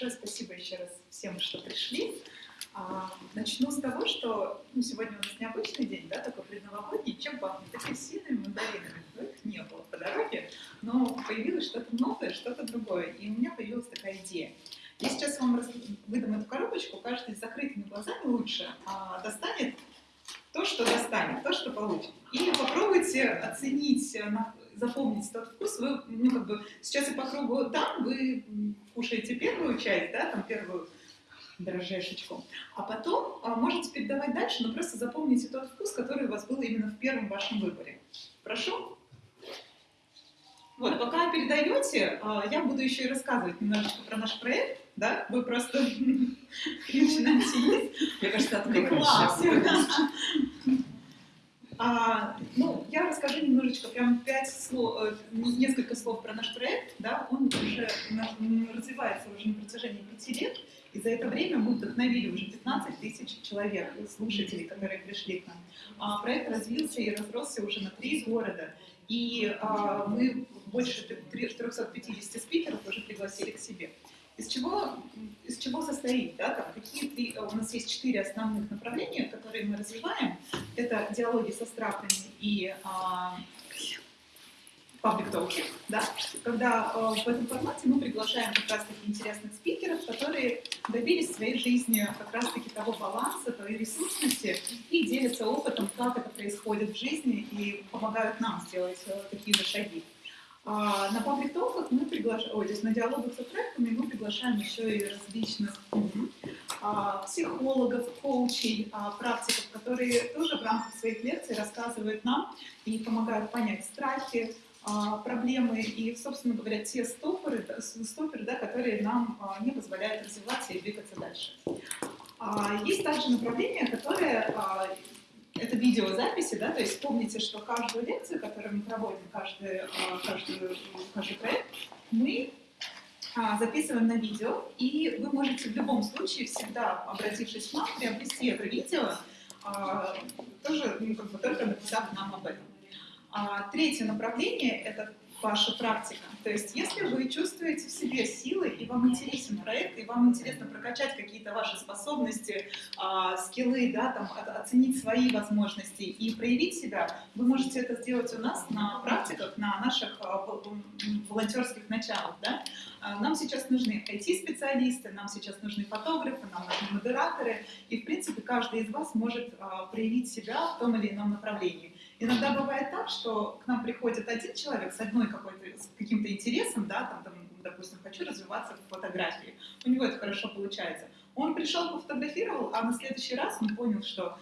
большое спасибо еще раз всем, что пришли. А, начну с того, что ну, сегодня у нас необычный день, да, такой предновогодний. Чем пахнет? Апельсинами, мандаринами. Ну, их не было по дороге, но появилось что-то новое, что-то другое. И у меня появилась такая идея. Я сейчас вам выдам эту коробочку, каждый с закрытыми глазами лучше а, достанет то, что достанет, то, что получит. И попробуйте оценить, э, запомнить тот вкус. Вы, ну, как бы, сейчас и по кругу там вы кушаете первую часть, да, там первую дрожжешечку, а потом а, можете передавать дальше, но просто запомните тот вкус, который у вас был именно в первом вашем выборе. Прошу. Вот, пока передаете, а, я буду еще и рассказывать немножечко про наш проект, да? Вы просто начинаете есть. Мне кажется, отвлеклась. А, ну, я расскажу немножечко, прям пять слов, э, несколько слов про наш проект, да, он уже развивается уже на протяжении пяти лет, и за это время мы вдохновили уже 15 тысяч человек, слушателей, которые пришли к нам. А, проект развился и разросся уже на три города, и а, мы больше 350 спикеров уже пригласили к себе. Из чего, из чего состоит, да, там, какие три, у нас есть четыре основных направления, которые мы развиваем. Это диалоги со страхами и а, public talking, да, когда э, в этом формате мы приглашаем как раз таки интересных спикеров, которые добились в своей жизни как раз таки того баланса, той ресурсности и делятся опытом, как это происходит в жизни и помогают нам сделать э, такие же шаги. А, на паблик толках мы приглашаем, ой, то есть на диалогах с треками мы приглашаем еще и различных а, психологов, коучей, а, практиков, которые тоже в рамках своих лекций рассказывают нам и помогают понять страхи, проблемы и, собственно говоря, те стопоры, стопоры да, которые нам не позволяют развиваться и двигаться дальше. Есть также направление, которое это видеозаписи, да, то есть помните, что каждую лекцию, которую мы проводим, каждый, каждый, каждый проект, мы записываем на видео, и вы можете в любом случае всегда, обратившись к нам, приобрести это видео, тоже ну, как бы, только написав нам об этом. А третье направление – это ваша практика. То есть, если вы чувствуете в себе силы, и вам интересен проект, и вам интересно прокачать какие-то ваши способности, э, скиллы, да, там, оценить свои возможности и проявить себя, вы можете это сделать у нас на практиках, на наших э, волонтерских началах. Да? Нам сейчас нужны IT-специалисты, нам сейчас нужны фотографы, нам нужны модераторы, и, в принципе, каждый из вас может э, проявить себя в том или ином направлении. Иногда бывает так, что к нам приходит один человек с одной какой-то, с каким-то интересом, да, там, там, допустим, хочу развиваться в фотографии, у него это хорошо получается. Он пришел, пофотографировал, а на следующий раз он понял, что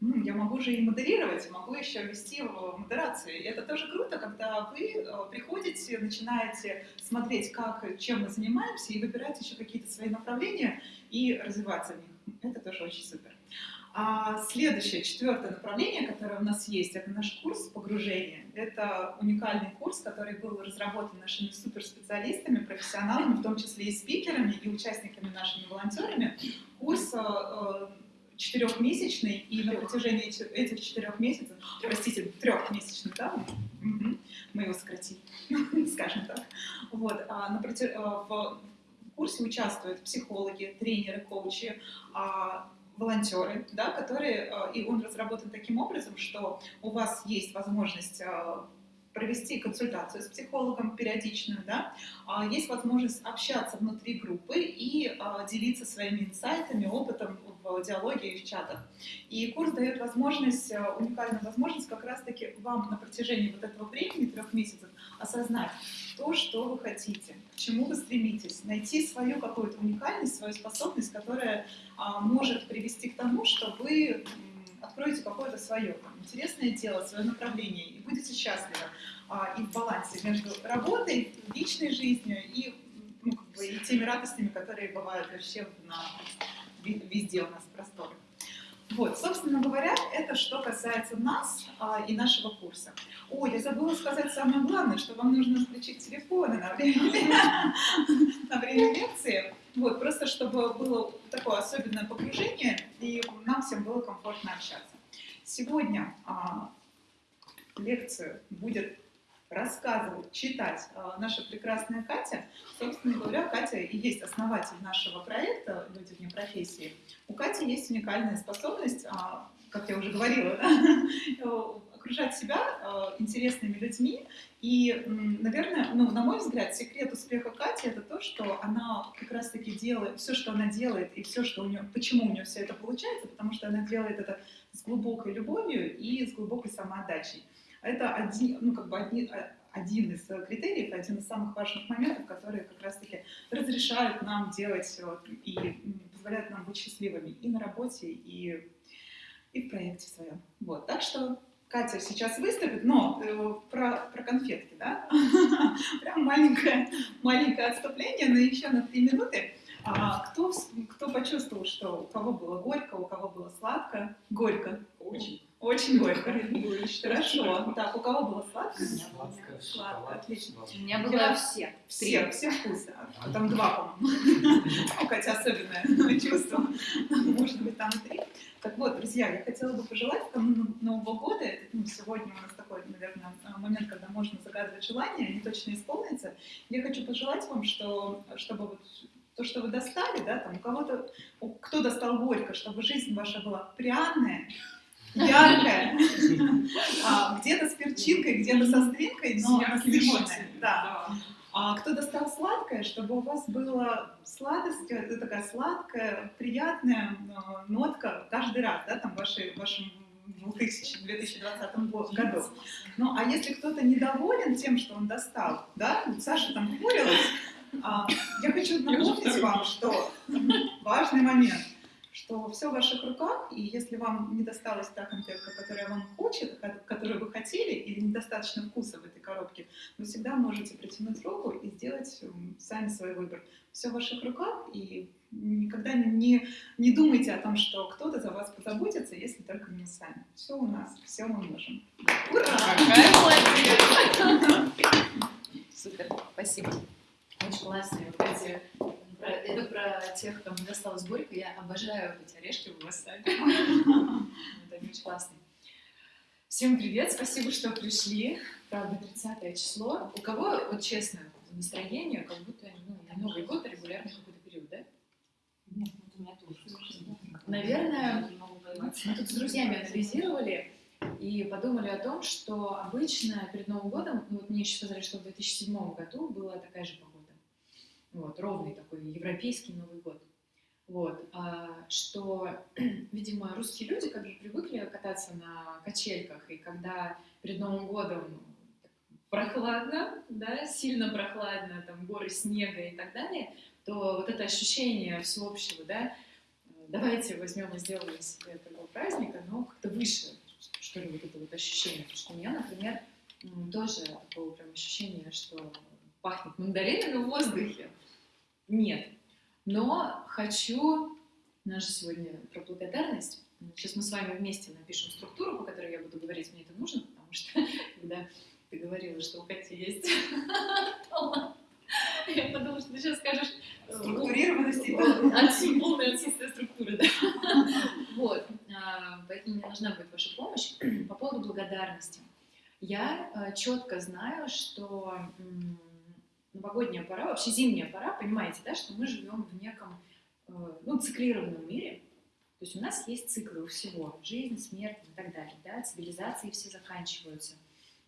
ну, я могу же и модерировать, могу еще вести модерацию. И это тоже круто, когда вы э, приходите, начинаете смотреть, как, чем мы занимаемся, и выбираете еще какие-то свои направления и развиваться в них. Это тоже очень супер. А следующее, четвертое направление, которое у нас есть, это наш курс погружения. Это уникальный курс, который был разработан нашими суперспециалистами, профессионалами, в том числе и спикерами, и участниками нашими волонтерами. Курс э, э, четырехмесячный, и на протяжении этих четырех месяцев, простите, трехмесячный, да, мы его сократили, скажем так. Вот, а на протяж... Э, в курсе участвуют психологи, тренеры, коучи, а волонтеры, да, которые, э, и он разработан таким образом, что у вас есть возможность э, провести консультацию с психологом периодичную, да, а есть возможность общаться внутри группы и а, делиться своими инсайтами, опытом в диалоге и в чатах. И курс дает возможность, э, уникальную возможность как раз-таки вам на протяжении вот этого времени, трех месяцев, осознать то, что вы хотите, к чему вы стремитесь, найти свою какую-то уникальность, свою способность, которая а, может привести к тому, что вы откроете какое-то свое там, интересное дело, свое направление и будете счастливы а, и в балансе между работой, личной жизнью и, ну, как бы, и теми радостями, которые бывают вообще на, везде у нас в просторах. Вот, собственно говоря, это что касается нас а, и нашего курса. О, я забыла сказать самое главное, что вам нужно включить телефоны на время, на время лекции. Вот, просто чтобы было такое особенное погружение, и нам всем было комфортно общаться. Сегодня а, лекцию будет рассказывать, читать а, наша прекрасная Катя. Собственно говоря, Катя и есть основатель нашего проекта «Люди вне профессии». У Кати есть уникальная способность, а, как я уже говорила, да, окружать себя э, интересными людьми. И, наверное, ну, на мой взгляд, секрет успеха Кати это то, что она как раз-таки делает все, что она делает, и все, что у нее, почему у нее все это получается, потому что она делает это с глубокой любовью и с глубокой самоотдачей. Это один, ну, как бы один, а, один из критериев, один из самых важных моментов, которые как раз-таки разрешают нам делать и позволяют нам быть счастливыми и на работе, и, и в проекте своем. Вот. Так что Катя сейчас выступит, но э, про, про конфетки, да? Прям маленькое, маленькое отступление, но еще на три минуты. А кто, кто почувствовал, что у кого было горько, у кого было сладко? Горько. Очень. Очень горько. Хорошо. Так, у кого было сладко? Сладкое, Сладко, отлично. У меня было все. Все, все вкусы. А там два, по-моему. У Кати особенное чувство. Может быть, там и три. Так вот, друзья, я хотела бы пожелать кому Нового года, ну, сегодня у нас такой, наверное, момент, когда можно загадывать желания, они точно исполнятся. Я хочу пожелать вам, что, чтобы вот то, что вы достали, да, там у кого-то, кто достал горько, чтобы жизнь ваша была пряная, яркая, а, где-то с перчинкой, где-то со стринкой, но насыщенная. Да. А кто достал сладкое, чтобы у вас была сладость, это такая сладкая, приятная э, нотка каждый раз, да, там в вашей, вашем 2020 году. Ну, а если кто-то недоволен тем, что он достал, да, Саша там хмурилась, а, я хочу напомнить вам, что важный момент – что все в ваших руках, и если вам не досталась та конфетка, которая вам хочет, которую вы хотели, или недостаточно вкуса в этой коробке, вы всегда можете протянуть руку и сделать сами свой выбор. Все в ваших руках, и никогда не, не думайте о том, что кто-то за вас позаботится, если только не сами. Все у нас, все мы можем. Ура! Какая молодец! Супер, спасибо. Очень классные вот эти про, это тех, кому досталось горько. Я обожаю эти орешки в васаби. Это они очень классные. Всем привет, спасибо, что пришли. Правда, 30 число. У кого, вот честно, настроение, как будто ну, на Новый год регулярный какой-то период, да? Нет, у меня тоже. Наверное, мы тут с друзьями анализировали и подумали о том, что обычно перед Новым годом, ну вот мне еще сказали, что в 2007 году была такая же погода вот, ровный такой европейский Новый год. Вот, а, что, видимо, русские люди как бы привыкли кататься на качельках, и когда перед Новым годом прохладно, да, сильно прохладно, там горы снега и так далее, то вот это ощущение всеобщего, да, давайте возьмем и сделаем себе такого праздника, но как-то выше, что ли, вот это вот ощущение. Потому что у меня, например, тоже такое прям ощущение, что пахнет мандаринами в воздухе. Нет. Но хочу, же сегодня про благодарность. Сейчас мы с вами вместе напишем структуру, по которой я буду говорить, мне это нужно, потому что когда ты говорила, что у Кати есть я подумала, что ты сейчас скажешь э, структурированности, да? полное отсутствие структуры, да. Вот, а, поэтому мне нужна будет ваша помощь по поводу благодарности. Я э, четко знаю, что новогодняя пора, вообще зимняя пора, понимаете, да, что мы живем в неком э, ну, циклированном мире. То есть у нас есть циклы у всего. Жизнь, смерть и так далее. Да? Цивилизации все заканчиваются.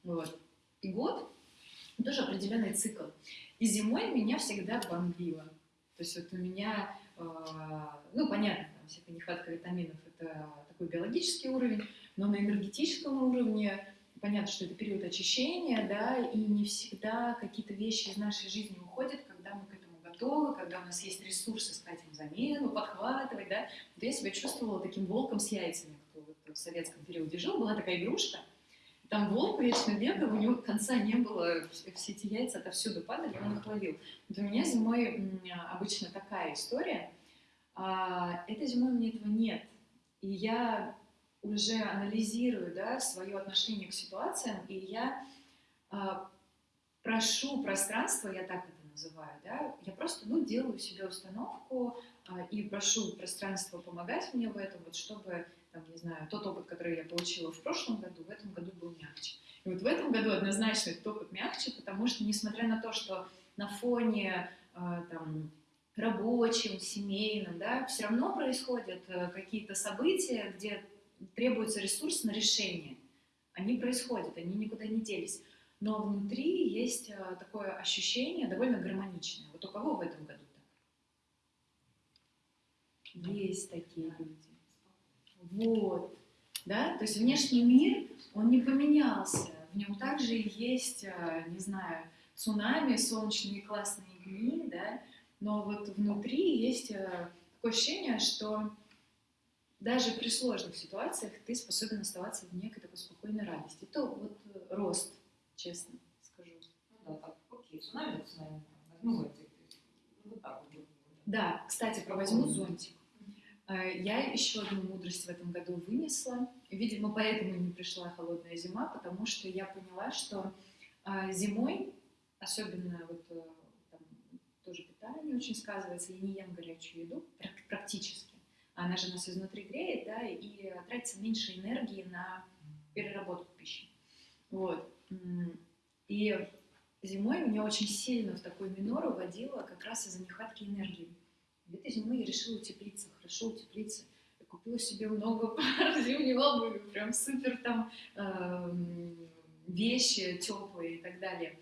Вот. И год тоже определенный цикл. И зимой меня всегда бомбило. То есть вот у меня, э, ну понятно, там всякая нехватка витаминов это такой биологический уровень, но на энергетическом уровне понятно, что это период очищения, да, и не всегда какие-то вещи из нашей жизни уходят, когда мы к этому готовы, когда у нас есть ресурсы искать им замену, подхватывать, да. Вот я себя чувствовала таким волком с яйцами, кто вот в советском периоде жил, была такая игрушка, там волк вечно бегал, у него конца не было, все эти яйца отовсюду падали, он их ловил. Вот у меня зимой обычно такая история, а этой зимой у меня этого нет. И я уже анализирую да, свое отношение к ситуациям, и я э, прошу пространство, я так это называю, да, я просто, ну, делаю себе установку а, и прошу пространство помогать мне в этом, вот чтобы, там, не знаю, тот опыт, который я получила в прошлом году, в этом году был мягче. И вот в этом году однозначно этот опыт мягче, потому что, несмотря на то, что на фоне а, там, рабочем, семейном, да, все равно происходят э, какие-то события, где требуется ресурс на решение. Они происходят, они никуда не делись. Но внутри есть э, такое ощущение довольно гармоничное. Вот у кого в этом году так? Есть такие люди. Вот. Да? То есть внешний мир, он не поменялся. В нем также есть, э, не знаю, цунами, солнечные классные дни, да, но вот внутри есть э, такое ощущение, что даже при сложных ситуациях ты способен оставаться в некой такой спокойной радости. Это вот э, рост, честно скажу. Ну да, так, окей, цунами, цунами, возьму зонтик. Вот так вот. Да, кстати, про возьму зонтик. Э, Я еще одну мудрость в этом году вынесла. Видимо, поэтому не пришла холодная зима, потому что я поняла, что э, зимой, особенно вот там, тоже питание очень сказывается, я не ем горячую еду прак- практически. Она же нас изнутри греет, да, и тратится меньше энергии на переработку пищи. Вот. И зимой меня очень сильно в такой минор уводило как раз из-за нехватки энергии. Этой зимой я решила утеплиться, хорошо утеплиться. Я купила себе много пар зимней обуви, прям супер там эм, вещи теплые и так далее.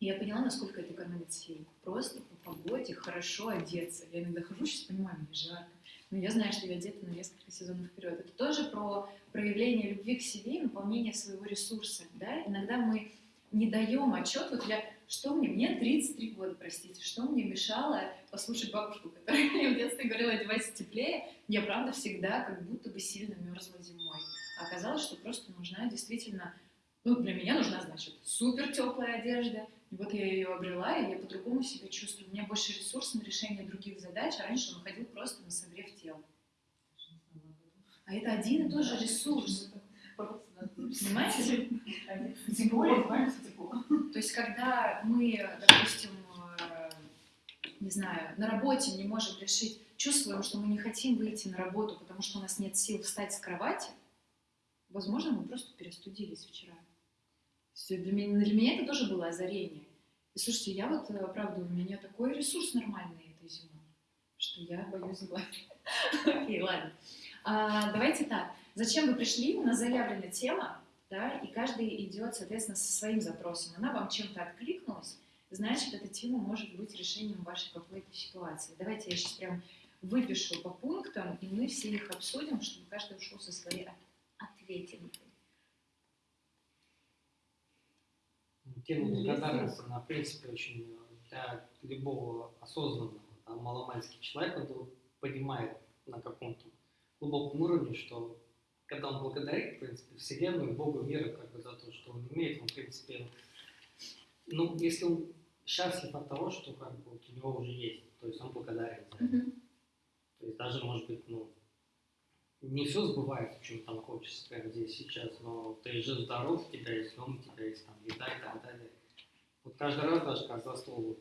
И я поняла, насколько это экономит сил. Просто по погоде хорошо одеться. Я иногда хожу, сейчас понимаю, мне жарко. Но я знаю, что я одета на несколько сезонов вперед. Это тоже про проявление любви к себе и наполнение своего ресурса. Да? Иногда мы не даем отчет, вот я, что мне, мне 33 года, простите, что мне мешало послушать бабушку, которая мне в детстве говорила, одевайся теплее, я правда всегда как будто бы сильно мерзла зимой. А оказалось, что просто нужна действительно, ну для меня нужна, значит, супер теплая одежда, и вот я ее обрела, и я по-другому себя чувствую. У меня больше ресурсов на решение других задач, а раньше он уходил просто на согрев тела. А это один и тот же ресурс. Понимаете? Тепло, знаешь, тепло. То есть, когда мы, допустим, э, не знаю, на работе не можем решить, чувствуем, что мы не хотим выйти на работу, потому что у нас нет сил встать с кровати, возможно, мы просто перестудились вчера. Есть Для меня, для меня это тоже было озарение. И слушайте, я вот, э, правда, у меня такой ресурс нормальный этой зимой, что я боюсь сглазить. Окей, ладно. А, давайте так. Зачем вы пришли? У нас заявлена тема, да, и каждый идет, соответственно, со своим запросом. Она вам чем-то откликнулась, значит, эта тема может быть решением вашей какой-то ситуации. Давайте я сейчас прям выпишу по пунктам, и мы все их обсудим, чтобы каждый ушел со своей от- Тема благодарности, она, в принципе, очень для любого осознанного, там, человека, он понимает на каком-то глубоком уровне, что когда он благодарит, в принципе, Вселенную, Богу, миру, как бы за то, что он имеет, он, в принципе, ну, если он счастлив от того, что как бы вот у него уже есть, то есть он благодарен за это. То есть даже, может быть, ну, не все сбывается, чем там хочется прямо здесь сейчас, но ты же здоров, у тебя есть дом, у тебя есть там еда и так далее. Вот каждый раз даже как за стол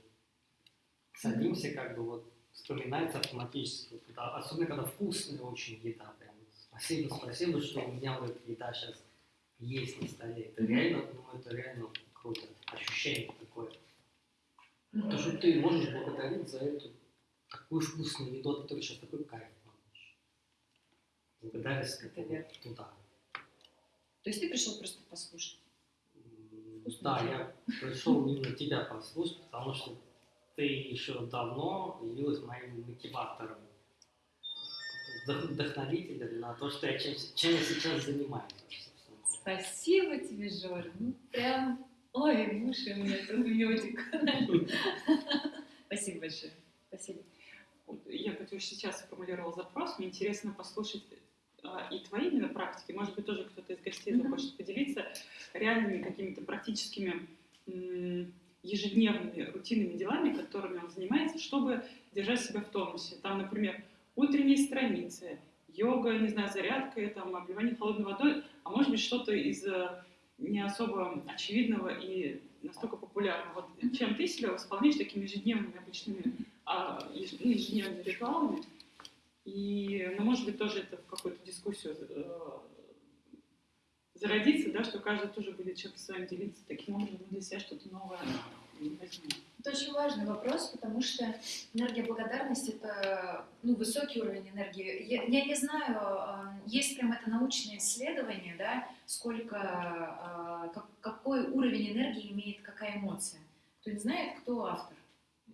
садимся, как бы вот вспоминается автоматически. Вот это особенно когда вкусная очень еда. Прям. Спасибо, спасибо, что у меня вот еда сейчас есть на столе. Это реально, ну это реально круто. Ощущение такое. То, что ты можешь благодарить за эту такую вкусную еду, от которой сейчас такой кайф. Благодарность туда. То есть ты пришел просто послушать. М, Вкусная Да, я пришел именно тебя послушать, потому что ты еще давно явилась моим мотиватором, вдох- вдохновителем на то, что я чем, чем я сейчас занимаюсь. Спасибо тебе, Жора. Ну, прям, ой, уши у меня тут медик. Спасибо большое. Спасибо. Я хоть уже сейчас сформулировал запрос, мне интересно послушать и твои именно практики, может быть, тоже кто-то из гостей захочет поделиться реальными какими-то практическими ежедневными рутинными делами, которыми он занимается, чтобы держать себя в тонусе. Там, например, утренние страницы, йога, не знаю, зарядка, там, обливание холодной водой, а может быть, что-то из э, не особо очевидного и настолько популярна. Вот чем ты себя восполняешь такими ежедневными обычными а, ну, ежедневными ритуалами? И, ну, может быть, тоже это в какую-то дискуссию э, зародится, да, что каждый тоже будет чем-то своим делиться. Таким образом, для себя что-то новое возьмем. Это очень важный вопрос, потому что энергия благодарности — это ну, высокий уровень энергии. Я, я не знаю, э, есть прям это научное исследование, да, сколько, э, как- какой уровень энергии имеет какая эмоция. Кто не знает, кто автор?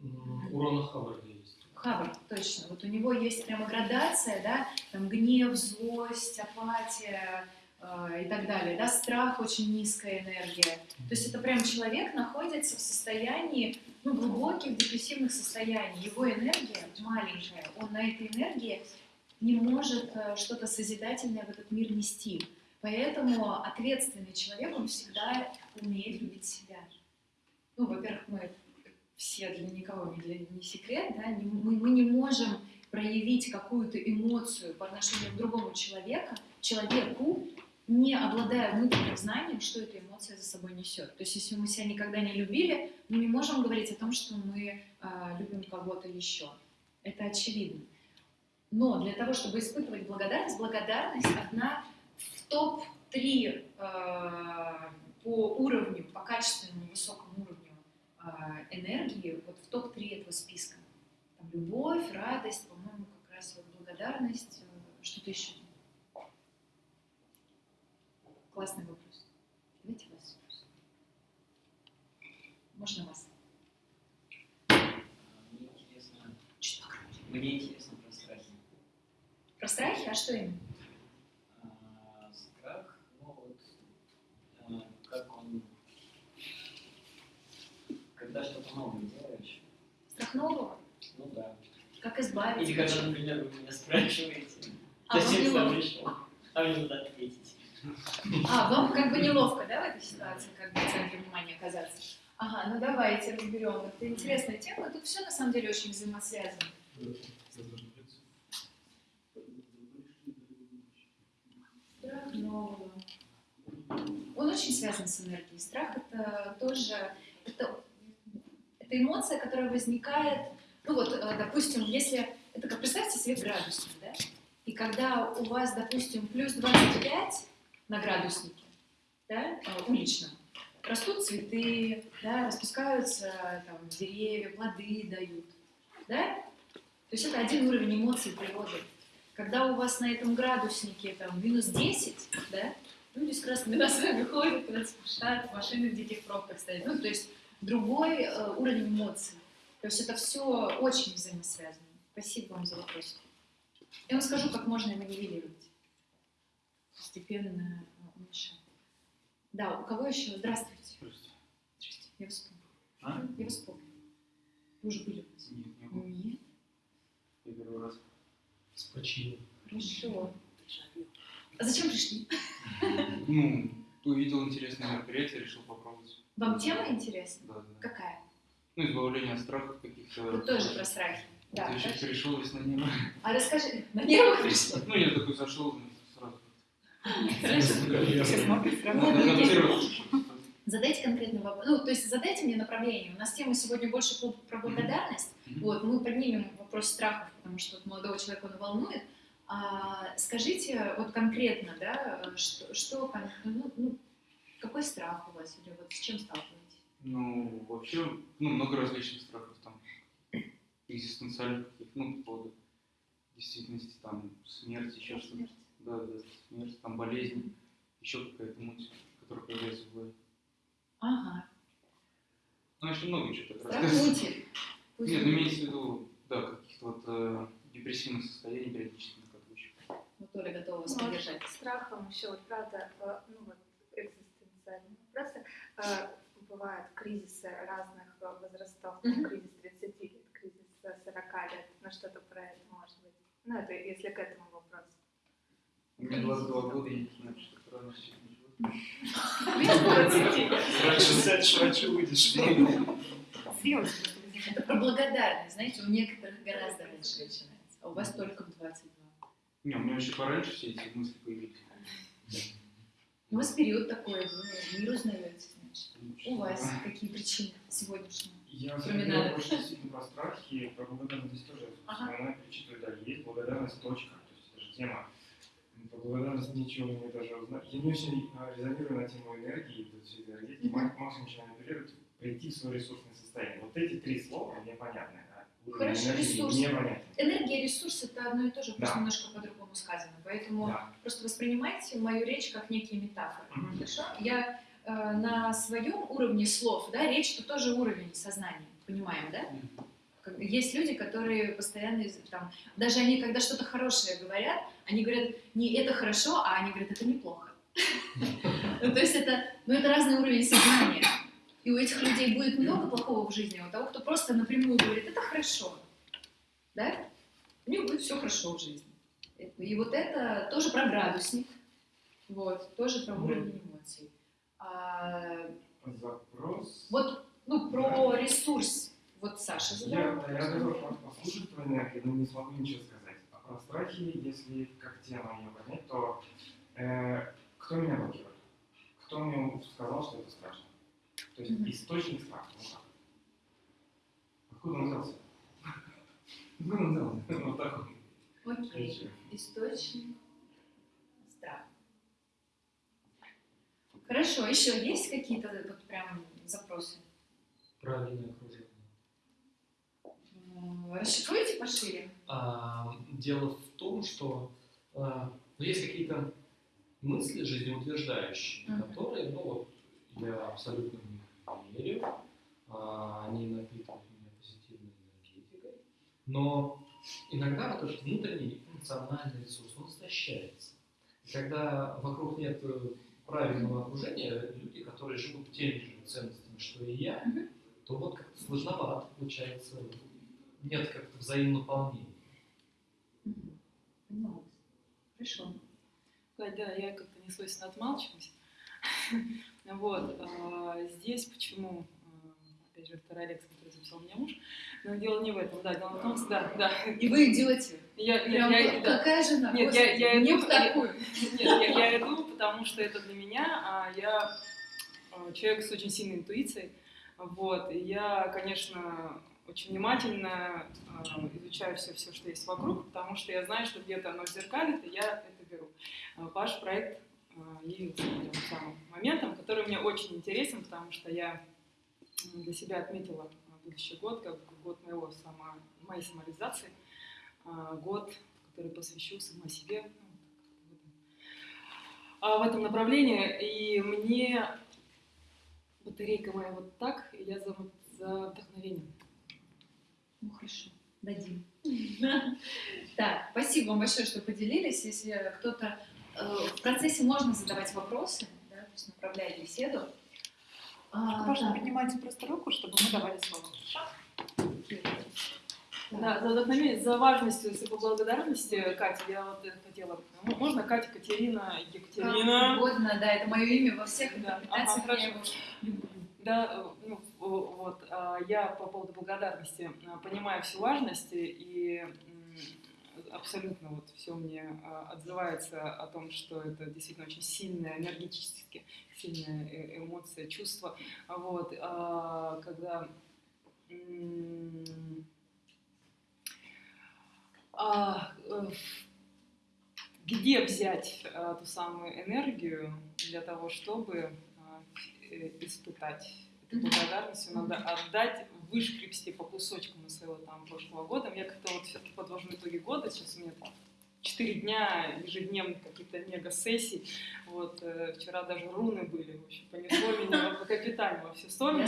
М, У Рона Хаббарда есть. Хаббард, точно. Вот у него есть прямо градация, да, там гнев, злость, апатия э, и так далее, да, страх очень низкая энергия. То есть это прям человек находится в состоянии, ну, глубоких депрессивных состояний. Его энергия маленькая, он на этой энергии не может э, что-то созидательное в этот мир нести. Поэтому ответственный человек, он всегда умеет любить себя. Ну, во-первых, мы все для никого не, для, не секрет, да, не- мы, мы не можем проявить какую-то эмоцию по отношению к другому человеку, человеку, не обладая внутренним знанием, что эта эмоция за собой несет. То есть, если мы себя никогда не любили, мы не можем говорить о том, что мы а, любим кого-то еще. Это очевидно. Но для того, чтобы испытывать благодарность, благодарность одна в топ-3 по уровню, по качественному высокому уровню а, энергии, вот в топ-3 этого списка. Там любовь, радость, по-моему, как раз вот благодарность, э, что-то еще. Классный вопрос. Давайте вас спросим. Можно вас? Мне интересно, погромче. мне интересно про страхи. Про страхи? А что именно? А, страх, ну вот, а, как он, когда что-то новое делаешь, Страх нового? ну да. Как избавиться? Или когда, например, вы меня спрашиваете, А, зачем сюда пришел, а мне надо ответить. А, вам как бы неловко, да, в этой ситуации, как бы в центре внимания оказаться? Ага, ну давайте разберем. Это интересная тема. Тут все на самом деле очень взаимосвязано. Страх нового. Он очень связан с энергией. Страх это тоже это, это эмоция, которая возникает. Ну вот, э, допустим, если это как представьте себе градусник, да? И когда у вас, допустим, плюс 25 на градуснике, да, э, уличном, растут цветы, да, распускаются там, деревья, плоды дают, да? То есть это один уровень эмоций природы. Когда у вас на этом градуснике там минус 10, да, люди с красными носами ходят, спешат, машины в диких пробках стоят. Ну, то есть другой э, уровень эмоций. То есть это все очень взаимосвязано. Спасибо вам за вопрос. Я вам скажу, как можно его нивелировать. Постепенно э, уменьшать. Да, у кого еще? Здравствуйте. Здравствуйте. Я вас помню. А? Я вас помню. Вы уже были у нас? Нет, не было. Нет. Я первый раз. С почином. Хорошо. А зачем пришли? Ну, увидел интересное мероприятие, решил попробовать. Вам тема интересна? Да, да. Какая? Ну, избавление от страхов каких-то. Вы тоже про страхи. Да. Я сейчас хорошо. перешел весь на небо. А расскажи, на нервах пришли? Ну, я такой зашел сразу. Вот, Надо видите? первый. Задайте конкретный вопрос. Ну, то есть задайте мне направление. У нас тема сегодня больше про благодарность. Вот, мы поднимем вопрос страхов, потому что вот молодого человека он волнует. А, скажите вот конкретно, да, что, что ну, ну, какой страх у вас или вот с чем сталкиваетесь? Ну, вообще, ну, много различных страхов там. Экзистенциальных каких, ну, по поводу действительности, там, смерть, еще что-то. Смерть. Да, да, смерть, там, болезнь, еще какая-то муть, которая появляется в голове. Ага. Ну, еще много чего так Страх рассказывать. мути. Пусть Нет, ну имеется в виду, да, каких-то вот э, депрессивных состояний периодически накатывающих. Вот Оля готова вас Ну, поддержать. страхом еще, вот, правда, э, ну вот экзистенциальные вопросы, э, бывают кризисы разных э, возрастов, Мгм. кризис 30 лет, кризис э, 40 лет, ну что-то про это может быть. Ну это если к этому вопросу. У меня 22 года, я не знаю, что такое. Раньше сядешь, раньше выйдешь. Это про благодарность. Знаете, у некоторых гораздо раньше начинается, а у вас только в 22. Не, у меня еще пораньше все эти мысли появились. У вас период такой, вы мир узнаете, значит. У вас какие причины сегодняшние? Я надо. больше действительно про страхи, про благодарность тоже. Ага. Она перечитывает, да, есть благодарность, точка. То есть это же тема. Про благодарность ничего не даже узнать. Я не очень а, резонирую на тему энергии, этой энергетики. Максимум, она апеллирует, прийти в свое ресурсное состояние. Вот эти три слова мне понятны. Хорошо, энергии ресурс. мне понятен. Энергия и ресурс это одно и то же, просто Да. немножко по-другому сказано. Поэтому Да. просто воспринимайте мою речь как некие метафоры. Мгм. Хорошо? Я э, на своем уровне слов, да, речь это тоже уровень сознания, понимаем, да? Есть люди, которые постоянно, там, даже они, когда что-то хорошее говорят, они говорят не это хорошо, а они говорят это неплохо. Ну, то есть это, ну, это разный уровень сознания. И у этих людей будет много плохого в жизни, а у того, кто просто напрямую говорит, это хорошо, да, у них будет все хорошо в жизни. И вот это тоже про градусник, вот, тоже про уровень эмоций. А, Запрос. вот, ну, про ресурс. Вот Саша задал Я, да, я готов послушать про энергию, но не смогу ничего сказать. А про страхи, если как тема ее поднять, то э, кто меня блокирует? Кто мне сказал, что это страшно? То есть Мгм. источник страха. Ну как? Откуда он взялся? Откуда он взялся? Вот так вот. Окей. Источник страха. Хорошо, еще есть какие-то вот прям запросы? Правильное окружение. Расшифруйте пошире. А, дело в том, что а, ну, есть какие-то мысли жизнеутверждающие, Мгм. которые, ну вот, я абсолютно в них верю, а, они напитывают меня позитивной энергетикой, но иногда вот этот внутренний эмоциональный ресурс, он истощается. И когда вокруг нет э, правильного окружения, люди, которые живут теми же ценностями, что и я, то вот как-то сложновато получается, нет как-то. Поняла вас. Хорошо. Да, я как-то несвойственно отмалчиваюсь. Вот, а, здесь почему, опять же, вторая лекция, который записал меня муж, но дело не в этом, да, дело в том, что, да, да. И вы идете. Я, Прям я, я, как- да. какая жена? Нет, я, я Господи, не иду, такую. Нет, я, я иду, потому что это для меня, а я а, человек с очень сильной интуицией, вот, и я, конечно, очень внимательно а, изучаю все, все, что есть вокруг, потому что я знаю, что где-то оно зеркалит, и я это беру. А, Ваш проект явился тем самым моментом, который мне очень интересен, потому что я для себя отметила а, будущий год как год моего само, моей самореализации, а, год, который посвящу самой себе, ну, а, в этом направлении. И мне батарейка моя вот так, и я за, за вдохновением. Ну хорошо, дадим. Так, спасибо вам большое, что поделились. Если кто-то э, в процессе можно задавать вопросы, да, то есть направлять беседу. А, Можно так, поднимайте просто руку, чтобы мы давали слово. Да, за вдохновение, за важностью, если по благодарности, Катя, я вот хотела. Можно Катя, Катерина, как Екатерина? угодно, да, это мое имя во всех Да, ага, люблю. Да, э, ну, вот, а, я по поводу благодарности а, понимаю всю важность и абсолютно вот все мне а, отзывается о том, что это действительно очень сильная, энергетически сильная э- эмоция, чувство. Вот, а, когда а, э, где взять ту самую энергию для того, чтобы э, испытать эту благодарность, ее надо отдать, вышкрепсти по кусочкам из своего там прошлого года. Я как-то вот все-таки подвожу итоги года, сейчас у меня там четыре дня ежедневных каких-то мега-сессий. Вот, э, вчера даже руны были, в общем, понесло меня по капитально во все стороны. Я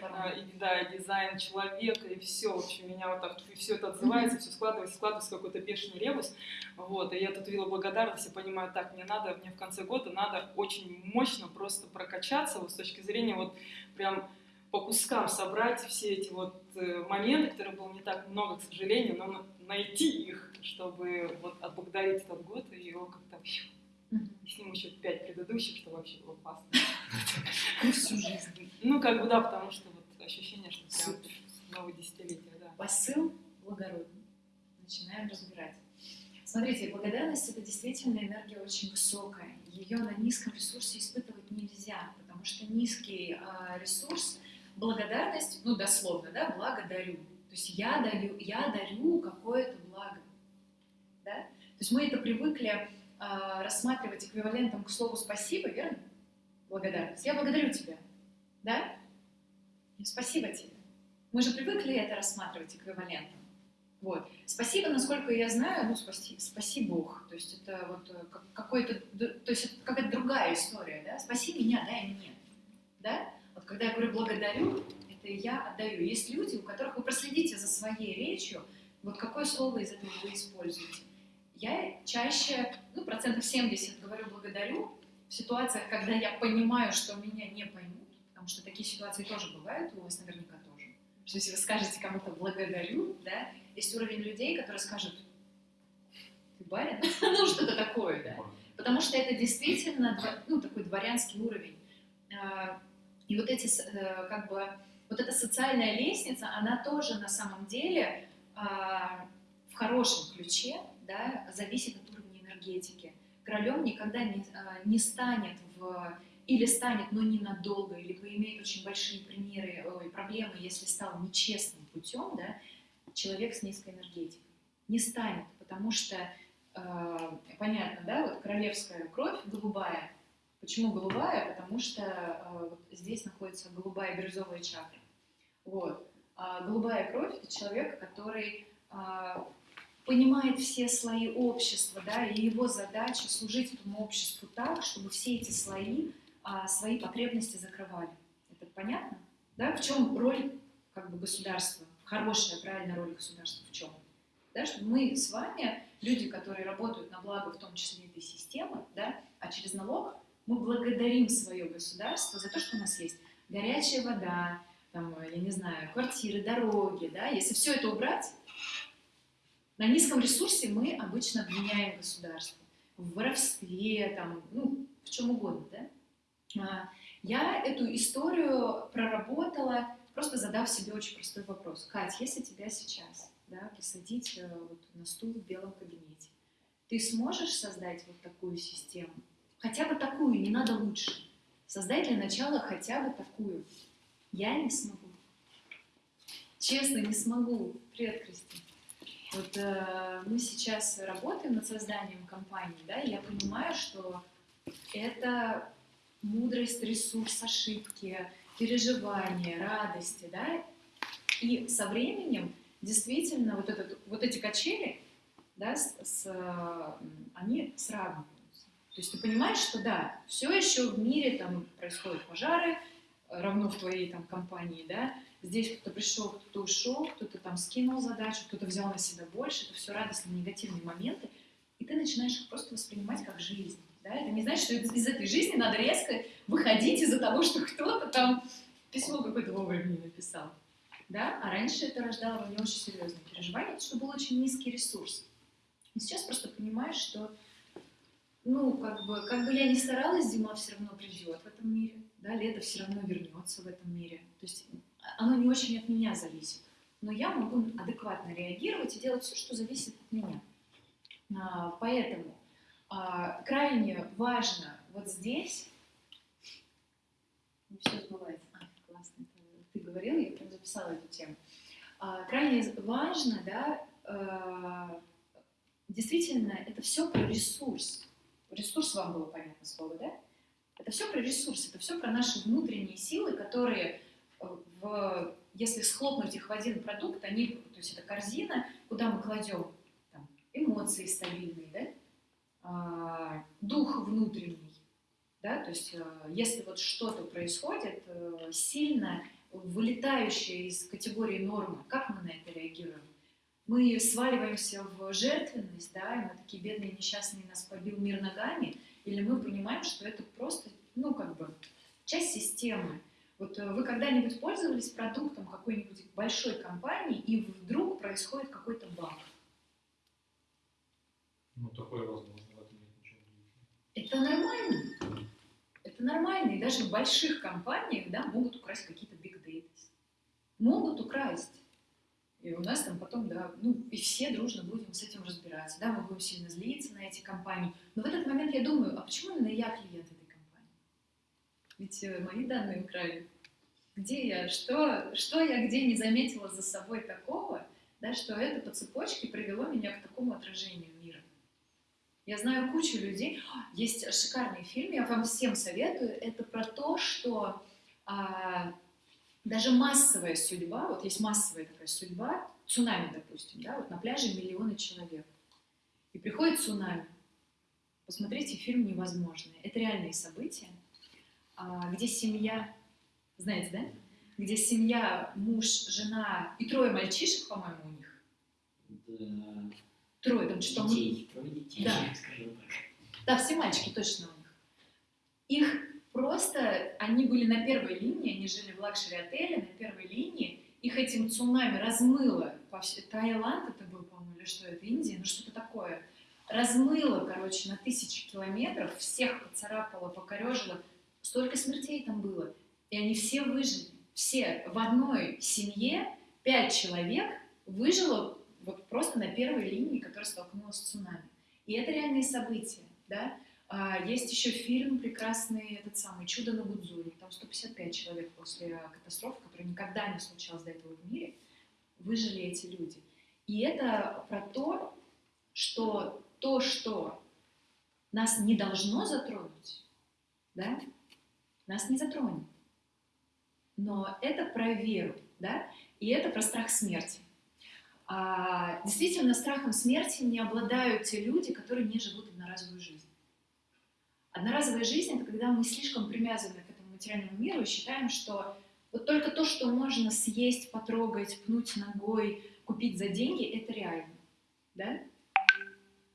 Вот. А, и, да, и дизайн человека, и все, в общем, меня вот так, все это отзывается, все складывается, складывается какой-то бешеный ребус, вот, и я тут видела благодарность и понимаю, так, мне надо, мне в конце года надо очень мощно просто прокачаться, вот с точки зрения вот прям по кускам собрать все эти вот э, моменты, которых было не так много, к сожалению, но на- найти их, чтобы вот отблагодарить этот год и его как-то и с ним еще пять предыдущих, что вообще было классно. Ну, всю жизнь. Ну, как бы да, потому что вот ощущение, что прям новое десятилетие, да. Посыл благородный. Начинаем разбирать. Смотрите, благодарность это действительно энергия очень высокая. ее на низком ресурсе испытывать нельзя, потому что низкий а, ресурс, благодарность, ну дословно, да, благодарю. То есть я даю, я дарю какое-то благо. Да? То есть мы это привыкли а, рассматривать эквивалентом к слову спасибо, верно? Благодарность. Я благодарю тебя. Да? Спасибо тебе. Мы же привыкли это рассматривать эквивалентом. Вот. Спасибо, насколько я знаю, ну, спаси, спаси Бог. То есть это вот э, как- какой-то, то есть это какая-то другая история, да? Спаси меня, дай мне. Да? Когда я говорю благодарю, это я отдаю. Есть люди, у которых вы проследите за своей речью, вот какое слово из этого вы используете. Я чаще, ну, процентов 70 говорю благодарю в ситуациях, когда я понимаю, что меня не поймут, потому что такие ситуации тоже бывают, у вас наверняка тоже. Что если вы скажете кому-то благодарю, да, есть уровень людей, которые скажут, ты барин? ну, что-то такое, да. Потому что это действительно ну, такой дворянский уровень. И вот эти, э, как бы, вот эта социальная лестница, она тоже на самом деле а, в хорошем ключе да, зависит от уровня энергетики. Королем никогда не, а, не станет в или станет, но ненадолго, или поимеет очень большие примеры, ой, проблемы, если стал нечестным путем, да, человек с низкой энергетикой. Не станет, потому что, э, понятно, да, вот королевская кровь голубая. Почему голубая? Потому что э, вот здесь находится голубая бирюзовая чакра. Вот. А голубая кровь – это человек, который а, понимает все слои общества, да, и его задача служить этому обществу так, чтобы все эти слои а, свои потребности закрывали. Это понятно? Да? В чем роль как бы, государства? Хорошая, правильная роль государства в чем? Да, что мы с вами, люди, которые работают на благо, в том числе этой системы, да, а через налог мы благодарим свое государство за то, что у нас есть горячая вода, там, я не знаю, квартиры, дороги, да, если все это убрать, на низком ресурсе мы обычно обвиняем государство в воровстве, там, ну, в чем угодно, да. А, Я эту историю проработала, просто задав себе очень простой вопрос. Кать, если тебя сейчас да, посадить э, вот на стул в белом кабинете, ты сможешь создать вот такую систему? Хотя бы такую, не надо лучше. Создать для начала хотя бы такую. Я не смогу. Честно, не смогу. Привет, Кристина. Вот э, мы сейчас работаем над созданием компании, да, и я понимаю, что это мудрость, ресурс, ошибки, переживания, радости, да, и со временем действительно вот, этот, вот эти качели, да, с, с, э, они сравниваются. То есть ты понимаешь, что да, все еще в мире там происходят пожары, равно в твоей там компании, да, здесь кто-то пришел, кто-то ушел, кто-то там скинул задачу, кто-то взял на себя больше, это все радостные негативные моменты, и ты начинаешь их просто воспринимать как жизнь. Да? Это не значит, что из, этой жизни надо резко выходить из-за того, что кто-то там письмо какое-то вовремя написал. Да? А раньше это рождало во мне очень серьезные переживания, потому что был очень низкий ресурс. И сейчас просто понимаешь, что ну, как бы, как бы я ни старалась, зима все равно придет в этом мире, да, лето все равно вернется в этом мире. То есть оно не очень от меня зависит. Но я могу адекватно реагировать и делать все, что зависит от меня. А, поэтому а, крайне важно вот здесь... Все сбывается. А, классно. Ты говорил, я прям записала эту тему. А, крайне важно, да, э, действительно, это все про ресурс. Ресурс вам было понятно слово, да? Это все про ресурс, это все про наши внутренние силы, которые, э, в, если схлопнуть их в один продукт, они, то есть это корзина, куда мы кладем там, эмоции стабильные, да? а, дух внутренний, да? то есть э, если вот что-то происходит э, сильно вылетающее из категории нормы, как мы на это реагируем? Мы сваливаемся в жертвенность, да, и мы такие бедные, несчастные, нас побил мир ногами, или мы понимаем, что это просто, ну, как бы, часть системы. Вот э, вы когда-нибудь пользовались продуктом какой-нибудь большой компании, и вдруг происходит какой-то баг? Ну, такое возможно, в этом нет ничего. Это нормально. Это нормально. И даже в больших компаниях да, могут украсть какие-то big data. Могут украсть. И у нас там потом, да, ну, и все дружно будем с этим разбираться, да, мы будем сильно злиться на эти компании. Но в этот момент я думаю, а почему именно я клиент этой компании? Ведь э, мои данные украли. Где я? Что, что я где не заметила за собой такого, да, что это по цепочке привело меня к такому отражению мира? Я знаю кучу людей. Есть шикарный фильм, я вам всем советую. Это про то, что а, даже массовая судьба, вот есть массовая такая судьба, цунами, допустим, да, вот на пляже миллионы человек. И приходит цунами. Посмотрите фильм «Невозможное». Это реальные события, а, где семья, знаете, да? Где семья, муж, жена и трое мальчишек, по-моему, у них. Да. Трое, там что Детей, трое детей, Да. скажем так. Да, все мальчики точно у них. Их просто, они были на первой линии, они жили в лакшери-отеле на первой линии, их этим цунами размыло, Таиланд это был, по-моему, или что это, Индия, ну что-то такое, размыло, короче, на тысячи километров, всех поцарапало, покорежило, столько смертей там было, и они все выжили, все в одной семье, пять человек выжило вот просто на первой линии, которая столкнулась с цунами. И это реальные события, да. А, есть еще фильм прекрасный, этот самый «Чудо на Гудзоне». Там 155 человек после катастрофы, которая никогда не случалась до этого в мире, выжили эти люди. И это про то, что то, что нас не должно затронуть, да, нас не затронет. Но это про веру, да, и это про страх смерти. А, действительно, страхом смерти не обладают те люди, которые не живут одноразовую жизнь. Одноразовая жизнь — это когда мы слишком привязаны к этому материальному миру и считаем, что вот только то, что можно съесть, потрогать, пнуть ногой, купить за деньги, это реально. Да?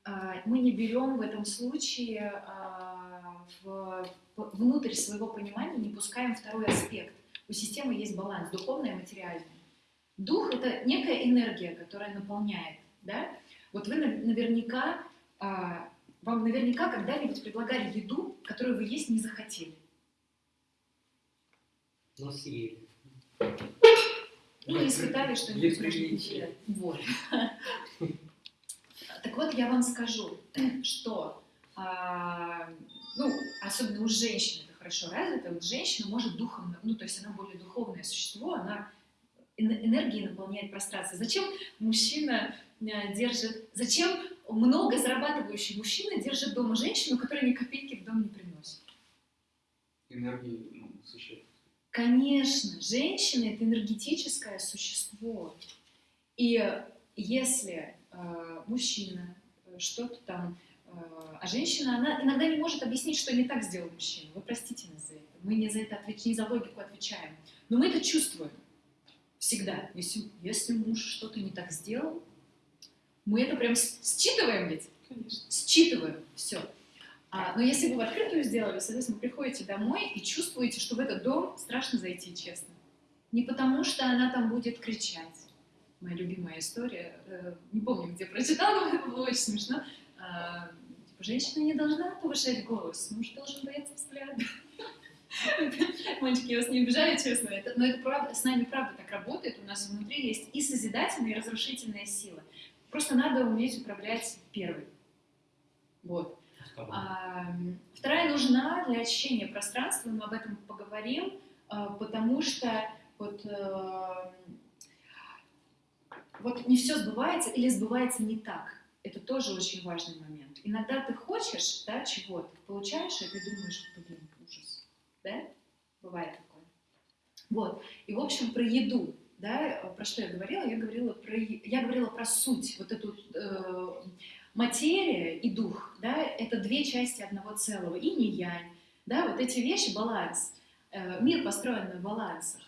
А, Мы не берем в этом случае а, в- внутрь своего понимания, не пускаем второй аспект. У системы есть баланс, духовное и материальное. Дух — это некая энергия, которая наполняет. Да? Вот вы нав- наверняка, а, вам наверняка когда-нибудь предлагали еду, которую вы есть не захотели. Но съели. Или испытали что-нибудь Есть страшное. приличие. Вот. Так вот, я вам скажу, что, а, ну, особенно у женщин это хорошо развито, вот женщина может духом, ну, то есть она более духовное существо, она эн- энергией наполняет пространство. Зачем мужчина э, держит, зачем много зарабатывающий мужчина держит дома женщину, которая ни копейки в дом не приносит? Энергии, ну, существ. Конечно, женщина это энергетическое существо. И если э, мужчина э, что-то там, э, а женщина, она иногда не может объяснить, что не так сделал мужчина. Вы простите нас за это. Мы не за это отвеч... не за логику отвечаем. Но мы это чувствуем всегда. Если, если муж что-то не так сделал, мы это прям считываем ведь. Конечно. Считываем. Все. А, но если вы в открытую сделали, соответственно, приходите домой и чувствуете, что в этот дом страшно зайти, честно. Не потому, что она там будет кричать. Моя любимая история, э, не помню, где прочитала, но это было очень смешно. А, типа, женщина не должна повышать голос, муж должен бояться взгляда. Мальчики, я вас не обижаю, честно, это, но это правда, с нами правда так работает, у нас внутри есть и созидательная, и разрушительная сила. Просто надо уметь управлять первой. Вот. А, вторая нужна для ощущения пространства, мы об этом поговорим, а, потому что вот, э, вот не все сбывается или сбывается не так. Это тоже очень важный момент. Иногда ты хочешь да, чего-то, получаешь и думаешь, блин, ужас. Да? Бывает такое. Вот. И, в общем, про еду. Да, про что я говорила? Я говорила про, я говорила про суть, вот эту э, материя и дух, да, это две части одного целого, и не янь, да, вот эти вещи, баланс, Э, мир построен на балансах.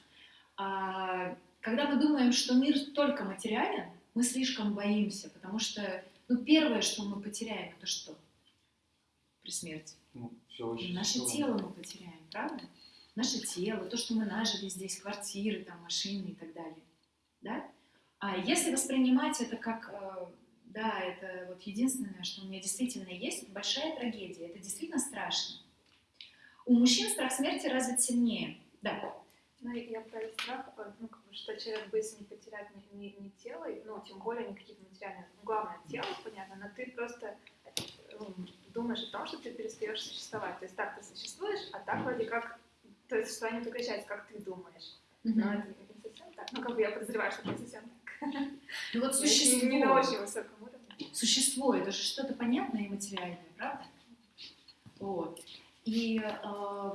А когда мы думаем, что мир только материален, мы слишком боимся, потому что, ну, первое, что мы потеряем, это что? При смерти. Ну, все очень Наше сложно. тело мы потеряем, правда? Наше тело, то, что мы нажили здесь, квартиры, там, машины и так далее. Да? А если воспринимать это как, э, да, это вот единственное, что у меня действительно есть, это большая трагедия, это действительно страшно. У мужчин страх смерти развит сильнее, да. Ну, я про страх, э, ну, как бы, что человек боится не потерять ни, ни, ни тело, и, ну, тем более не какие-то материальные. Ну, главное, тело, понятно, но ты просто ну, думаешь о том, что ты перестаешь существовать. То есть так ты существуешь, а так вроде как, то есть существование прекращается, как ты думаешь. Но это не совсем так. Ну, как бы я подозреваю, что не совсем так. Ну вот существо, не, на очень высоком уровне. существо, это же что-то понятное и материальное, правда? Вот. И э,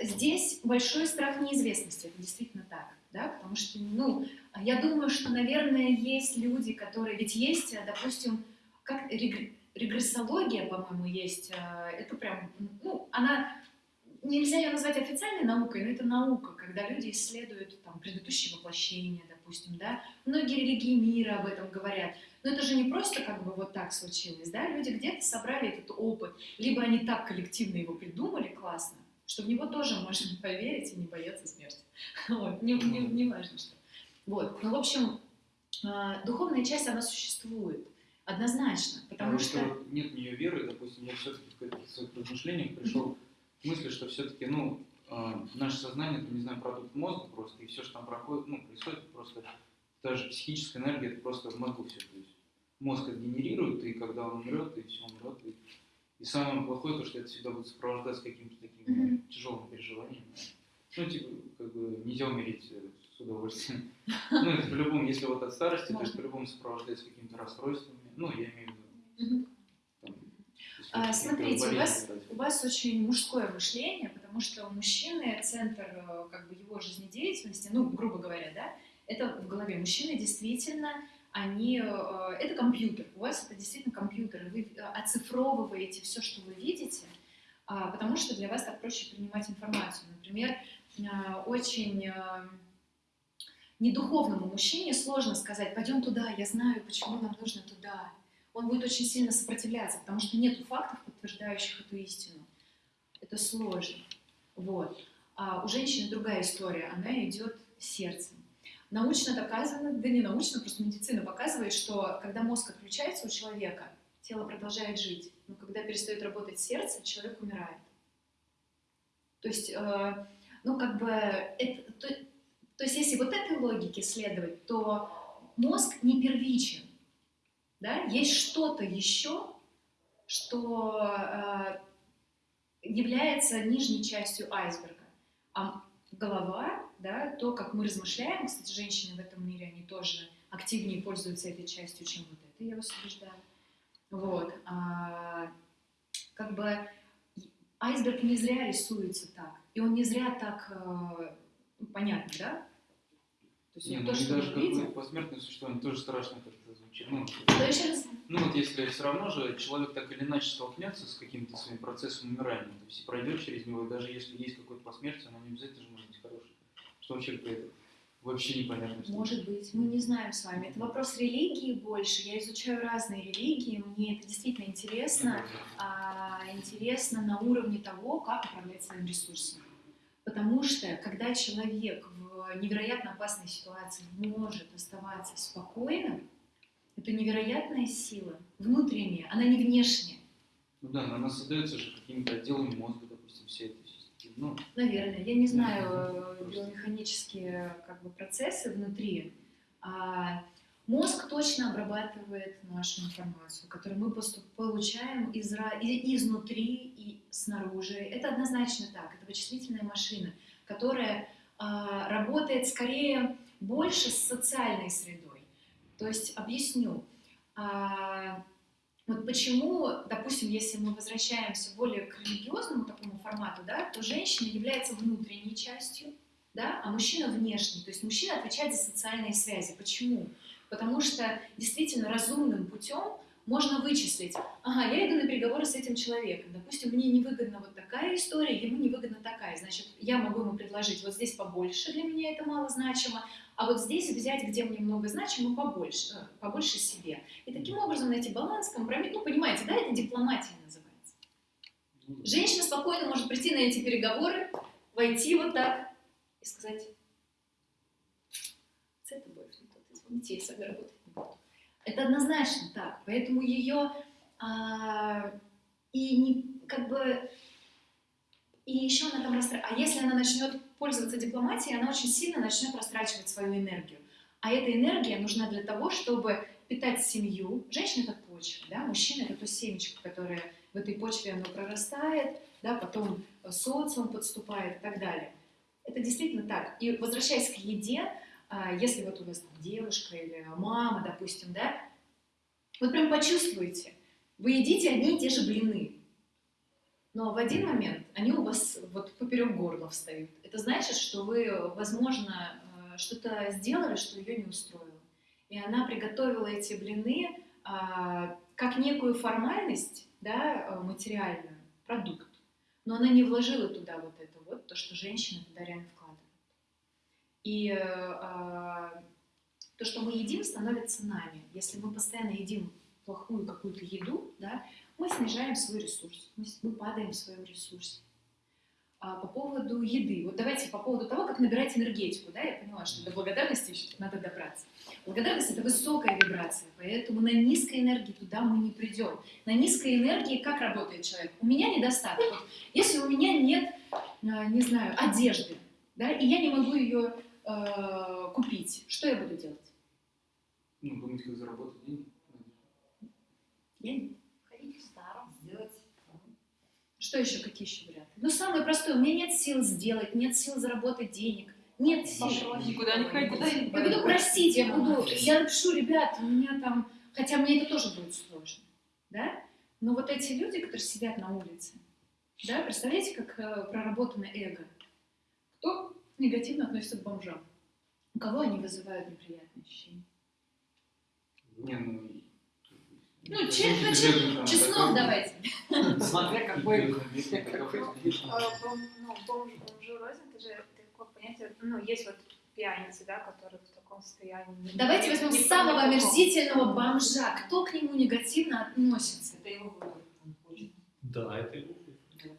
здесь большой страх неизвестности, это действительно так, да, потому что, ну, я думаю, что, наверное, есть люди, которые, ведь есть, э, допустим, как регр- регрессология, по-моему, есть, э, это прям, ну, она, нельзя ее назвать официальной наукой, но это наука, когда люди исследуют там предыдущие воплощения, допустим, да, многие религии мира об этом говорят, но это же не просто как бы вот так случилось, да, люди где-то собрали этот опыт, либо они так коллективно его придумали классно, что в него тоже можно поверить и не бояться смерти. Вот, не, не, не важно что. Вот, ну, в общем, а, духовная часть, она существует, однозначно, потому Потому что... вот нет в нее веры, допустим, я все-таки в своих размышлениях пришел к мысли, что все-таки, ну, э, наше сознание, это, не знаю, продукт мозга просто, и все, что там проходит, ну, происходит, просто та же психическая энергия, это просто в мозгу все. То есть мозг это генерирует, и когда он умрет, и все умрет. И, и самое плохое, то, что это всегда будет сопровождаться какими-то такими Мгм. тяжелыми переживаниями. Ну, типа, как бы нельзя умереть э, с удовольствием. Ну, это по-любому, если вот от старости, то Можно. по-любому сопровождается какими-то расстройствами. Ну, я имею в виду А, смотрите, у вас, разве. у вас очень мужское мышление, потому что у мужчины центр э, как бы его жизнедеятельности, ну, грубо говоря, да, это в голове. Мужчины действительно, они, э, это компьютер, у вас это действительно компьютер, вы э, оцифровываете все, что вы видите, а, потому что для вас так проще принимать информацию. Например, очень недуховному мужчине сложно сказать, пойдем туда, я знаю, почему нам нужно туда. Он будет очень сильно сопротивляться, потому что нет фактов, подтверждающих эту истину. Это сложно. Вот. А у женщины другая история, она идет сердцем. Научно доказано, да не научно, просто медицина показывает, что когда мозг отключается у человека, тело продолжает жить. Но когда перестает работать сердце, человек умирает. То есть, э, ну как бы, это, то, то есть если вот этой логике следовать, то мозг не первичен. Да? Есть что-то еще, что э, является нижней частью айсберга. А голова, да, то, как мы размышляем, кстати, женщины в этом мире, они тоже активнее пользуются этой частью, чем вот это, я вас убеждаю. Вот. А, как бы айсберг не зря рисуется так, и он не зря так э, понятно, да? То есть Не, ну то, что даже мы видим, посмертное существование тоже страшно звучит. Ну, то еще раз ну вот если все равно же человек так или иначе столкнется с каким-то своим процессом умирания, то есть пройдет через него, и даже если есть какое-то посмертие, оно не обязательно же может быть хорошее. Что вообще это вообще непонятно. что Может быть, мы не знаем с вами. Это вопрос религии больше. Я изучаю разные религии, мне это действительно интересно. А, интересно на уровне того, как управлять своим ресурсом. Потому что, когда человек в невероятно опасной ситуации может оставаться спокойным, это невероятная сила, внутренняя, она не внешняя. Ну да, но она создается же какими-то отделами мозга, допустим, все это. Ну, Наверное, я не знаю э, биомеханические как бы, процессы внутри. А мозг точно обрабатывает нашу информацию, которую мы получаем из, и- изнутри и снаружи. Это однозначно так. Это вычислительная машина, которая а, работает скорее больше с социальной средой. То есть объясню. А, вот почему, допустим, если мы возвращаемся более к религиозному такому формату, да, то женщина является внутренней частью, да, а мужчина внешний. То есть мужчина отвечает за социальные связи. Почему? Потому что действительно разумным путем можно вычислить, ага, я иду на переговоры с этим человеком, допустим, мне невыгодна вот такая история, ему невыгодна такая, значит, я могу ему предложить вот здесь побольше, для меня это мало значимо, а вот здесь взять, где мне много значимо, побольше, э, побольше себе. И таким образом найти баланс, компромисс, ну, понимаете, да, это дипломатия называется. ну, Женщина спокойно может прийти на эти переговоры, войти вот так и сказать, с этой болью, тот, извините, я с вами работать не буду. Это однозначно так, поэтому ее а, и не, как бы, и еще она там расстраивается. А если она начнет пользоваться дипломатией, она очень сильно начнет растрачивать свою энергию. А эта энергия нужна для того, чтобы питать семью. Женщина — это почва, да? мужчина — это то семечко, которое в этой почве оно прорастает, да? потом социум подступает и так далее. Это действительно так. И возвращаясь к еде, а, если вот у вас там девушка или мама, допустим, да, вот прям почувствуете, вы едите одни и те же блины, но в один момент они у вас вот поперек горла встают. Это значит, что вы, возможно, э, что-то сделали, что ее не устроило. И она приготовила эти блины а, как некую формальность, да, э, материальную, продукт. Но она не вложила туда вот это вот, то, что женщина туда реально вкладывает. И а, то, что мы едим, становится нами. Если мы постоянно едим плохую какую-то еду, да, мы снижаем свой ресурс, мы, мы падаем в своем ресурсе. А по поводу еды, вот давайте по поводу того, как набирать энергетику, да, я поняла, что до благодарности еще надо добраться. Благодарность — это высокая вибрация, поэтому на низкой энергии туда мы не придем. На низкой энергии как работает человек? У меня недостаток. Вот, если у меня нет, а, не знаю, одежды, да, и я не могу ее э, купить, что я буду делать? Ну, думать, как заработать деньги. Я не Ходить в старом, сделать. Что еще, какие еще варианты? Ну, самое простое, у меня нет сил сделать, нет сил заработать денег, нет сил. Никуда не ходить. Я буду просить, я буду, я напишу, ребят, у меня там, хотя мне это тоже будет сложно, да? Но вот эти люди, которые сидят на улице, да, представляете, как э, проработано эго? Кто негативно относится к бомжам? У кого они вызывают неприятные ощущения? Не, ну... Ну, честно, честно, честно давайте. Смотря какой... А, бом- Ну, бомж, бомжу рознь, это же такое понятие, ну, есть вот пьяницы, да, которые в таком состоянии. Давайте возьмем самого омерзительного бомжа. Кто к нему негативно относится? Это его выбор. Да, это его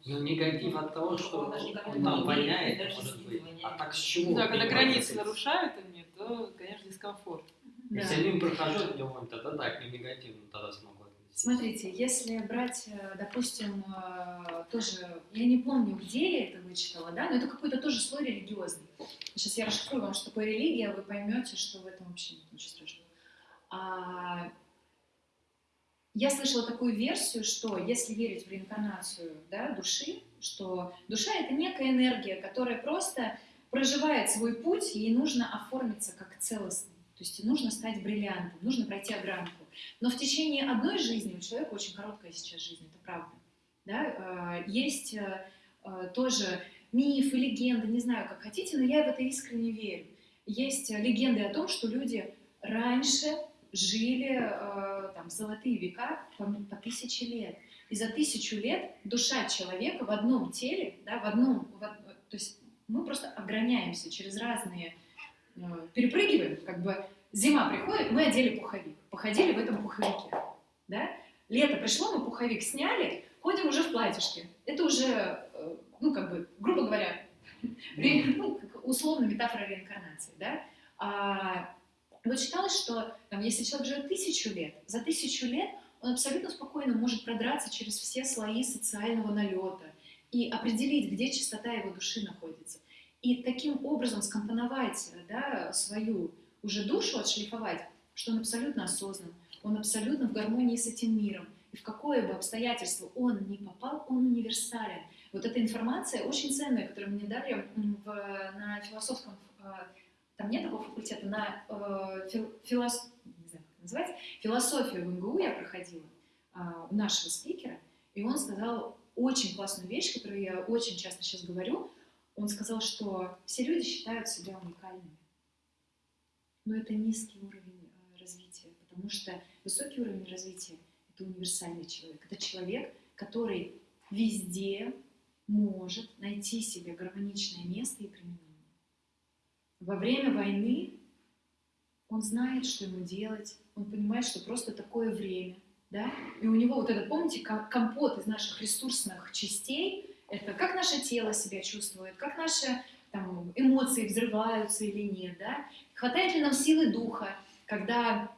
Ну, негатив от того, что Он там воняет, может быть. А так с чего? Да, когда границы нарушают они, то, конечно, дискомфорт. Если они прохожу днем, тогда да, к ним негативно тогда смогу отнестись. Смотрите, если брать, э, допустим, э, тоже, я не помню, где я это вычитала, да, но это какой-то тоже слой религиозный. Сейчас я расшифрую вам, что такое религия, вы поймете, что в этом вообще нет ничего страшного. А, я слышала такую версию, что если верить в реинкарнацию да, души, что душа это некая энергия, которая просто проживает свой путь, ей нужно оформиться как целостный. То есть нужно стать бриллиантом, нужно пройти огранку. Но в течение одной жизни, у человека очень короткая сейчас жизнь, это правда, да, э, есть э, э, тоже мифы, легенды, не знаю, как хотите, но я в это искренне верю. Есть легенды о том, что люди раньше жили там, золотые века по, по тысяче лет. И за тысячу лет душа человека в одном теле, да, в одном, в то есть мы просто ограняемся через разные, перепрыгиваем, как бы зима приходит, мы одели пуховик, походили в этом пуховике, да, лето пришло, мы пуховик сняли, ходим уже в платьишке. Это уже, э, ну, как бы, грубо говоря, ну, условно метафора реинкарнации, да. А, вот считалось, что там, если человек живет тысячу лет, за тысячу лет он абсолютно спокойно может продраться через все слои социального налета и определить, где чистота его души находится. И таким образом скомпоновать да, свою уже душу, отшлифовать, что он абсолютно осознан, он абсолютно в гармонии с этим миром. И в какое бы обстоятельство он ни попал, он универсален. Вот эта информация очень ценная, которую мне дали в, на философском, э, там нет такого факультета, на э, фил- филос- не знаю, как называется, философию в МГУ я проходила а, у нашего спикера, и он сказал очень классную вещь, которую я очень часто сейчас говорю. Он сказал, что все люди считают себя уникальными. Но это низкий уровень э, развития, потому что высокий уровень развития — это универсальный человек. Это человек, который везде может найти себе гармоничное место и применение. Во время войны он знает, что ему делать, он понимает, что просто такое время, да, и у него вот этот, помните, ко- компот из наших ресурсных частей, это как наше тело себя чувствует, как наши там, эмоции взрываются или нет, да, хватает ли нам силы духа, когда,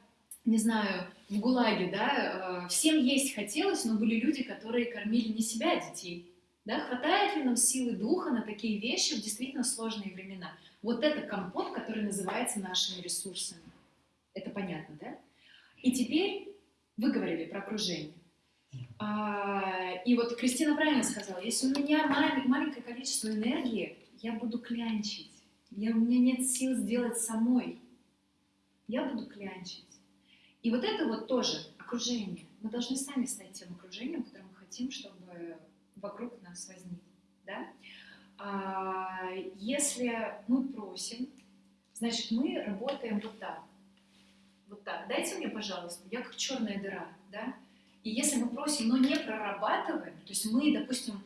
не знаю, в ГУЛАГе, да, э, всем есть хотелось, но были люди, которые кормили не себя, а детей, Да, хватает ли нам силы духа на такие вещи в действительно сложные времена? Вот это компот, который называется нашими ресурсами. Это понятно, да? И теперь вы говорили про окружение. А, и вот Кристина правильно сказала, если у меня малень- маленькое количество энергии, я буду клянчить. Я, у меня нет сил сделать самой. Я буду клянчить. И вот это вот тоже окружение. Мы должны сами стать тем окружением, которое мы хотим, чтобы вокруг нас возник. Да? А, если мы просим, значит, мы работаем вот так. Вот так. Дайте мне, пожалуйста, я как черная дыра, да? И если мы просим, но не прорабатываем, то есть мы, допустим,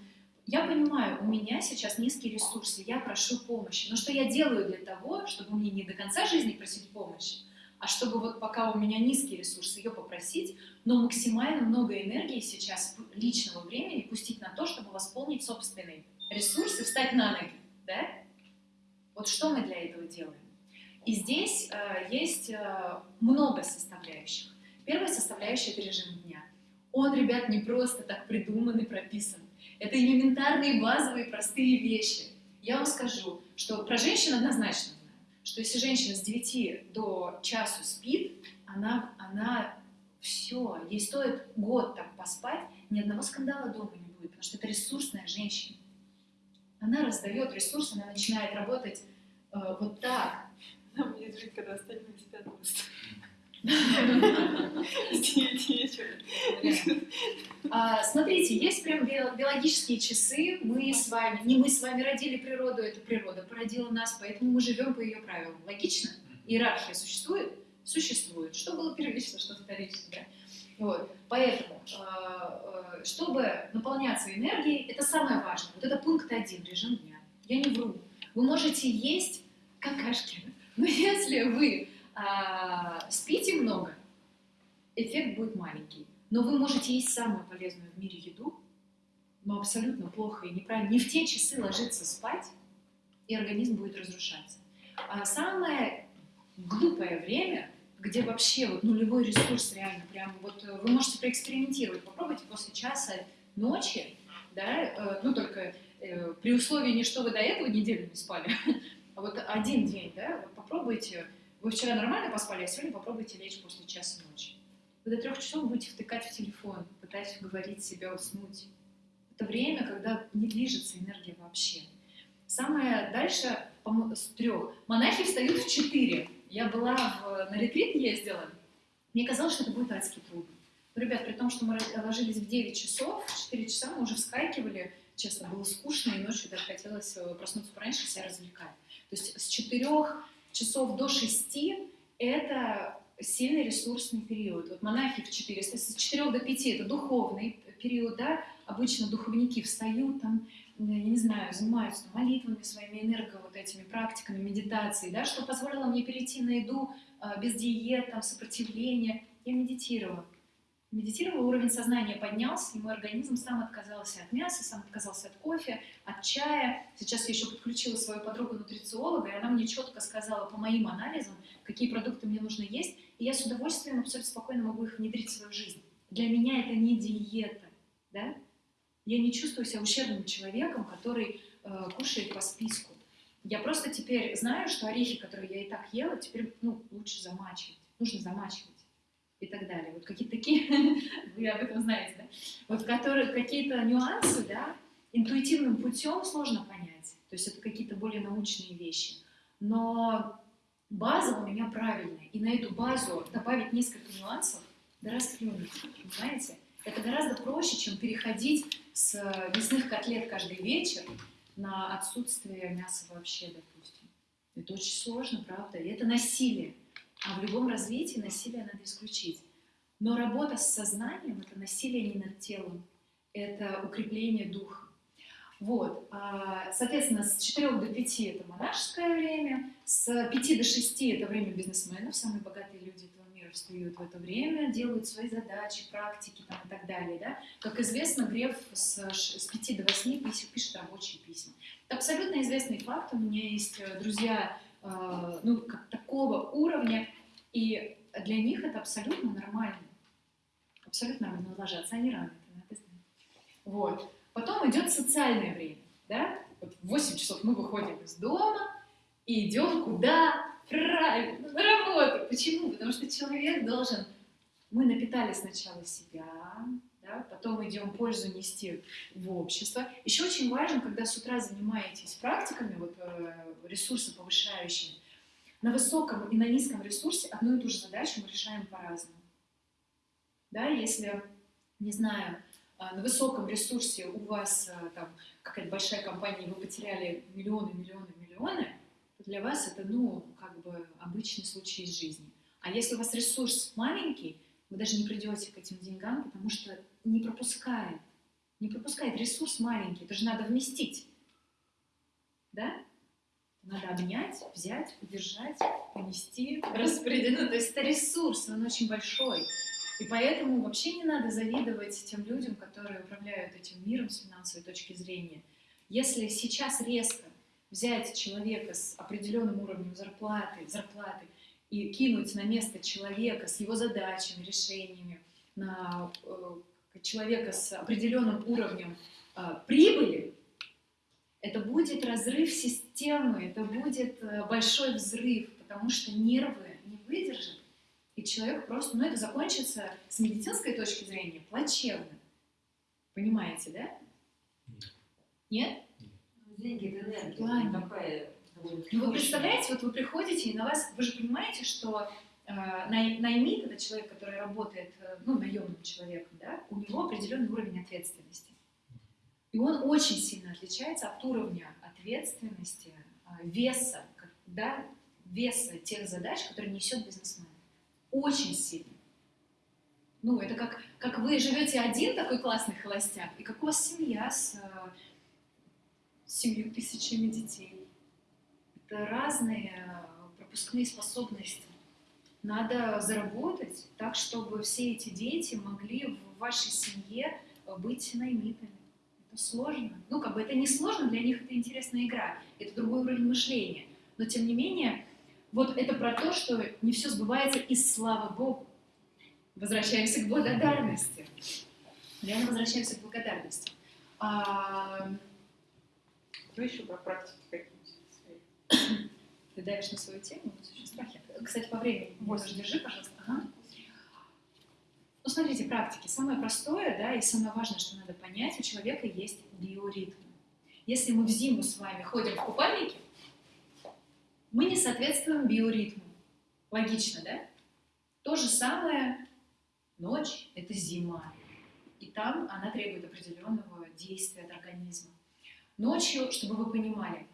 я понимаю, у меня сейчас низкие ресурсы, я прошу помощи, но что я делаю для того, чтобы мне не до конца жизни просить помощи, а чтобы вот пока у меня низкие ресурсы, ее попросить, но максимально много энергии сейчас личного времени пустить на то, чтобы восполнить собственные ресурсы, встать на ноги, да? Вот что мы для этого делаем? И здесь э, есть э, много составляющих. Первая составляющая – это режим дня. Он, ребят, не просто так придуман и прописан. Это элементарные, базовые, простые вещи. Я вам скажу, что про женщин однозначно знаю, что если женщина с 9 до часу спит, она, она все, ей стоит год так поспать, ни одного скандала дома не будет, потому что это ресурсная женщина. Она раздает ресурсы, она начинает работать э, вот так. Она будет жить, когда остальные спят просто. С девяти вечера. А, смотрите, есть прям био- биологические часы. Мы с вами, не мы с вами родили природу, это природа породила нас, поэтому мы живем по ее правилам. Логично? Иерархия существует? Существует. Что было первично, что вторично, да? Вот. Поэтому, э, э, чтобы наполняться энергией, это самое важное. Вот это пункт один, режим дня. Я не вру. Вы можете есть какашки, но если вы а, спите много, эффект будет маленький. Но вы можете есть самую полезную в мире еду, но абсолютно плохо и неправильно. Не в те часы ложиться спать, и организм будет разрушаться. А самое глупое время, где вообще вот нулевой ресурс реально, прям вот э, вы можете проэкспериментировать, попробуйте после часа ночи, да, э, ну только э, при условии не что вы до этого неделю не спали, а вот один день, да, вот попробуйте, вы вчера нормально поспали, а сегодня попробуйте лечь после часа ночи. Вы до трех часов будете втыкать в телефон, пытаясь уговорить себя уснуть. Это время, когда не движется энергия вообще. Самое дальше с трех. Монахи встают в четыре. Я была в, на ретрит ездила, мне казалось, что это будет адски трудно. Но, ребят, при том, что мы ложились в 9 часов, в 4 часа мы уже вскакивали, честно, было скучно, и ночью даже хотелось э, проснуться пораньше, себя развлекать. То есть с 4 часов до 6 это сильный ресурсный период. Вот монахи в 4, с 4 до 5 это духовный период, да, обычно духовники встают там, я не знаю, занимаются молитвами своими, энерго вот этими практиками, медитацией, да, что позволило мне перейти на еду а, без диет, там, сопротивления. Я медитировала. Медитировала, уровень сознания поднялся, и мой организм сам отказался от мяса, сам отказался от кофе, от чая. Сейчас я еще подключила свою подругу-нутрициолога, и она мне четко сказала по моим анализам, какие продукты мне нужно есть, и я с удовольствием абсолютно спокойно могу их внедрить в свою жизнь. Для меня это не диета, да? Я не чувствую себя ущербным человеком, который э, кушает по списку. Я просто теперь знаю, что орехи, которые я и так ела, теперь ну, лучше замачивать. Нужно замачивать и так далее. Вот какие-то такие, вы об этом знаете, да? Вот которые, какие-то нюансы, да, интуитивным путем сложно понять. То есть это какие-то более научные вещи. Но база у меня правильная. И на эту базу добавить несколько нюансов, да расплюнуть, понимаете? Это гораздо проще, чем переходить с мясных котлет каждый вечер на отсутствие мяса вообще, допустим. Это очень сложно, правда? И это насилие. А в любом развитии насилие надо исключить. Но работа с сознанием – это насилие не над телом, это укрепление духа. Вот, соответственно, с 4 до 5 это монашеское время, с 5 до 6 это время бизнесменов, самые богатые люди этого мира встают в это время, делают свои задачи, практики там, и так далее. Да? Как известно, Греф с, с 5 до 8 пишет, рабочие письма. Это абсолютно известный факт, у меня есть друзья ну, как такого уровня, и для них это абсолютно нормально. Абсолютно нормально ложатся, они рано, надо знать. Вот. Потом идет социальное время, да? Вот в 8 часов мы выходим из дома и идем куда? Правильно, на работу. Почему? Потому что человек должен... Мы напитали сначала себя, да? потом идем пользу нести в общество. Еще очень важно, когда с утра занимаетесь практиками, вот э, ресурсы повышающими, на высоком и на низком ресурсе одну и ту же задачу мы решаем по-разному. Да, если, не знаю, а, на высоком ресурсе у вас а, там какая-то большая компания, и вы потеряли миллионы, миллионы, миллионы, то для вас это, ну, как бы обычный случай из жизни. А если у вас ресурс маленький, вы даже не придете к этим деньгам, потому что не пропускает. Не пропускает. Ресурс маленький, это же надо вместить. Да? Надо обнять, взять, удержать, понести, распределить. Ну, то есть это ресурс, он очень большой. И поэтому вообще не надо завидовать тем людям, которые управляют этим миром с финансовой точки зрения. Если сейчас резко взять человека с определенным уровнем зарплаты, зарплаты и кинуть на место человека с его задачами, решениями, на э, человека с определенным уровнем э, прибыли, это будет разрыв системы, это будет э, большой взрыв, потому что нервы не выдержат, и человек просто, ну это закончится с медицинской точки зрения плачевно. Понимаете, да? Нет? Деньги это энергия. Такая Ну вы представляете, вот вы приходите, и на вас, вы же понимаете, что э, най- наймит, это человек, который работает, э, ну, наемным человеком, да, у него определенный уровень ответственности. И он очень сильно отличается от уровня ответственности, э, веса, да, веса тех задач, которые несет бизнесмен. Очень сильно. Ну, это как, как вы живете один такой классный холостяк, и как у вас семья с э, семью тысячами детей. Разные э, пропускные способности. Надо заработать так, чтобы все эти дети могли в вашей семье э, быть наймитами. Это сложно. Ну, как бы это не сложно, для них это интересная игра, это другой уровень мышления. Но, тем не менее, вот это про то, что не все сбывается, и слава Богу. Возвращаемся к благодарности. Реально возвращаемся к благодарности. А, Вы еще про практики свои. Ты давишь на свою тему, очень страхи. Кстати, по времени тоже держи, пожалуйста. Ага. Ну, смотрите, практики. Самое простое, да, и самое важное, что надо понять, у человека есть биоритм. Если мы в зиму с вами ходим в купальнике, мы не соответствуем биоритму. Логично, да? То же самое ночь – это зима. И там она требует определенного действия от организма. Ночью, чтобы вы понимали,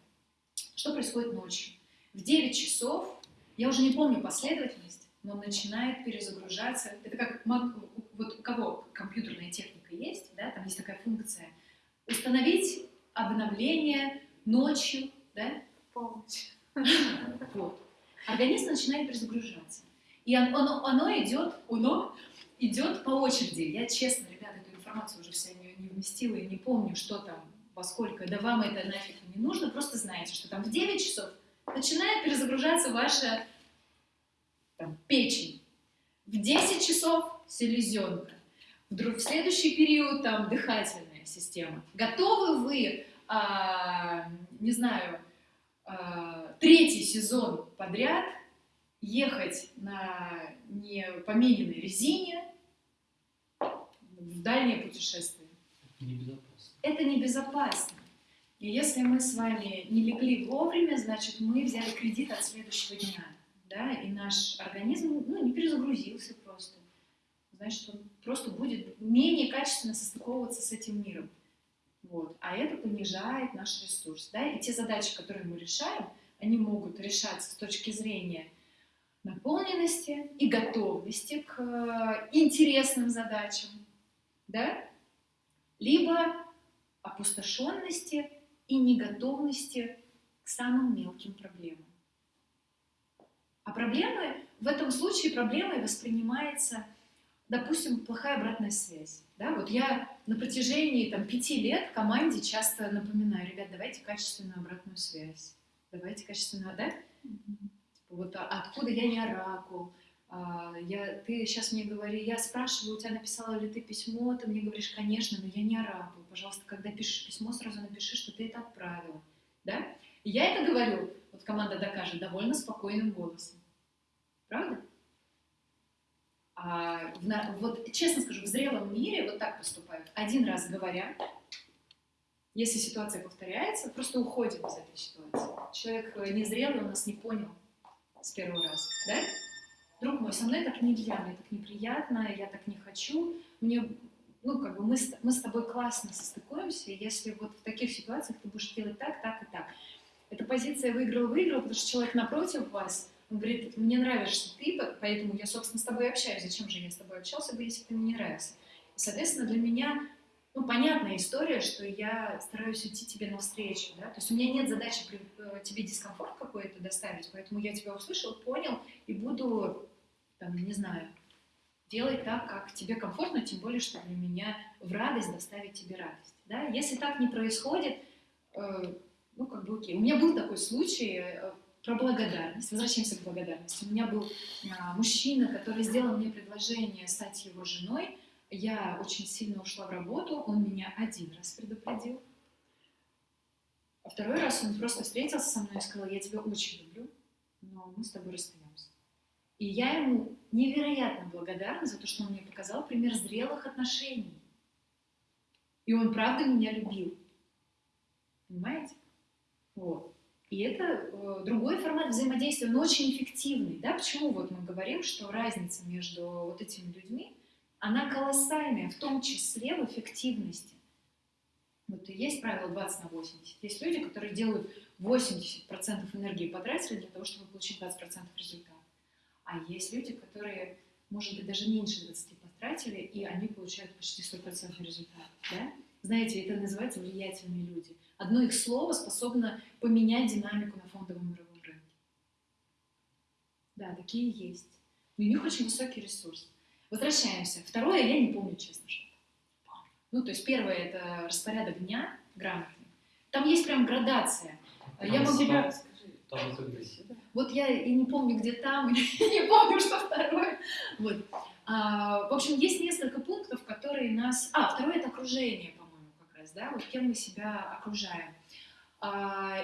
что происходит ночью. В 9 часов, я уже не помню последовательность, но начинает перезагружаться. Это как вот у кого компьютерная техника есть, да, там есть такая функция. Установить обновление ночью, да, Полночь. вот. Организм начинает перезагружаться. И он- оно, оно идет, оно идет по очереди. Я честно, ребята, эту информацию уже вся не, не вместила и не помню, что там, во сколько. Да вам это нафиг не нужно. Просто знаете, что там в 9 часов начинает перезагружаться ваша там, печень. В 10 часов селезенка. Вдруг в следующий период там дыхательная система. Готовы вы, а, не знаю, а, третий сезон подряд ехать на непомененной резине в дальнее путешествие? Небезопасно. Это небезопасно. И если мы с вами не легли вовремя, значит, мы взяли кредит от следующего дня. Да? И наш организм ну, не перезагрузился просто. Значит, он просто будет менее качественно состыковываться с этим миром. Вот. А это понижает наш ресурс. Да? И те задачи, которые мы решаем, они могут решаться с точки зрения наполненности и готовности к э, интересным задачам. Да? Либо опустошенности и неготовности к самым мелким проблемам. А проблемы, в этом случае проблемой воспринимается, допустим, плохая обратная связь. Да? Вот я на протяжении там, пяти лет команде часто напоминаю, ребят, давайте качественную обратную связь. Давайте качественную, да? Типа, вот а- откуда я не оракул, А, я, ты сейчас мне говори, я спрашиваю, у тебя написала ли ты письмо, ты мне говоришь, конечно, но я не арабу. Пожалуйста, когда пишешь письмо, сразу напиши, что ты это отправила. Да? И я это говорю, вот команда докажет, довольно спокойным голосом. Правда? А вот честно скажу, в зрелом мире вот так поступают. Один раз говоря, если ситуация повторяется, просто уходим из этой ситуации. Человек э, незрелый, он нас не понял с первого раза, да? Друг мой, со мной так нельзя, мне так неприятно, я так не хочу, мне, ну, как бы мы с, мы с тобой классно состыкуемся, если вот в таких ситуациях ты будешь делать так, так и так. Эта позиция выиграл-выиграл, потому что человек напротив вас, он говорит, мне нравишься ты, по- поэтому я, собственно, с тобой общаюсь. Зачем же я с тобой общался бы, если ты мне не нравился? И, соответственно, для меня, ну, понятная история, что я стараюсь идти тебе навстречу, да, то есть у меня нет задачи э, тебе дискомфорт какой-то доставить, поэтому я тебя услышал, понял и буду, там, не знаю, делать так, как тебе комфортно, тем более, что для меня в радость доставить тебе радость, да. Если так не происходит, э, ну, как бы окей. У меня был такой случай э, про благодарность. Возвращаемся к благодарности. У меня был а, мужчина, который сделал мне предложение стать его женой. Я очень сильно ушла в работу, он меня один раз предупредил. А второй раз он просто встретился со мной и сказал, я тебя очень люблю, но мы с тобой расстаемся. И я ему невероятно благодарна за то, что он мне показал пример зрелых отношений. И он правда меня любил. Понимаете? Вот. И это э, другой формат взаимодействия, но очень эффективный. Да? Почему вот мы говорим, что разница между вот этими людьми, она колоссальная, в том числе в эффективности. Вот и есть правило 20 на 80. Есть люди, которые делают 80% энергии потратили для того, чтобы получить 20% результата. А есть люди, которые, может быть, даже меньше 20 потратили, и они получают почти 100% результат. Да? Знаете, это называется влиятельные люди. Одно их слово способно поменять динамику на фондовом мировом рынке. Да, такие есть. И у них очень высокий ресурс. Возвращаемся. Второе, я не помню, честно, что. Ну, то есть первое – это распорядок дня грамотный. Там есть прям градация. Я могу... Там. Вот я и не помню, где там, и не помню, что второе. Вот. А, в общем, есть несколько пунктов, которые нас... А, второе – это окружение, по-моему, как раз, да, вот кем мы себя окружаем. А,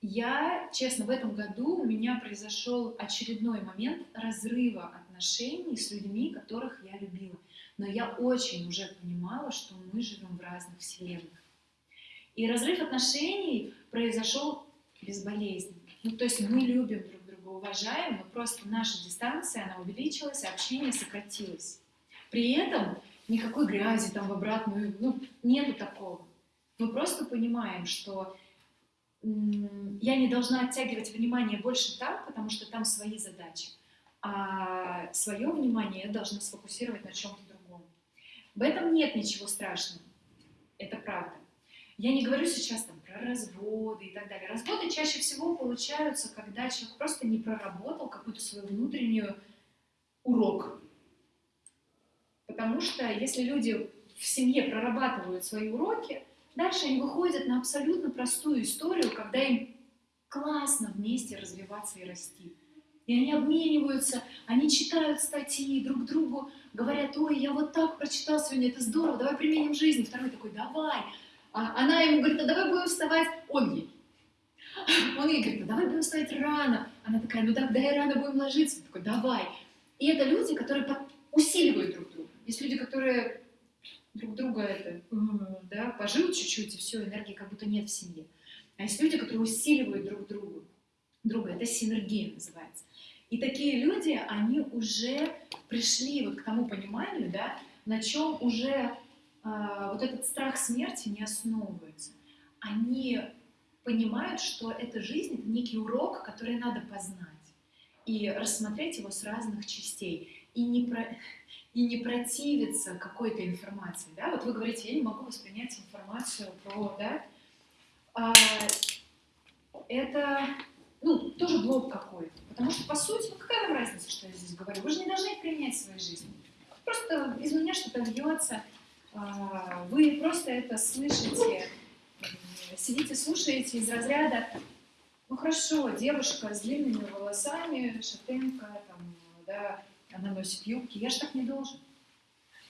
я, честно, в этом году у меня произошел очередной момент разрыва отношений с людьми, которых я любила. Но я очень уже понимала, что мы живем в разных вселенных. И разрыв отношений произошел безболезненно. Ну, то есть мы любим друг друга, уважаем, но просто наша дистанция, она увеличилась, общение сократилось. При этом никакой грязи там в обратную, ну, нету такого. Мы просто понимаем, что я не должна оттягивать внимание больше там, потому что там свои задачи. А свое внимание я должна сфокусировать на чем-то другом. В этом нет ничего страшного. Это правда. Я не говорю сейчас разводы и так далее. Разводы чаще всего получаются, когда человек просто не проработал какую-то свою внутреннюю урок. Потому что если люди в семье прорабатывают свои уроки, дальше они выходят на абсолютно простую историю, когда им классно вместе развиваться и расти. И они обмениваются, они читают статьи друг другу, говорят, ой, я вот так прочитал сегодня, это здорово, давай применим в жизни. Второй такой, давай. А она ему говорит, а давай будем вставать, он ей. Он ей говорит, а давай будем вставать рано. Она такая, ну тогда и рано будем ложиться. Он такой, давай. И это люди, которые усиливают друг друга. Есть люди, которые друг друга это, да, пожил чуть-чуть, и все, энергии как будто нет в семье. А есть люди, которые усиливают друг другу. Друга, это синергия называется. И такие люди, они уже пришли вот к тому пониманию, да, на чем уже вот этот страх смерти не основывается. Они понимают, что эта жизнь — это некий урок, который надо познать и рассмотреть его с разных частей. И не, про, и не противиться какой-то информации. Да? Вот вы говорите, я не могу воспринять информацию про... Да? А, это ну, тоже блок какой-то. Потому что, по сути, ну какая вам разница, что я здесь говорю? Вы же не должны применять в своей жизни. Просто из меня что-то льется, а, вы просто это слышите, м, сидите, слушаете из разряда, ну хорошо, девушка с длинными волосами, шатенка, там, да, она носит юбки. Я же так не должен.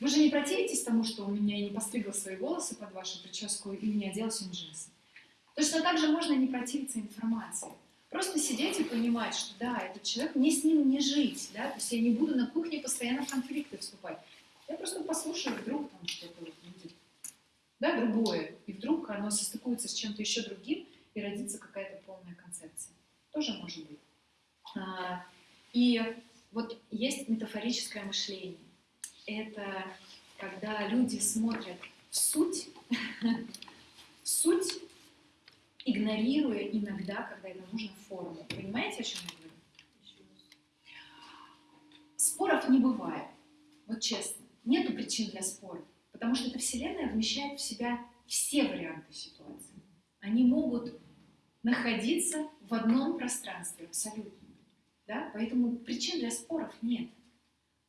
Вы же не противитесь тому, что у меня не постригла свои волосы под вашу прическу и не одела сегодня джинсы. Точно так же можно не противиться информации. Просто сидеть и понимать, что да, этот человек, мне с ним не жить, да, то есть я не буду на кухне постоянно в конфликты вступать. Я просто послушаю, вдруг там что-то будет, да, другое, и вдруг оно состыкуется с чем-то еще другим, и родится какая-то полная концепция. Тоже может быть. А, и вот есть метафорическое мышление. Это когда люди смотрят в суть, в суть, игнорируя иногда, когда это нужно, форму. Понимаете, о чем я говорю? Споров не бывает. Вот честно. Нету причин для спора. Потому что эта Вселенная вмещает в себя все варианты ситуации. Они могут находиться в одном пространстве абсолютно. Да? Поэтому причин для споров нет.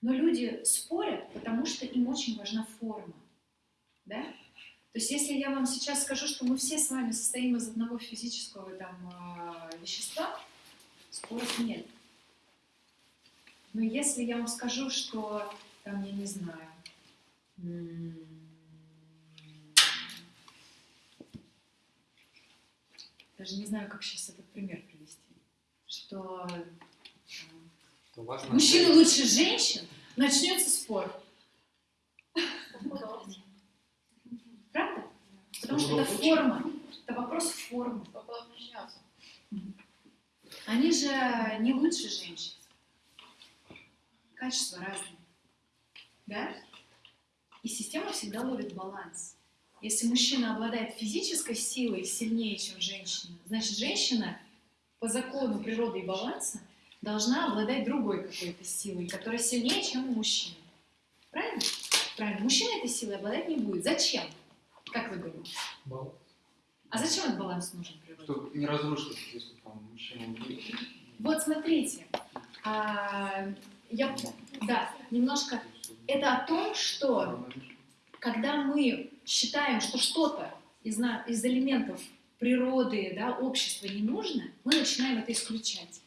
Но люди спорят, потому что им очень важна форма. Да? То есть если я вам сейчас скажу, что мы все с вами состоим из одного физического там, э, вещества, споров нет. Но если я вам скажу, что, там, я не знаю, даже не знаю, как сейчас этот пример привести, что То важно мужчина лучше женщин, начнется спор. Правда? Потому что это форма, это вопрос формы. Они же не лучше женщин. Качества разные. Да? И система всегда ловит баланс. Если мужчина обладает физической силой сильнее, чем женщина, значит, женщина по закону природы и баланса должна обладать другой какой-то силой, которая сильнее, чем у мужчины. Правильно? Правильно. Мужчина этой силой обладать не будет. Зачем? Как вы думаете? Баланс. А зачем этот баланс нужен природе? Чтобы не разрушить, если там мужчина будет. Вот смотрите, а, я, да, немножко, это о том, что когда мы считаем, что что-то из, из элементов природы, да, общества не нужно, мы начинаем это исключать.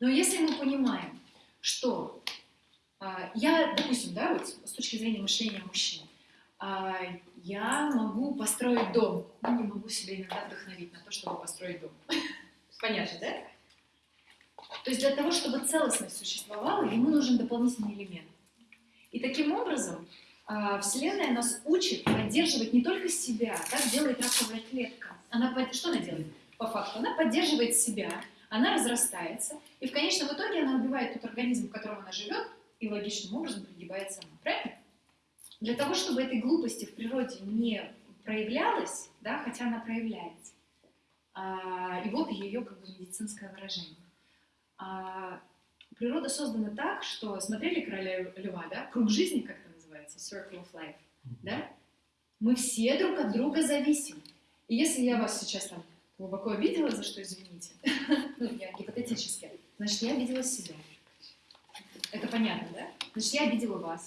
Но если мы понимаем, что а, я, допустим, да, вот с точки зрения мышления мужчин, а, я могу построить дом, но не могу себя иногда вдохновить на то, чтобы построить дом. Понятно, да? То есть для того, чтобы целостность существовала, ему нужен дополнительный элемент. И таким образом а, Вселенная нас учит поддерживать не только себя, как делает раковая клетка. Она, что она делает? По факту, она поддерживает себя, она разрастается, и в конечном итоге она убивает тот организм, в котором она живет, и логичным образом пригибает сама. Правильно? Для того, чтобы этой глупости в природе не проявлялась, да, хотя она проявляется. А, и вот ее как бы медицинское выражение. А, природа создана так, что смотрели короля льва, да? Круг жизни, как это называется, circle of life, да? Мы все друг от друга зависим. И если я вас сейчас там глубоко обидела, за что извините, ну, я гипотетически, значит, я обидела себя. Это понятно, да? Значит, я обидела вас.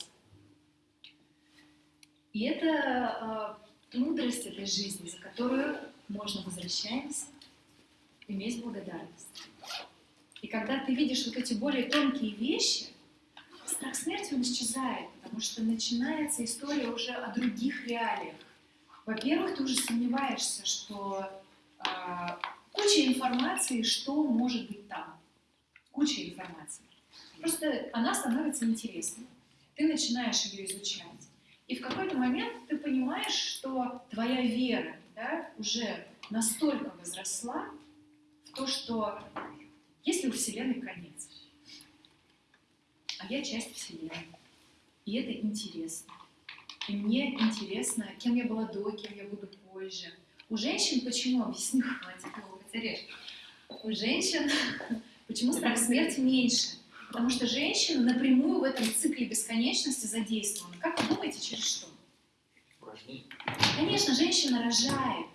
И это э, мудрость этой жизни, за которую можно возвращаемся, иметь благодарность. И когда ты видишь вот эти более тонкие вещи, страх смерти он исчезает, потому что начинается история уже о других реалиях. Во-первых, ты уже сомневаешься, что а, куча информации, что может быть там. Куча информации. Просто она становится интересной. Ты начинаешь ее изучать. И в какой-то момент ты понимаешь, что твоя вера да, уже настолько возросла в то, что есть ли у Вселенной конец? А я часть Вселенной. И это интересно. И мне интересно, кем я была до, кем я буду позже. У женщин почему? Объясню, хватит потерять. У женщин почему страх смерти меньше? Потому что женщина напрямую в этом цикле бесконечности задействована. Как вы думаете, через что? Конечно, женщина рожает.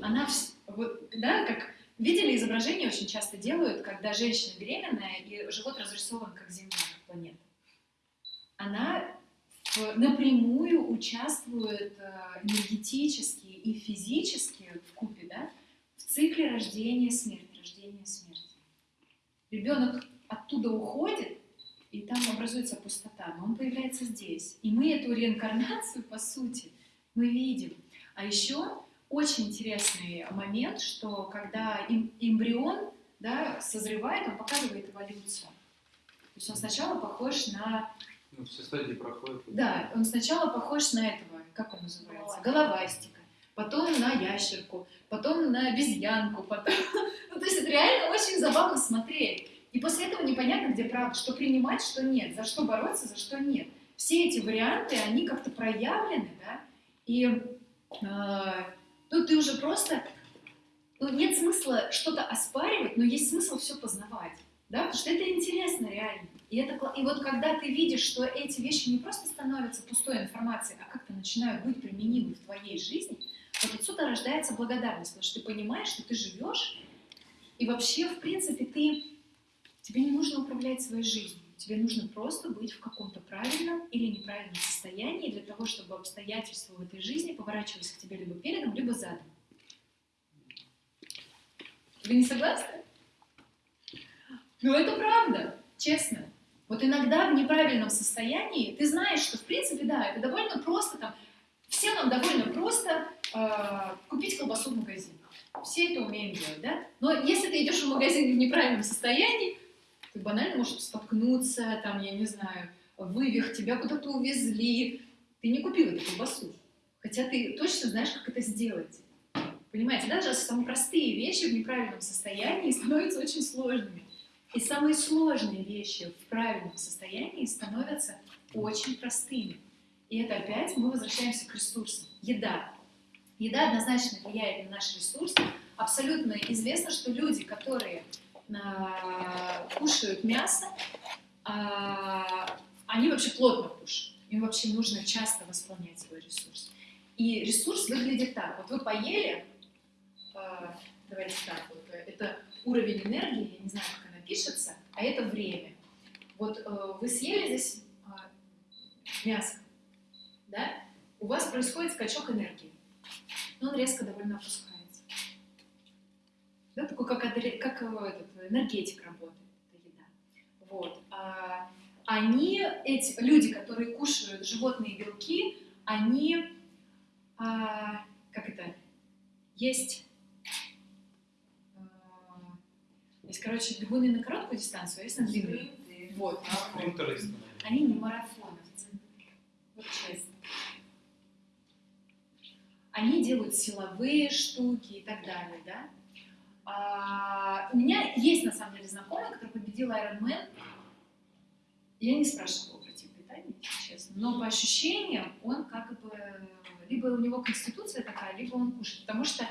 Она, вот, да, как видели изображения очень часто делают, когда женщина беременная и живот разрисован как Земля, как планета. Она напрямую участвует э, энергетически и физически в купе, да, в цикле рождения смерти, рождения смерти. Ребенок оттуда уходит, и там образуется пустота, но он появляется здесь. И мы эту реинкарнацию, по сути, мы видим. А еще очень интересный момент, что когда эм- эмбрион да, созревает, он показывает эволюцию. То есть он сначала похож на... Ну, все стадии проходят. Да, он сначала похож на этого, как он называется? Головастика. Потом на ящерку, потом на обезьянку, потом... Ну, то есть это реально очень забавно смотреть. И после этого непонятно, где правда, что принимать, что нет, за что бороться, за что нет. Все эти варианты, они как-то проявлены, да, и э, тут ты уже просто, ну, нет смысла что-то оспаривать, но есть смысл все познавать, да, потому что это интересно реально. И, это, и вот когда ты видишь, что эти вещи не просто становятся пустой информацией, а как-то начинают быть применимы в твоей жизни, вот отсюда рождается благодарность, потому что ты понимаешь, что ты живешь, и вообще, в принципе, ты Тебе не нужно управлять своей жизнью. Тебе нужно просто быть в каком-то правильном или неправильном состоянии для того, чтобы обстоятельства в этой жизни поворачивались к тебе либо передом, либо задом. Вы не согласны? Ну, это правда, честно. Вот иногда в неправильном состоянии ты знаешь, что, в принципе, да, это довольно просто, там, всем нам довольно просто э, купить колбасу в магазине. Все это умеем делать, да? Но если ты идешь в магазин в неправильном состоянии, ты банально можешь споткнуться, там, я не знаю, вывих, тебя куда-то увезли. Ты не купил эту колбасу. Хотя ты точно знаешь, как это сделать. Понимаете, даже самые простые вещи в неправильном состоянии становятся очень сложными. И самые сложные вещи в правильном состоянии становятся очень простыми. И это опять мы возвращаемся к ресурсам. Еда. Еда однозначно влияет на наш ресурс. Абсолютно известно, что люди, которые кушают мясо, а, они вообще плотно кушают. Им вообще нужно часто восполнять свой ресурс. И ресурс выглядит так. Вот вы поели, а, давайте так, вот, это уровень энергии, я не знаю, как она пишется, а это время. Вот э, вы съели здесь мясо, да? У вас происходит скачок энергии. Но он резко довольно опускается. Да, такой, как, как э, этот, энергетик работает, это еда. Вот. А, они, эти люди, которые кушают животные белки, они, а, как это, есть, а, есть, короче, бегуны на короткую дистанцию, а есть на длинную. Вот. Они не марафоновцы. Вот честно. Они делают силовые штуки и так далее, да? А, у меня есть, на самом деле, знакомый, который победил Ironman. Я не спрашивала про тип питания, честно. Но по ощущениям он как бы... Либо у него конституция такая, либо он кушает. Потому что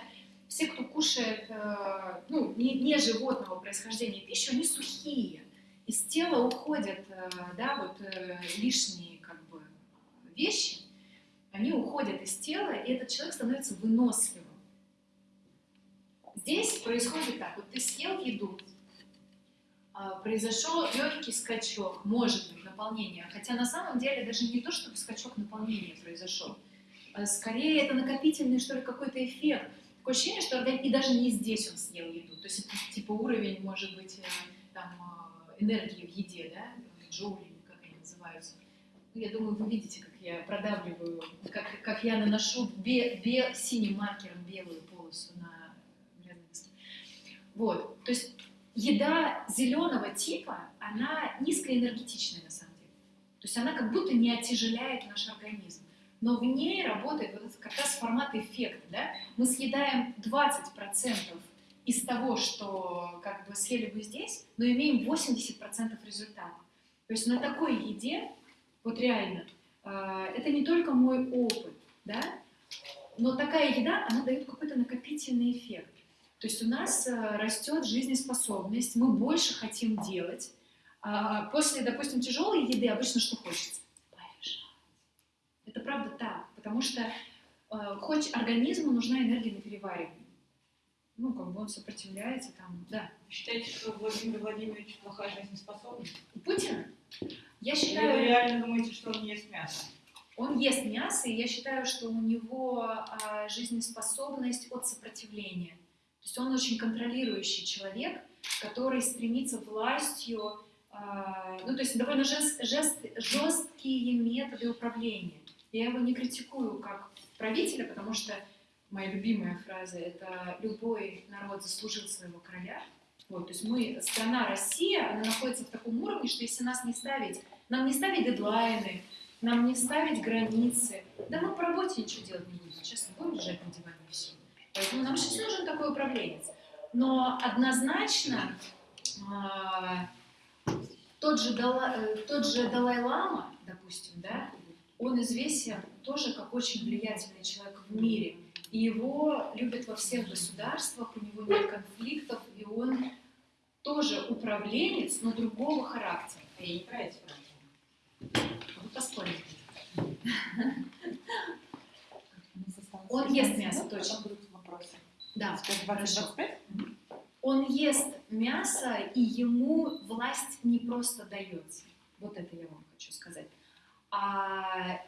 все, кто кушает э, ну, не, не животного происхождения пищу, они сухие. Из тела уходят э, да, вот, э, лишние как бы, вещи, они уходят из тела, и этот человек становится выносливым. Здесь происходит так, вот ты съел еду, а, произошел легкий скачок, может быть, наполнения, хотя на самом деле даже не то, чтобы скачок наполнения произошел, а скорее это накопительный, что ли, какой-то эффект. Такое ощущение, что организм, и даже не здесь он съел еду, то есть это типа уровень, может быть, э, там, э, энергии в еде, да, джоули, как они называются. Ну, я думаю, вы видите, как я продавливаю, как, как я наношу бе, бе, синим маркером белую полосу на. Вот, то есть еда зеленого типа, она низкоэнергетичная на самом деле. То есть она как будто не оттяжеляет наш организм. Но в ней работает вот этот как раз формат эффекта. Да? Мы съедаем 20% из того, что как бы съели бы здесь, но имеем 80% результата. То есть на такой еде, вот реально, э, это не только мой опыт, да? но такая еда, она дает какой-то накопительный эффект. То есть у нас э, растет жизнеспособность, мы больше хотим делать. А после, допустим, тяжелой еды обычно что хочется? Полежать. Это правда так, потому что э, хоть организму нужна энергия на переваривание. Ну, как бы он сопротивляется там, да. Считаете, что Владимир Владимирович плохая жизнеспособность? У Путина, я Или считаю, вы реально думаете, что он ест мясо? он ест мясо, и я считаю, что у него а, жизнеспособность от сопротивления. То есть он очень контролирующий человек, который стремится властью а, ну, то есть довольно жест, жест, жесткие методы управления. Я его не критикую как правителя, потому что моя любимая фраза – это «любой народ заслужил своего короля». Вот, то есть мы, страна Россия, она находится в таком уровне, что если нас не ставить, нам не ставить дедлайны, нам не ставить границы, да мы по работе ничего делать не будем, честно, будем лежать на диване и все. Поэтому нам сейчас нужен такой управленец. Но однозначно а, тот, же Дала, э, тот же Далай-Лама, допустим, да, он известен тоже как очень влиятельный человек в мире. И его любят во всех государствах, у него нет конфликтов, и он тоже управленец, но другого характера. А я не про это. Вы поспорите. Он ест мясо, точно. Да, хорошо. Он ест мясо, и ему власть не просто дается. Вот это я вам хочу сказать. А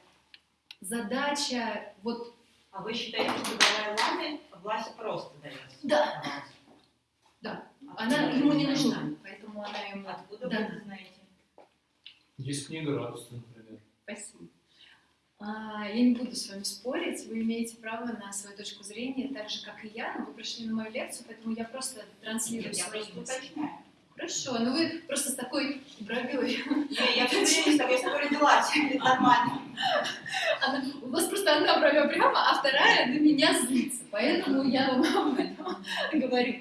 задача, вот, А вы считаете, что Далай-Ламе власть просто дается? Да. да, она ему не нужна, поэтому она ему... Откуда Да. вы это знаете? Есть книга «Радость», например. Спасибо. А, я не буду с вами спорить, вы имеете право на свою точку зрения, так же, как и я, но вы пришли на мою лекцию, поэтому я просто транслирую Я свои просто уточняю. Хорошо, но вы просто с такой бровей. Я, я все время с тобой спорю дела, нормально. Она- у вас просто одна бровя прямо, а вторая на меня злится, поэтому я вам об этом говорю.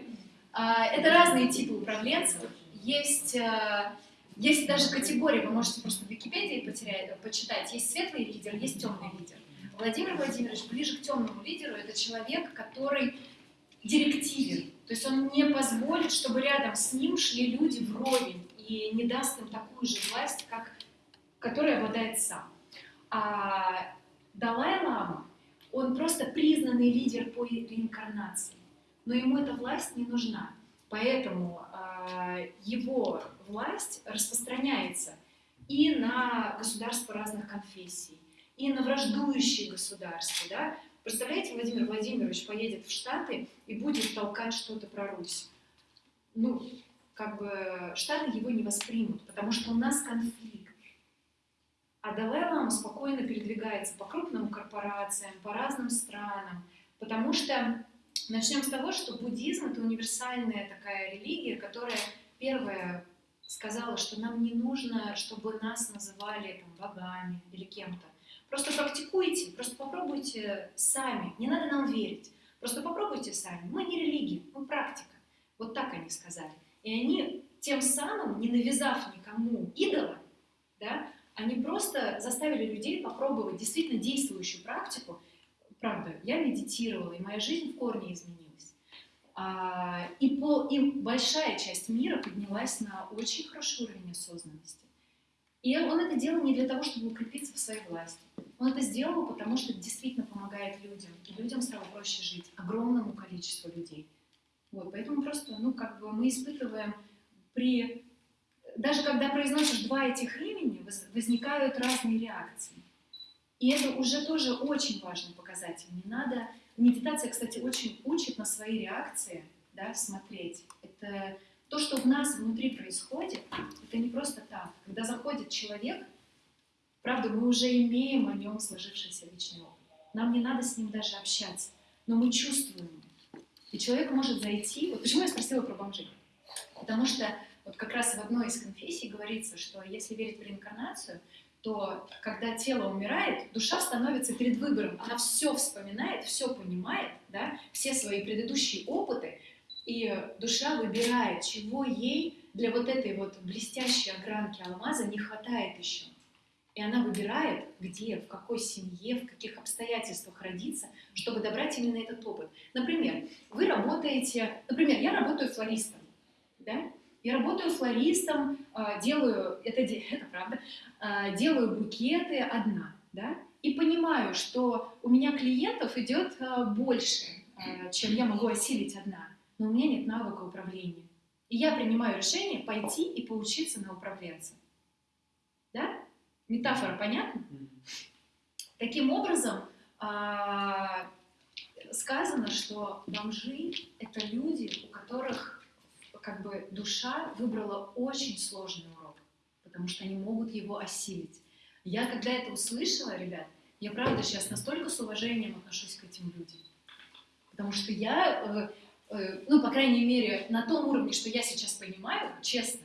А, это разные типы управленцев. Есть, а, есть даже категории, вы можете просто в Википедии потерять, почитать. Есть светлый лидер, есть темный лидер. Владимир Владимирович ближе к темному лидеру. Это человек, который директивен. То есть он не позволит, чтобы рядом с ним шли люди вровень и не даст им такую же власть, как, которой обладает сам. А Далай-Лама, он просто признанный лидер по реинкарнации, но ему эта власть не нужна. Поэтому а, его власть распространяется и на государства разных конфессий, и на враждующие государства. Да? Представляете, Владимир Владимирович поедет в Штаты и будет толкать что-то про Русь. Ну, как бы Штаты его не воспримут, потому что у нас конфликт. А Далай-Лама спокойно передвигается по крупным корпорациям, по разным странам, потому что начнем с того, что буддизм это универсальная такая религия, которая первая сказала, что нам не нужно, чтобы нас называли там, богами или кем-то. Просто практикуйте, просто попробуйте сами. Не надо нам верить. Просто попробуйте сами. Мы не религия, мы практика. Вот так они сказали. И они тем самым, не навязав никому идола, да, они просто заставили людей попробовать действительно действующую практику. Правда, я медитировала, и моя жизнь в корне изменилась. А, и, по, и большая часть мира поднялась на очень хороший уровень осознанности. И он это делал не для того, чтобы укрепиться в своей власти. Он это сделал, потому что действительно помогает людям. И людям стало проще жить, огромному количеству людей. Вот, поэтому просто, ну, как бы мы испытываем при... Даже когда произносишь два этих имени, воз- возникают разные реакции. И это уже тоже очень важный показатель. Не надо... Медитация, кстати, очень учит на свои реакции да, смотреть. Это то, что в нас внутри происходит, это не просто так. Когда заходит человек, правда, мы уже имеем о нем сложившийся личный опыт. Нам не надо с ним даже общаться, но мы чувствуем. И человек может зайти... Вот почему я спросила про бомжей? Потому что вот как раз в одной из конфессий говорится, что если верить в реинкарнацию, то когда тело умирает, душа становится перед выбором. Она все вспоминает, все понимает, да, все свои предыдущие опыты, и душа выбирает, чего ей для вот этой вот блестящей огранки алмаза не хватает еще. И она выбирает, где, в какой семье, в каких обстоятельствах родиться, чтобы добрать именно этот опыт. Например, вы работаете, например, я работаю флористом, да? Я работаю флористом, а, делаю, это, это правда, делаю букеты одна, да? И понимаю, что у меня клиентов идет а, больше, а, чем я могу осилить одна, но у меня нет навыка управления. И я принимаю решение пойти и поучиться на управленца. Да? Метафора понятна? Таким образом, а, сказано, что бомжи — это люди, у которых как бы душа выбрала очень сложный урок, потому что они могут его осилить. Я когда это услышала, ребят, я правда сейчас настолько с уважением отношусь к этим людям. Потому что я, э, э, ну, по крайней мере, на том уровне, что я сейчас понимаю, честно,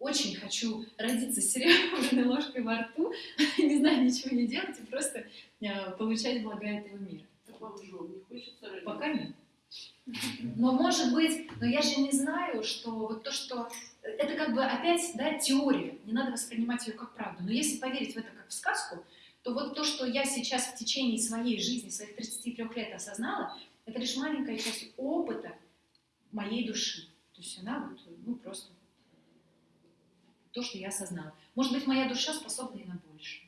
очень хочу родиться с серебряной ложкой во рту, не знаю, ничего не делать и просто э, получать блага этого мира. Так вам же не хочется родиться? Пока нет. Но может быть, но я же не знаю, что вот то, что это как бы опять, да, теория, не надо воспринимать ее как правду. Но если поверить в это как в сказку, то вот то, что я сейчас в течение своей жизни, своих 33 лет осознала, это лишь маленькая часть опыта моей души. То есть она вот, ну, просто то, что я осознала. Может быть, моя душа способна и на больше.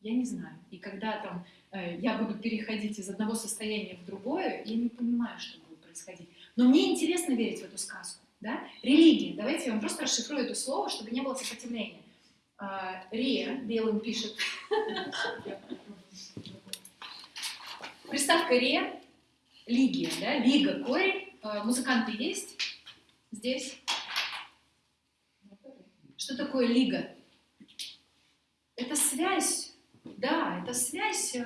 Я не знаю. И когда там э, я буду переходить из одного состояния в другое, я не понимаю, что будет происходить. Но мне интересно верить в эту сказку. Да? Религия. Давайте я вам просто расшифрую это слово, чтобы не было сопротивления. А, Рия белым пишет. Приставка ре, лигия, да, лига, корень. А, Музыканты есть здесь? Что такое лига? Это связь, да, это связь э,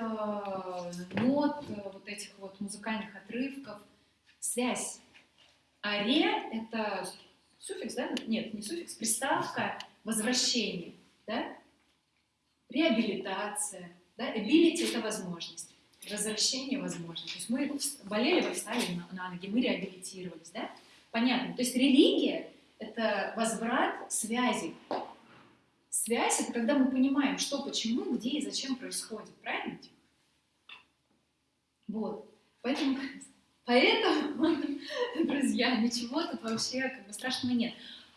нот, вот этих вот музыкальных отрывков, связь. А ре — это суффикс, да? Нет, не суффикс, приставка возвращение, да? Реабилитация, да? Ability — это возможность, возвращение — возможность. То есть мы болели, вы встали на ноги, мы реабилитировались, да? Понятно. То есть религия — это возврат связи. Связь — это когда мы понимаем, что, почему, где и зачем происходит. Правильно? Вот. Поэтому Поэтому, друзья, ничего тут вообще как бы страшного нет.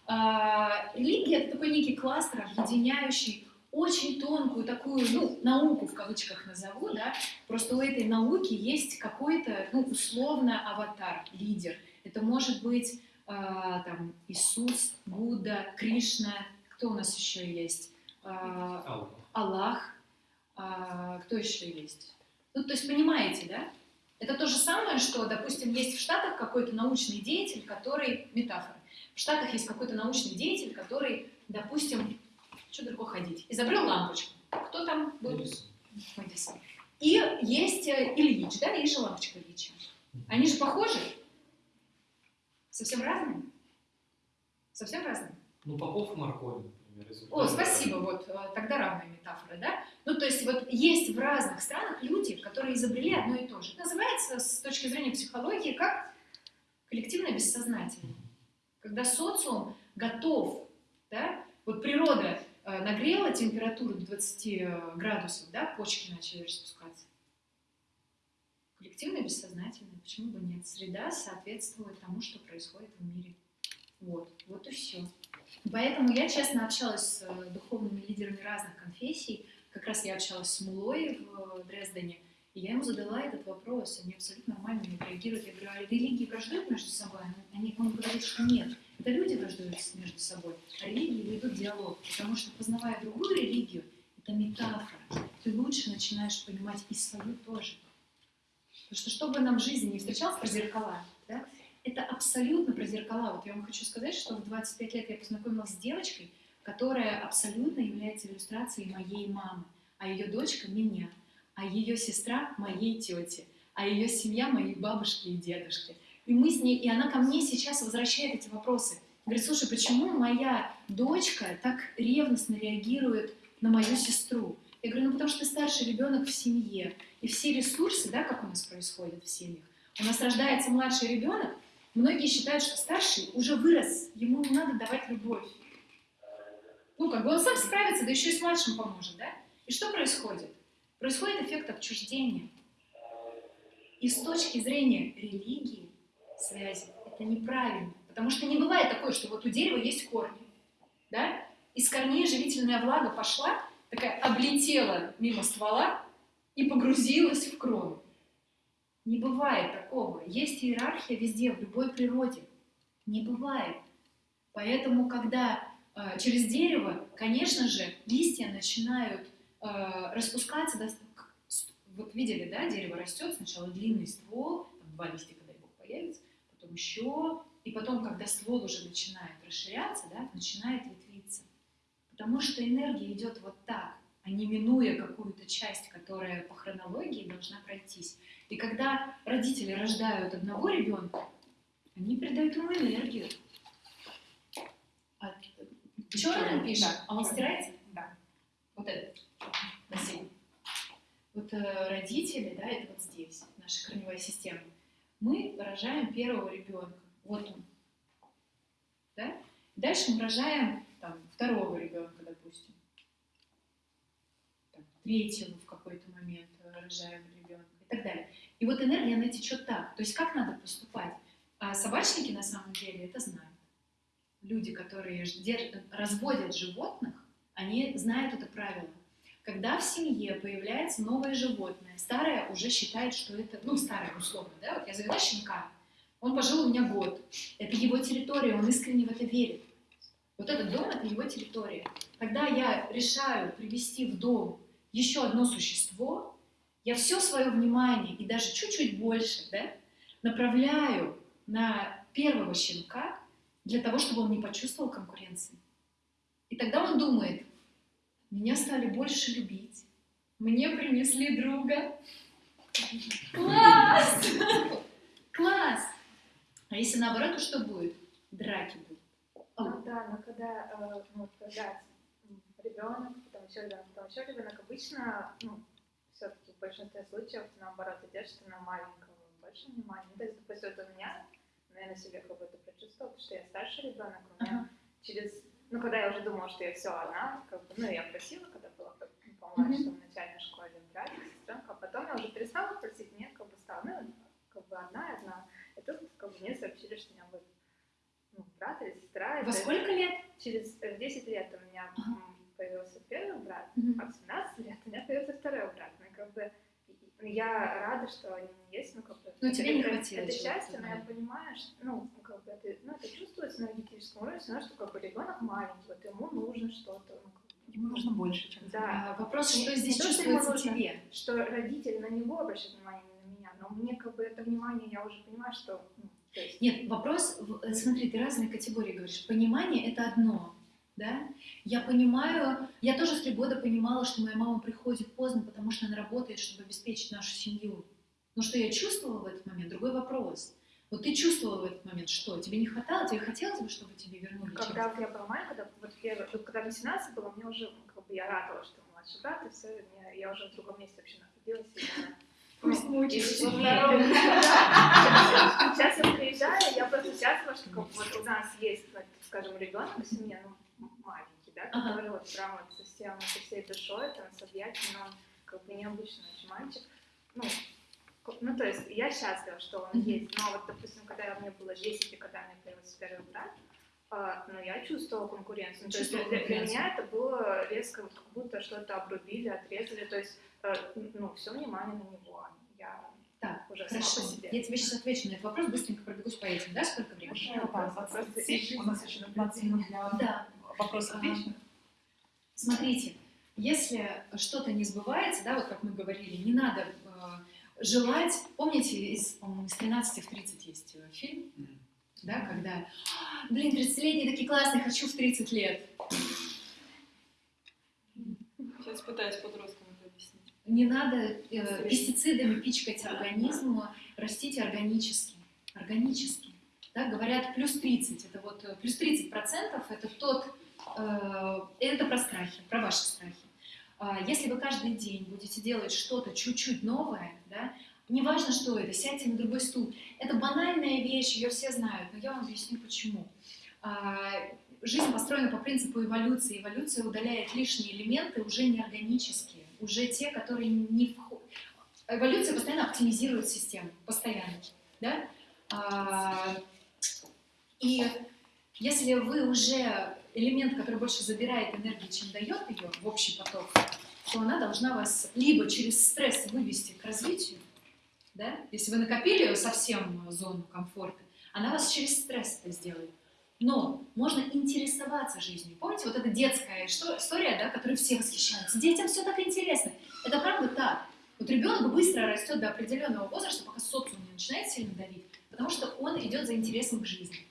А, религия это такой некий кластер, объединяющий очень тонкую такую, ну, науку в кавычках назову, да, просто у этой науки есть какой-то, ну, условно, аватар, лидер. Это может быть а, там Иисус, Будда, Кришна, кто у нас еще есть? А, Аллах, а, кто еще есть? Ну, то есть понимаете, да? Это то же самое, что, допустим, есть в Штатах какой-то научный деятель, который... Метафора. В Штатах есть какой-то научный деятель, который, допустим, что далеко ходить, изобрел лампочку. Кто там был? Эдисон. И есть э, Ильич, да, и же лампочка Ильича. Они же похожи? Совсем разные? Совсем разные? Ну, Попов и Маркони. О, спасибо, вот э, тогда равная метафора, да? Ну, то есть вот есть в разных странах люди, которые изобрели одно и то же. Это называется с точки зрения психологии как коллективное бессознательное. Когда социум готов, да, вот природа э, нагрела температуру до 20 э, градусов, да, почки начали распускаться. Коллективное бессознательное, почему бы нет? Среда соответствует тому, что происходит в мире. Вот, вот и все. Поэтому я, честно, общалась с э, духовными лидерами разных конфессий. Как раз я общалась с Мулой в э, Дрездене, и я ему задала этот вопрос. Они абсолютно нормально на реагируют. Я говорю, а религии враждуют между собой? Они, он говорит, что нет. Это люди враждуют между собой, а религии ведут диалог. Потому что, познавая другую религию, это метафора. Ты лучше начинаешь понимать и свою тоже. Потому что, что бы нам в жизни не встречалось про зеркала, да, это абсолютно про зеркала. Вот я вам хочу сказать, что в 25 лет я познакомилась с девочкой, которая абсолютно является иллюстрацией моей мамы, а ее дочка меня, а ее сестра моей тети, а ее семья моей бабушки и дедушки. И мы с ней, и она ко мне сейчас возвращает эти вопросы. Говорит, слушай, почему моя дочка так ревностно реагирует на мою сестру? Я говорю, ну потому что ты старший ребенок в семье, и все ресурсы, да, как у нас происходит в семьях. У нас рождается младший ребенок, Многие считают, что старший уже вырос, ему не надо давать любовь. Ну, как бы он сам справится, да еще и с младшим поможет, да? И что происходит? Происходит эффект отчуждения. И с точки зрения религии, связи, это неправильно. Потому что не бывает такое, что вот у дерева есть корни, да? Из корней живительная влага пошла, такая облетела мимо ствола и погрузилась в крону. Не бывает такого. Есть иерархия везде, в любой природе. Не бывает. Поэтому, когда э, через дерево, конечно же, листья начинают э, распускаться. До... Вот видели, да, дерево растет, сначала длинный ствол, там два листика, дай бог, появится, потом еще и потом, когда ствол уже начинает расширяться, да, начинает ветвиться. Потому что энергия идет вот так, а не минуя какую-то часть, которая по хронологии должна пройтись. И когда родители рождают одного ребенка, они передают ему энергию. А, черным пишет, Да. а он стирается? Да. Вот этот. Спасибо. Вот э, родители, да, это вот здесь, наша корневая система. Мы рожаем первого ребенка. Вот он. Да? Дальше мы рожаем там, второго ребенка, допустим. Там, третьего в какой-то момент э, рожаем ребенка и так далее. И вот энергия, она течет так. То есть как надо поступать? А собачники на самом деле это знают. Люди, которые разводят животных, они знают это правило. Когда в семье появляется новое животное, старое уже считает, что это, ну, старое условно, да, вот я завела щенка, он пожил у меня год, это его территория, он искренне в это верит. Вот этот дом — это его территория. Когда я решаю привести в дом еще одно существо, я все свое внимание и даже чуть-чуть больше да, направляю на первого щенка для того, чтобы он не почувствовал конкуренции. И тогда он думает, меня стали больше любить, мне принесли друга. Класс! Класс! А если наоборот, то что будет? Драки будут. Ну да, но когда э, ну, вот появляется ребенок, потом еще ребенок, потом еще ребенок, обычно, ну, все-таки в большинстве случаев наоборот идешь, ты на маленького больше внимания. Ну, то есть, допустим, вот у меня, ну, я на себе как будто прочувствовала, потому что я старший ребенок, у меня Ага. через, ну, когда я уже думала, что я все одна, как бы, ну, я просила, когда была как бы, помладше, в начальной школе, братик, сестренка, а потом я уже перестала просить, нет, как бы стала, ну, как бы одна и одна. И тут, как бы, мне сообщили, что у меня будет ну, брат или сестра. Во Это сколько лет? Через э, в 10 лет у меня Ага. Появился первый брат, Мгм. а в 17 лет у меня появился второй брат. Ну, и как бы и- я рада, что они есть, ну, как бы... Это- тебе не хватило Это счастье, но я понимаю, что, ну, как бы это, ну, это чувствуется на энергетическом уровне, равно, что как бы ребенок маленький, вот ему нужно что-то, ну, Ему нужно больше, чем да, А, Вопрос, что не здесь то, что чувствуется нужно. тебе? что родитель на него обращает внимание, не на меня, но мне как бы это внимание, я уже понимаю, что, ну, есть, Нет, вопрос, э, смотри, ты разные категории говоришь. Понимание — это одно, да? Я понимаю, я тоже в три года понимала, что моя мама приходит поздно, потому что она работает, чтобы обеспечить нашу семью. Но что я чувствовала в этот момент, другой вопрос. Вот ты чувствовала в этот момент что? Тебе не хватало? Тебе хотелось бы, чтобы тебе вернули Когда вот я была маленькая, когда, вот вот когда мне 17 было, мне уже, ну, как бы, я радовалась, что младший брат, и все, мне, я уже в другом месте вообще находилась. И я, Пусть ну, Да. Сейчас я приезжаю, я просто счастлива, что вот у нас есть, скажем, ребенок семье, ну, да, Ага. который вот прям вот совсем со всей душой, там, с объятиями, он как бы необычный очень мальчик. Ну, ну, то есть я счастлива, что он есть, но вот, допустим, когда мне было 10, и когда мне появился первый брат, а, ну, я чувствовала конкуренцию. Ну, То есть для, Чувствовала для- меня это было резко, вот как будто что-то обрубили, отрезали. То есть, э, ну, все внимание на него. Я Так, уже сама Хорошо, по себе. я тебе сейчас отвечу на этот вопрос, быстренько пробегусь по этим, да, сколько времени? Вопрос 27. У нас еще 15 минут для Да. вопросов А, вечных. Смотрите, если что-то не сбывается, да, вот как мы говорили, не надо э, желать. Помните, из, из 13 в 30 есть э, фильм, Мгм. да, когда, «А, блин, 30-летние такие классные, хочу в 30 лет. Сейчас пытаюсь подросткам это объяснить. Не надо э, пестицидами пичкать организм, растите органически. Органически. Да, говорят, плюс 30, это вот э, плюс 30 процентов, это тот, это про страхи, про ваши страхи. А Если вы каждый день будете делать что-то чуть-чуть новое, да, неважно, что это, сядьте на другой стул. Это банальная вещь, ее все знают, но я вам объясню почему. А, Жизнь построена по принципу эволюции. Эволюция удаляет лишние элементы, уже неорганические, уже те, которые не входят. Эволюция постоянно оптимизирует систему, постоянно. Да? А, И если вы уже элемент, который больше забирает энергии, чем дает ее в общий поток, то она должна вас либо через стресс вывести к развитию, да? если вы накопили совсем зону комфорта, она вас через стресс это сделает. Но можно интересоваться жизнью. Помните, вот эта детская история, да, которой все восхищаются. Детям все так интересно. Это правда так. Вот ребенок быстро растет до определенного возраста, пока социум не начинает сильно давить, потому что он идет за интересом к жизни.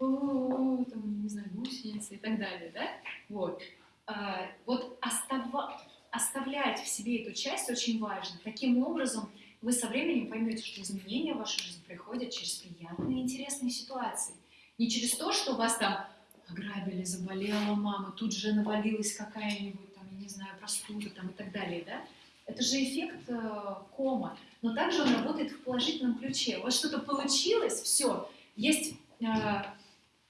«О, там, не знаю, гусеницы и так далее, да? Вот. А, вот остава- оставлять в себе эту часть очень важно. Таким образом, вы со временем поймете, что изменения в вашу жизнь приходят через приятные, интересные ситуации. Не через то, что вас там ограбили, заболела мама, тут же навалилась какая-нибудь, там, я не знаю, простуда там, и так далее, да? Это же эффект э, кома. Но также он работает в положительном ключе. Вас что-то получилось, все, есть э,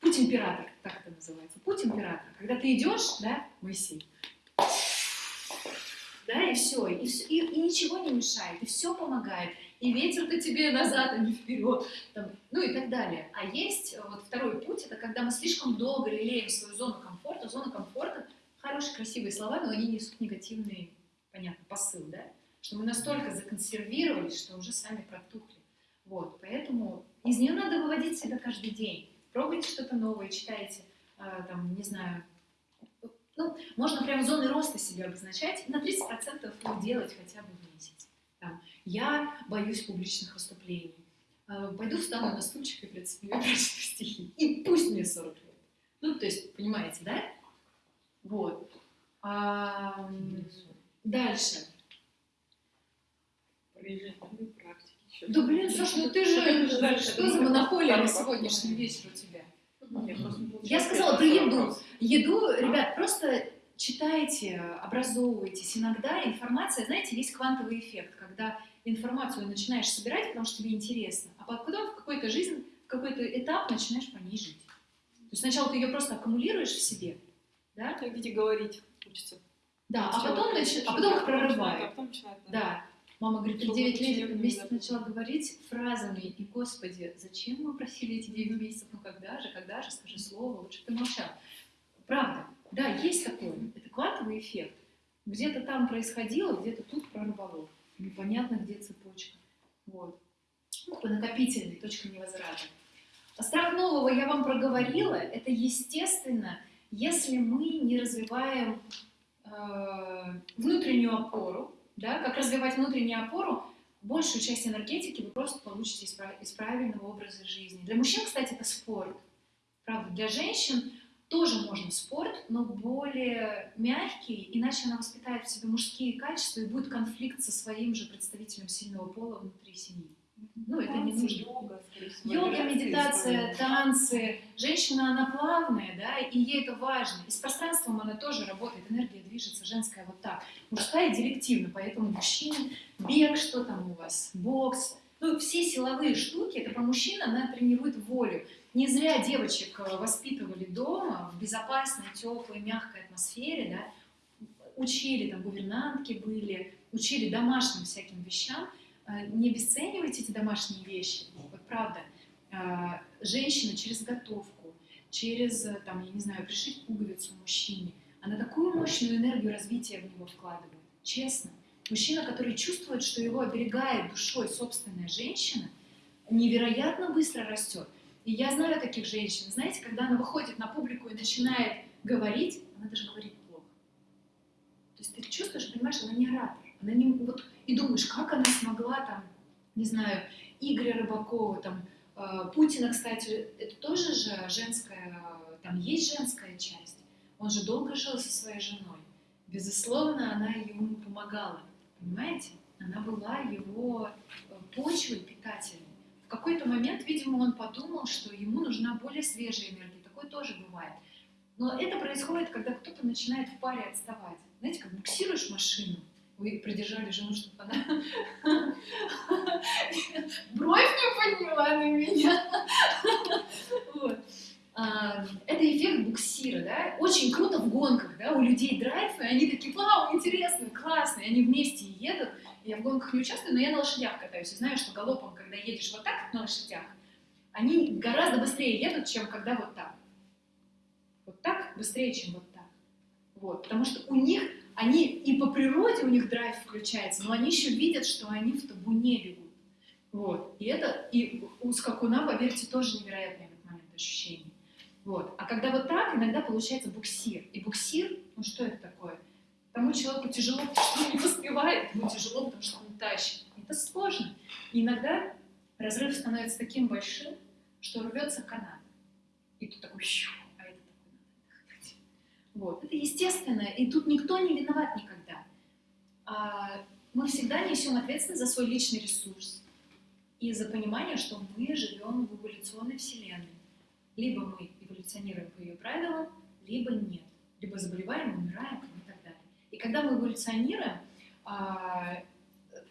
путь императора, так это называется. Путь императора. Когда ты идешь, да, Моисей, да, и все, и, всё- и, и ничего не мешает, и все помогает, и ветер-то тебе назад, а не вперед, там, ну и так далее. А есть э, вот второй путь, это когда мы слишком долго лелеем свою зону комфорта. Зона комфорта — хорошие, красивые слова, но они несут негативный, понятно, посыл, да, что мы настолько законсервировались, что уже сами протухли. Вот, поэтому из нее надо выводить себя каждый день. Пробуйте что-то новое, читайте, а, там, не знаю, ну, можно прям зоны роста себе обозначать, на 30% ну, делать хотя бы в месяц. Там, я боюсь публичных выступлений. А, Пойду встану на стульчик и прочту стихи. И пусть мне 40 лет. Ну, то есть, понимаете, да? Вот. А, дальше. Практики. ещё. Да блин, Саш, ну ты же, что за монополия на сегодняшний вечер у тебя? Я сказала про еду. Еду, ребят, просто читайте, образовывайтесь. Иногда информация, знаете, есть квантовый эффект, когда информацию начинаешь собирать, потому что тебе интересно, а потом в какой-то жизнь, в какой-то этап начинаешь по ней жить. То есть сначала ты ее просто аккумулируешь в себе, да, Как дети говорить учатся. да, а потом, начи- а потом их начинают, а прорывает. потом начинают, Да. Мама говорит, ты Чтобы 9 учителя лет месяцев начала говорить фразами, и, господи, зачем мы просили эти 9 месяцев, ну когда же, когда же, скажи слово, лучше ты молчал. Правда, да, есть такое, это квантовый эффект. Где-то там происходило, где-то тут прорвало. Непонятно, где цепочка. Вот. Ну, такой накопительный, точка невозврата. А страх нового я вам проговорила, это естественно, если мы не развиваем э, внутреннюю опору, да, как развивать внутреннюю опору, большую часть энергетики вы просто получите из, из правильного образа жизни. Для мужчин, кстати, это спорт. Правда, для женщин тоже можно спорт, но более мягкий, иначе она воспитает в себе мужские качества и будет конфликт со своим же представителем сильного пола внутри семьи. Ну, это не нужно. Йога, всего, Йога, медитация, танцы. Женщина, она плавная, да, и ей это важно. И с пространством она тоже работает, энергия движется, женская вот так. Мужская директивно, поэтому мужчина, бег, что там у вас, бокс. Ну, все силовые штуки, это про мужчин, она тренирует волю. Не зря девочек э, воспитывали дома в безопасной, теплой, мягкой атмосфере, да, учили, там, гувернантки были, учили домашним всяким вещам, не обесценивайте эти домашние вещи, вот правда. Э, Женщина через готовку, через, э, там, я не знаю, пришить пуговицу мужчине, она такую мощную энергию развития в него вкладывает, честно. Мужчина, который чувствует, что его оберегает душой собственная женщина, невероятно быстро растет. И я знаю таких женщин, знаете, когда она выходит на публику и начинает говорить, она даже говорит плохо. То есть ты чувствуешь, понимаешь, она не оратор. Она не, вот, и думаешь, как она смогла там, не знаю, Игоря Рыбакова, там, э, Путина, кстати, это тоже же женская, там есть женская часть. Он же долго жил со своей женой. Безусловно, она ему помогала, понимаете? Она была его э, почвой питательной. В какой-то момент, видимо, он подумал, что ему нужна более свежая энергия. Такое тоже бывает. Но это происходит, когда кто-то начинает в паре отставать. Знаете, как буксируешь машину, вы придержали жену, чтобы она бровь не подняла на меня. Вот. А, Это эффект буксира, да? Очень круто в гонках, да? У людей драйв, и они такие, вау, интересно, классно, и они вместе едут. Я в гонках не участвую, но я на лошадях катаюсь. И знаю, что галопом, когда едешь вот так на лошадях, они гораздо быстрее едут, чем когда вот так. Вот так быстрее, чем вот так. Вот. Потому что у них, они и по природе у них драйв включается, но они еще видят, что они в табуне бегут. Вот. И это, и у скакуна, поверьте, тоже невероятный этот момент ощущение. Вот. А когда вот так, иногда получается буксир. И буксир, ну что это такое? Тому человеку тяжело, потому что он не поспевает, ему тяжело, потому что он тащит. Это сложно. И иногда разрыв становится таким большим, что рвется канат. И тут такой, щу, а это такой надо отдохнуть. Вот, это естественно, и тут никто не виноват никогда. А, мы всегда несем ответственность за свой личный ресурс и за понимание, что мы живем в эволюционной вселенной. Либо мы эволюционируем по ее правилам, либо нет. Либо заболеваем, умираем и так далее. И когда мы эволюционируем, а,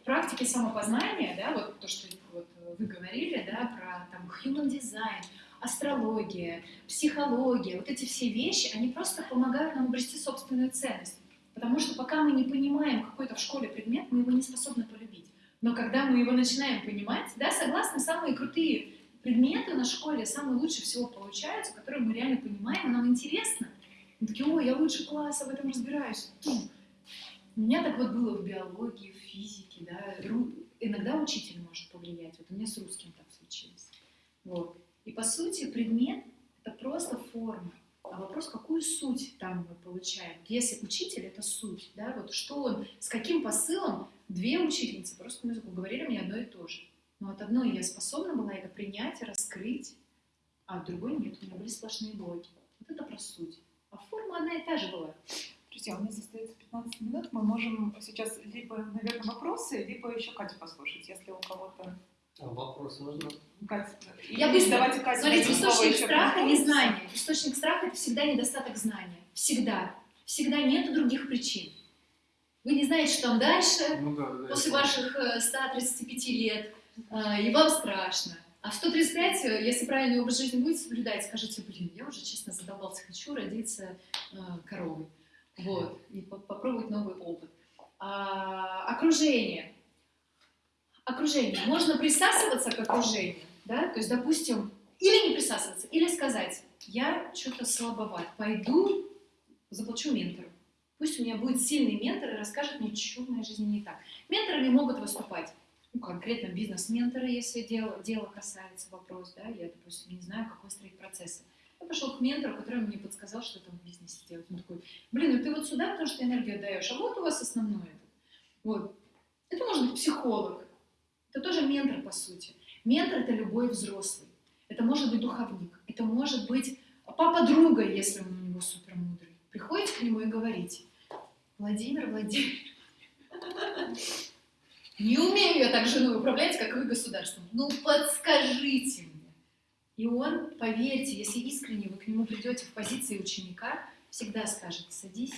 практике самопознания, да, вот то, что вот вы говорили, да, про там human design, астрология, психология, вот эти все вещи, они просто помогают нам обрести собственную ценность. Потому что пока мы не понимаем какой-то в школе предмет, мы его не способны полюбить. Но когда мы его начинаем понимать, да, согласны, самые крутые предметы на школе самые лучше всего получаются, которые мы реально понимаем, нам интересно. Мы такие, ой, я лучше класса в этом разбираюсь. У меня так вот было в биологии, в физике, да, иногда учитель может повлиять. Вот у меня с русским так случилось. Вот. И по сути предмет — это просто форма. А вопрос, какую суть там мы получаем? Если учитель — это суть, да, вот что он, с каким посылом две учительницы по русскому языку говорили мне одно и то же. Но от одной я способна была это принять, раскрыть, а от другой нет, у меня были сплошные блоки. Вот это про суть. А форма одна и та же была. Друзья, у нас остается 15 минут. Мы можем сейчас либо, наверное, вопросы, либо еще Катю послушать, если у кого-то... Вопрос можно? Я быстро. Давайте Катя Смотрите, источник страха про не вопросы. знание. Источник страха это всегда недостаток знания. Всегда. Всегда нет других причин. Вы не знаете, что там дальше, Ну да, да. после ваших э, 135 лет, э, и вам страшно. А в 135, э, если правильный образ жизни будете соблюдать, скажите, блин, я уже честно задолбался, хочу родиться э, коровой. Вот, и по- попробовать новый опыт. А, окружение. Окружение. Можно присасываться к окружению, да, то есть, допустим, или не присасываться, или сказать, я что-то слабоват, пойду заплачу ментору. Пусть у меня будет сильный ментор и расскажет мне, что в моей жизни не так. Менторами могут выступать ну, конкретно бизнес-менторы, если дело, дело касается вопрос, да, я, допустим, не знаю, как выстроить процессы. Я пошел к ментору, который мне подсказал, что там в бизнесе делать. Он такой, блин, ну ты вот сюда, потому что энергию отдаешь, а вот у вас основное. это». Вот. Это может быть психолог. Это тоже ментор, по сути. Ментор — это любой взрослый. Это может быть духовник. Это может быть папа друга, если он у него супер мудрый. Приходите к нему и говорите, Владимир, Владимир, не умею я так женой управлять, как вы государством. Ну, подскажите мне. И он, поверьте, если искренне вы к нему придете в позиции ученика, всегда скажет, садись,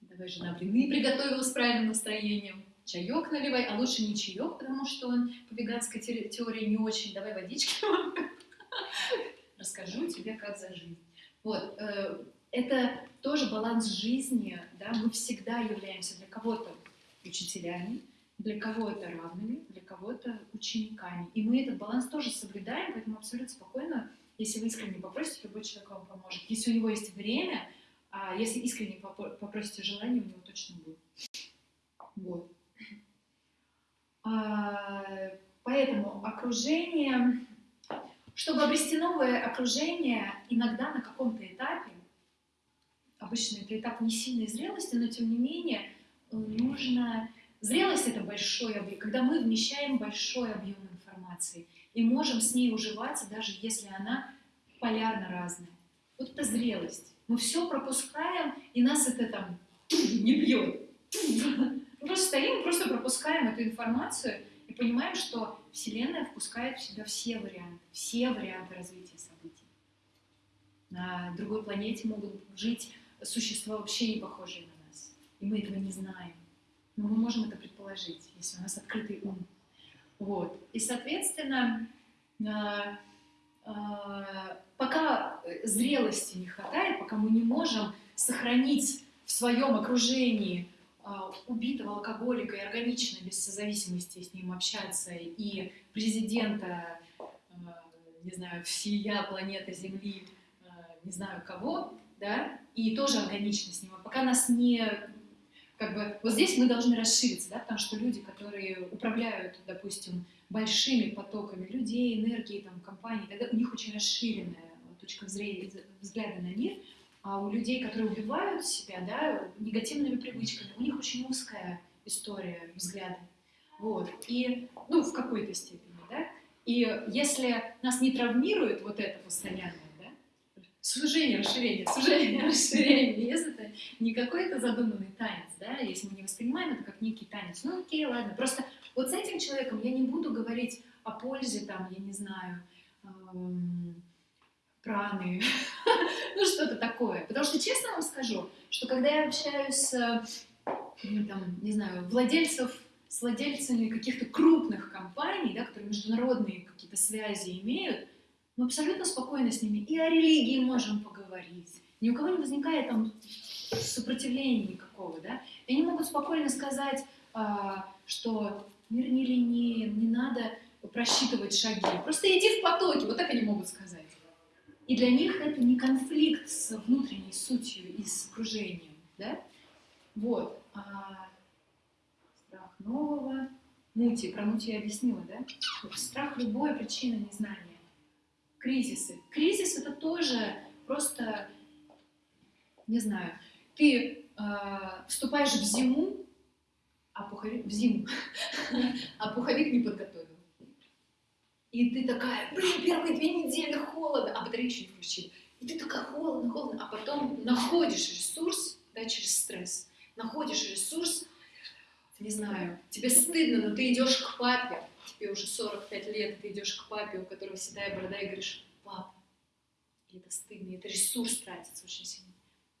давай, жена, блины приготовила с правильным настроением, чаек наливай, а лучше не чаек, потому что он по веганской те- теории не очень, давай водички. Расскажу тебе, как за жизнь. Вот, э, это тоже баланс жизни, да, мы всегда являемся для кого-то учителями, для кого-то равными, для кого-то учениками. И мы этот баланс тоже соблюдаем, поэтому абсолютно спокойно, если вы искренне попросите, любой человек вам поможет. Если у него есть время, а если искренне попросите желание, у него точно будет. Вот. А, Поэтому окружение, чтобы обрести новое окружение, иногда на каком-то этапе, обычно это этап не сильной зрелости, но тем не менее э, нужно... Зрелость — это большой объем, когда мы вмещаем большой объем информации и можем с ней уживаться, даже если она полярно разная. Вот это зрелость. Мы все пропускаем, и нас это там не бьет. Мы просто стоим, просто пропускаем эту информацию и понимаем, что Вселенная впускает в себя все варианты, все варианты развития событий. На другой планете могут жить существа вообще не похожие на нас, и мы этого не знаем. Но мы можем это предположить, если у нас открытый ум. Вот. И, соответственно, а, а, пока зрелости не хватает, пока мы не можем сохранить в своем окружении убитого алкоголика и органично, без созависимости с ним общаться, и президента, а, не знаю, всея планеты Земли, а, не знаю кого, да, и тоже органично с ним. А пока нас не... Как бы, вот здесь мы должны расшириться, да, потому что люди, которые управляют, допустим, большими потоками людей, энергии, там, компаний, тогда у них очень расширенная точка зрения, взгляда на мир, а у людей, которые убивают себя, да, негативными привычками, у них очень узкая история взгляда. Вот. И, ну, в какой-то степени, да. И если нас не травмирует вот это постоянное, да, сужение, расширение, сужение, расширение. Если это не какой-то задуманный танец, да, если мы не воспринимаем это как некий танец, ну окей, ладно, просто вот с этим человеком я не буду говорить о пользе, там, я не знаю, эм, праны, ну что-то такое. Потому что честно вам скажу, что когда я общаюсь с, ну, там, не знаю, владельцев, с владельцами каких-то крупных компаний, да, которые международные какие-то связи имеют, мы абсолютно спокойно с ними и о религии можем поговорить. Ни у кого не возникает там сопротивления никакого, да. И они могут спокойно сказать, а, что мир не линейен, не надо просчитывать шаги. Просто иди в потоке, вот так они могут сказать. И для них это не конфликт с внутренней сутью и с окружением, да? Вот. А страх нового, мути, про мути я объяснила, да? Страх любой причина незнания. Кризисы. Кризис это тоже просто, не знаю, ты э, вступаешь в зиму, а пуховик в зиму, а пуховик не подготовил. И ты такая, блин, первые две недели холодно, а не включили. И ты такая холодно, холодно, а потом находишь ресурс, да, через стресс, находишь ресурс, не знаю, тебе стыдно, но ты идешь к папе, тебе уже 45 лет, ты идешь к папе, у которого седая борода, и говоришь, папа, и это стыдно, и это ресурс тратится очень сильно.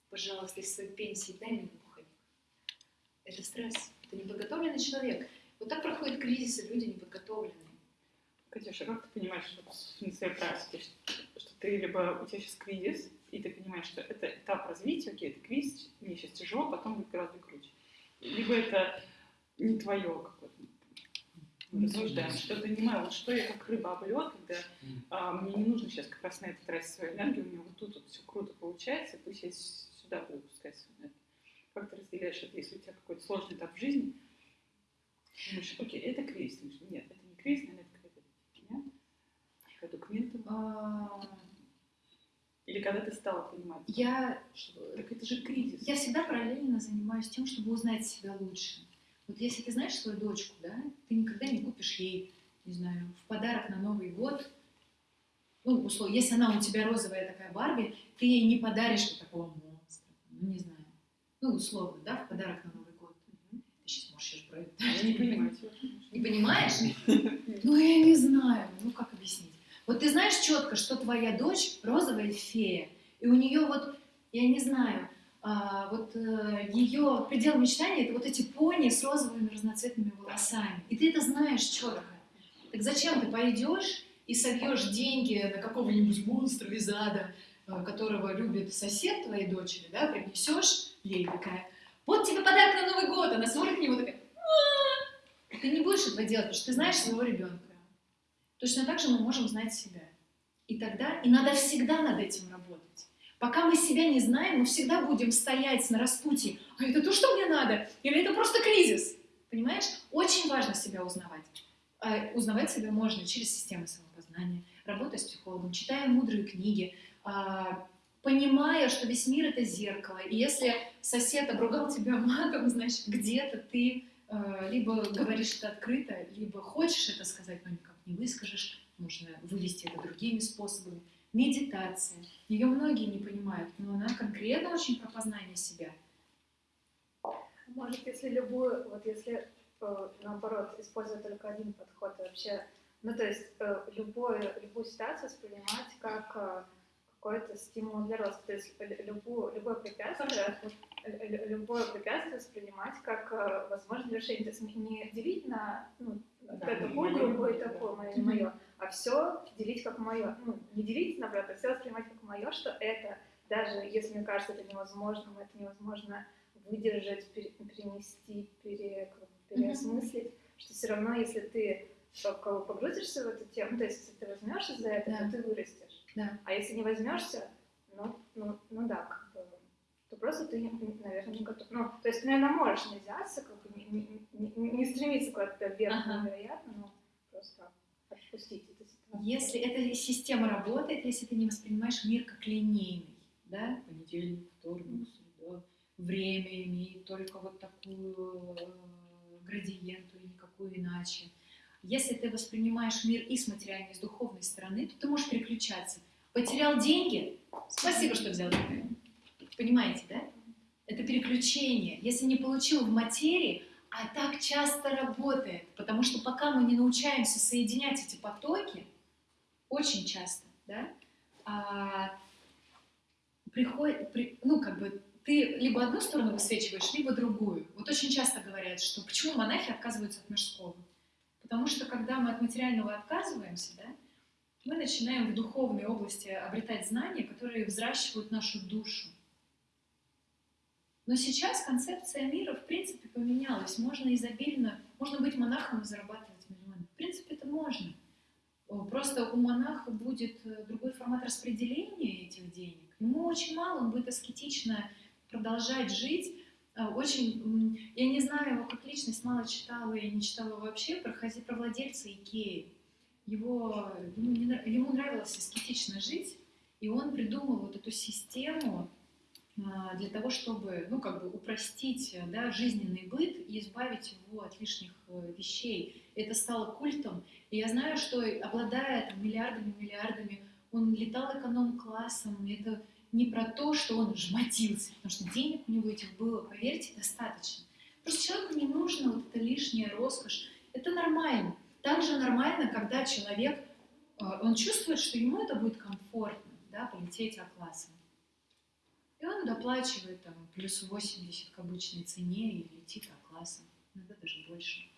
Пожалуйста, из своей пенсии дай мне пуховик. Это стресс, это неподготовленный человек. Вот так проходят кризисы, люди неподготовленные. Катюша, как ты понимаешь, что на своей практике, что, что ты либо у тебя сейчас кризис, и ты понимаешь, что это этап развития, окей, это кризис, мне сейчас тяжело, потом будет гораздо круче. Либо это не твое какое-то. Мы рассуждаем, что это не мое. Вот что я как рыба об лед, когда а, мне не нужно сейчас как раз на это тратить свою энергию, у меня вот тут вот все круто получается, пусть я сюда буду пускать свою энергию. Как ты разделяешь это, если у тебя какой-то сложный этап в жизни, думаешь, окей, это кризис, думаешь, нет, это не кризис, наверное, какая-то документ. А, Или когда ты стала понимать, Я что так это же кризис. Я всегда параллельно занимаюсь тем, чтобы узнать себя лучше. Вот если ты знаешь свою дочку, да, ты никогда не купишь ей, не знаю, в подарок на Новый год, ну, условно, если она у тебя розовая такая Барби, ты ей не подаришь вот такого монстра, ну, не знаю, ну, условно, да, в подарок на Новый год. Ты сейчас можешь про это. Я не понимаю. Не понимаешь? Ну, я не знаю, ну, как объяснить. Вот ты знаешь четко, что твоя дочь розовая фея, и у нее вот, я не знаю, а, вот ее предел мечтаний это вот эти пони с розовыми разноцветными волосами. И ты это знаешь четко. Так зачем ты пойдешь и собьешь деньги на какого-нибудь монстра из ада, а, которого любит сосед твоей дочери, да, принесешь ей такая, вот тебе подарок на Новый год, она смотрит на него такая, ты не будешь этого делать, потому что ты знаешь своего ребенка. Точно так же мы можем знать себя. И тогда, и надо всегда над этим работать. Пока мы себя не знаем, мы всегда будем стоять на распутье. А это то, что мне надо? Или это просто кризис? Понимаешь? Очень важно себя узнавать. А узнавать себя можно через систему самопознания, работая с психологом, читая мудрые книги, а, понимая, что весь мир — это зеркало. И если сосед обругал тебя матом, значит, где-то ты а, либо говоришь это открыто, либо хочешь это сказать, но никак не выскажешь. Нужно вывести это другими способами медитация. Ее многие не понимают, но она конкретно очень про познание себя. Может, если любую, вот если э, наоборот использовать только один подход вообще, ну то есть э, любую, любую ситуацию воспринимать как э, какой-то стимул для роста, то есть любую, любое препятствие, любое препятствие воспринимать как э, возможное решение, то есть не делить на ну, да, такую группу и такую, мое, mm-hmm. мое, а все делить как мое. Ну, не делить, наоборот, а все воспринимать как мое, что это, даже если мне кажется, это невозможно, это невозможно выдержать, пере, перенести, пере, переосмыслить, mm-hmm. что все равно, если ты погрузишься в эту тему, то есть если ты возьмешься за это, Да. то ты вырастешь. Да. А если не возьмешься, ну, ну, ну да, как бы, то просто ты, наверное, не готов. Ну, то есть, наверное, можешь не взяться, как бы не, не, не, не стремиться куда-то вверх, Ага. невероятно, но просто отпустить эту ситуацию. Если эта система работает, если ты не воспринимаешь мир как линейный, да, понедельник, вторник, среда, время имеет только вот такую э, градиенту и никакую иначе. Если ты воспринимаешь мир и с материальной, и с духовной стороны, то ты можешь переключаться. Потерял деньги? Спасибо, что взял деньги. Понимаете, да? Это переключение. Если не получил в материи, а так часто работает, потому что пока мы не научаемся соединять эти потоки, очень часто, да, а, приходит, при, ну, как бы, ты либо одну сторону высвечиваешь, либо другую. Вот очень часто говорят, что почему монахи отказываются от мирского? Потому что когда мы от материального отказываемся, да, мы начинаем в духовной области обретать знания, которые взращивают нашу душу. Но сейчас концепция мира, в принципе, поменялась. Можно изобильно, можно быть монахом и зарабатывать миллионы. В принципе, это можно. Просто у монаха будет э, другой формат распределения этих денег. Ему очень мало, он будет аскетично продолжать жить. Э, очень, я не знаю его как личность, мало читала и не читала вообще про, про владельца Икеи. Его, ему, не, ему нравилось аскетично жить, и он придумал вот эту систему для того, чтобы, ну, как бы упростить да, жизненный быт и избавить его от лишних э, вещей. Это стало культом. И я знаю, что обладая там, миллиардами, миллиардами, он летал эконом-классом. Это не про то, что он жмотился, потому что денег у него этих было, поверьте, достаточно. Просто человеку не нужно вот эта лишняя роскошь. Это нормально. Также нормально, когда человек, э, он чувствует, что ему это будет комфортно, да, полететь А-классом. И он доплачивает там плюс 80 к обычной цене и летит А-классом, иногда даже больше.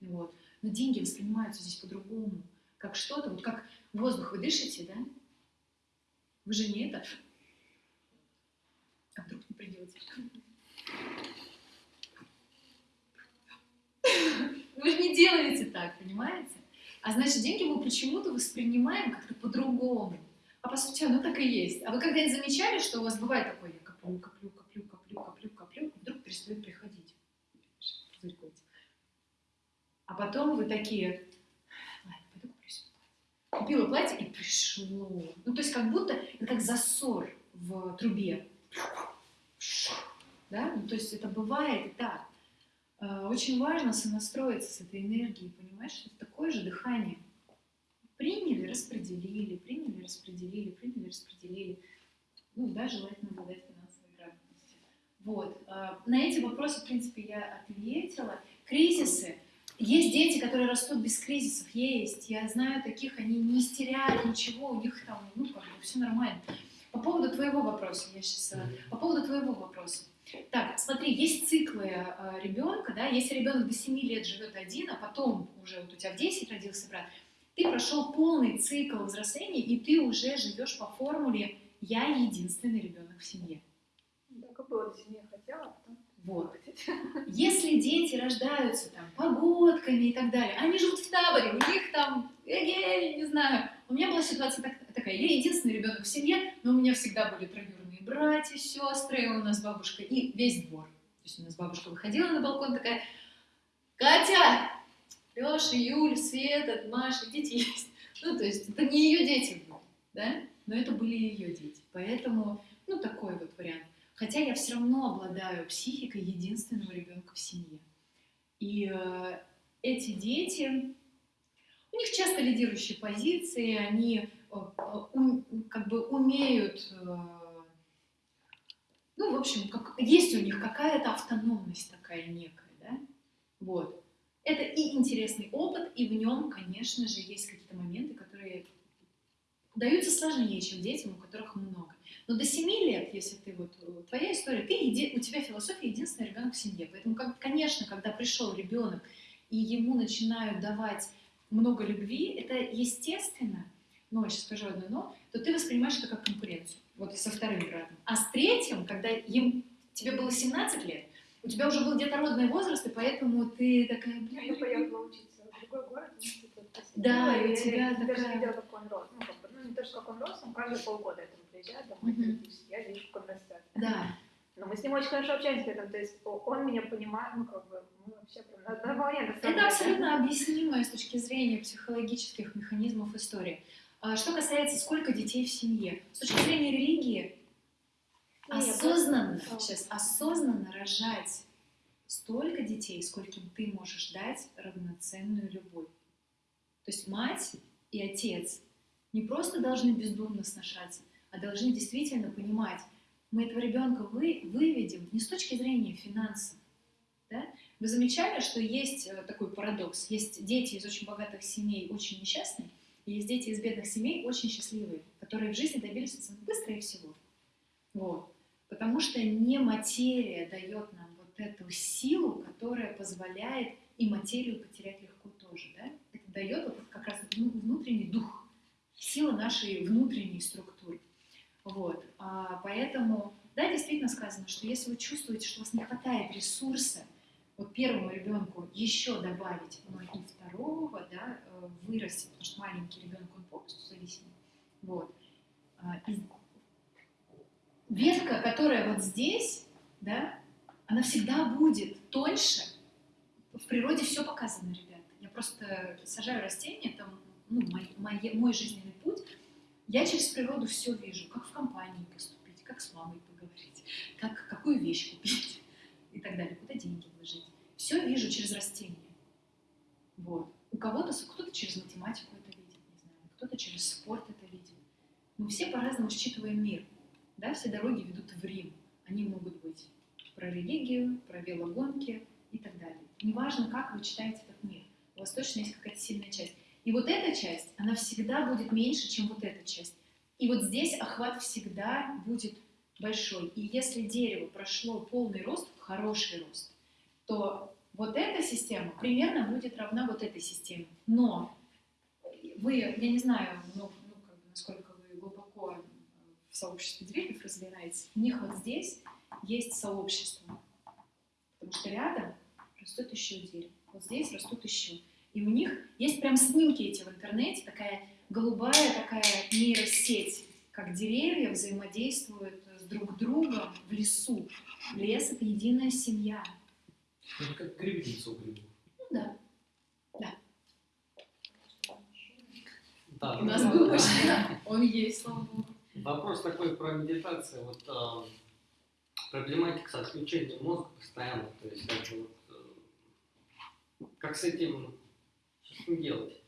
Вот. Но деньги воспринимаются здесь по-другому, как что-то, вот как воздух вы дышите, да? Вы же не это. А вдруг не придете? Вы же не делаете так, понимаете? А значит, деньги мы почему-то воспринимаем как-то по-другому. А по сути оно так и есть. А вы когда-нибудь замечали, что у вас бывает такое, я коплю, коплю, коплю, коплю, коплю, коплю, и вдруг перестает приходить? А потом вы такие, ладно, пойду куплю себе платье. Купила платье и пришло. Ну, то есть как будто это как засор в трубе. Да? Ну, то есть это бывает и так. Э, очень важно сонастроиться с этой энергией, понимаешь, что это такое же дыхание. Приняли, распределили, приняли, распределили, приняли, распределили. Ну, да, желательно обладать финансовой грамотностью. Вот. Э, на эти вопросы, в принципе, я ответила. Кризисы. Есть дети, которые растут без кризисов, есть. Я знаю таких, они не истеряют ничего, у них там, ну, как бы, все нормально. По поводу твоего вопроса, я сейчас... Э, по поводу твоего вопроса. Так, смотри, есть циклы э, ребенка, да, если ребенок до 7 лет живет один, а потом уже вот у тебя в 10 родился брат, ты прошел полный цикл взросления, и ты уже живешь по формуле «я единственный ребенок в семье». Так и было, до 7 хотела, а потом... Вот. Если дети рождаются там погодками и так далее, они живут в таборе, у них там, я не знаю. У меня была ситуация так, такая, я единственный ребенок в семье, но у меня всегда были троюродные братья, сестры, у нас бабушка и весь двор. То есть у нас бабушка выходила на балкон такая, Катя, Леша, Юль, Света, Маша, дети есть. Ну, то есть это не ее дети были, да, но это были ее дети. Поэтому, ну, такой вот вариант. Хотя я все равно обладаю психикой единственного ребенка в семье. И э, эти дети, у них часто лидирующие позиции, они э, у, как бы умеют, э, ну, в общем, как, есть у них какая-то автономность такая некая, да? Вот. Это и интересный опыт, и в нем, конечно же, есть какие-то моменты, которые даются сложнее, чем детям, у которых много. Но до 7 лет, если ты вот, э, твоя история, ты, еди, у тебя философия единственный ребенок в семье. Поэтому, как, конечно, когда пришел ребенок, и ему начинают давать много любви, это естественно, но, сейчас скажу одно но, то ты воспринимаешь это как конкуренцию, вот со вторым братом. А с третьим, когда им, тебе было 17 лет, у тебя уже был детородный возраст, и поэтому ты такая, бля, я поехала учиться в другой город, да, и у тебя я, такая... даже видела, как он рос. Ну, как бы, ну, не то, что как он рос, он каждые полгода это приезжает домой, я вижу, как он растет. Да, Но мы с ним очень хорошо общаемся при этом, то есть он меня понимает, ну, как бы, мы вообще прям на волне. на Это абсолютно объяснимая с точки зрения психологических механизмов истории. А Что касается, сколько детей в семье, с точки зрения религии, осознанно, сейчас, осознанно рожать столько детей, скольким ты можешь дать равноценную любовь. То есть мать и отец не просто должны бездумно сношаться, а должны действительно понимать, мы этого ребенка вы, выведем не с точки зрения финансов. Да? Вы замечали, что есть э, такой парадокс? Есть дети из очень богатых семей очень несчастные, и есть дети из бедных семей очень счастливые, которые в жизни добились быстро и всего. Вот. Потому что не материя дает нам вот эту силу, которая позволяет и материю потерять легко тоже. Да? Это дает вот как раз внутренний дух, сила нашей внутренней структуры. Вот. А, поэтому, да, действительно сказано, что если вы чувствуете, что у вас не хватает ресурса, вот первому ребенку еще добавить, но и второго, да, э, вырасти, потому что маленький ребенок, он полностью зависимый. Вот. А, ветка, которая вот здесь, да, она всегда будет тоньше. В природе все показано, ребята. Я просто сажаю растения, там, ну, мой, мой, мой жизненный путь, я через природу все вижу, как в компании поступить, как с мамой поговорить, как, какую вещь купить и так далее, куда деньги вложить. Все вижу через растения. Вот. У кого-то, кто-то через математику это видит, не знаю, кто-то через спорт это видит. Мы все по-разному считываем мир. Да, все дороги ведут в Рим. Они могут быть про религию, про велогонки и так далее. Неважно, как вы читаете этот мир. У вас точно есть какая-то сильная часть. И вот эта часть, она всегда будет меньше, чем вот эта часть. И вот здесь охват всегда будет большой. И если дерево прошло полный рост, хороший рост, то вот эта система примерно будет равна вот этой системе. Но вы, я не знаю, ну, ну как бы, насколько в сообществе деревьев разбираетесь, у них вот здесь есть сообщество. Потому что рядом растет еще дерево. Вот здесь растут еще. И у них есть прям снимки эти в интернете, такая голубая такая нейросеть, как деревья взаимодействуют с друг другом в лесу. Лес — это единая семья. Это как грибница у грибов. Ну да, да. Да, У нас был да. он есть, слава богу. Вопрос такой про медитацию. Вот э, проблематика с отключением мозга постоянно. То есть это вот, э, как с этим что с этим делать?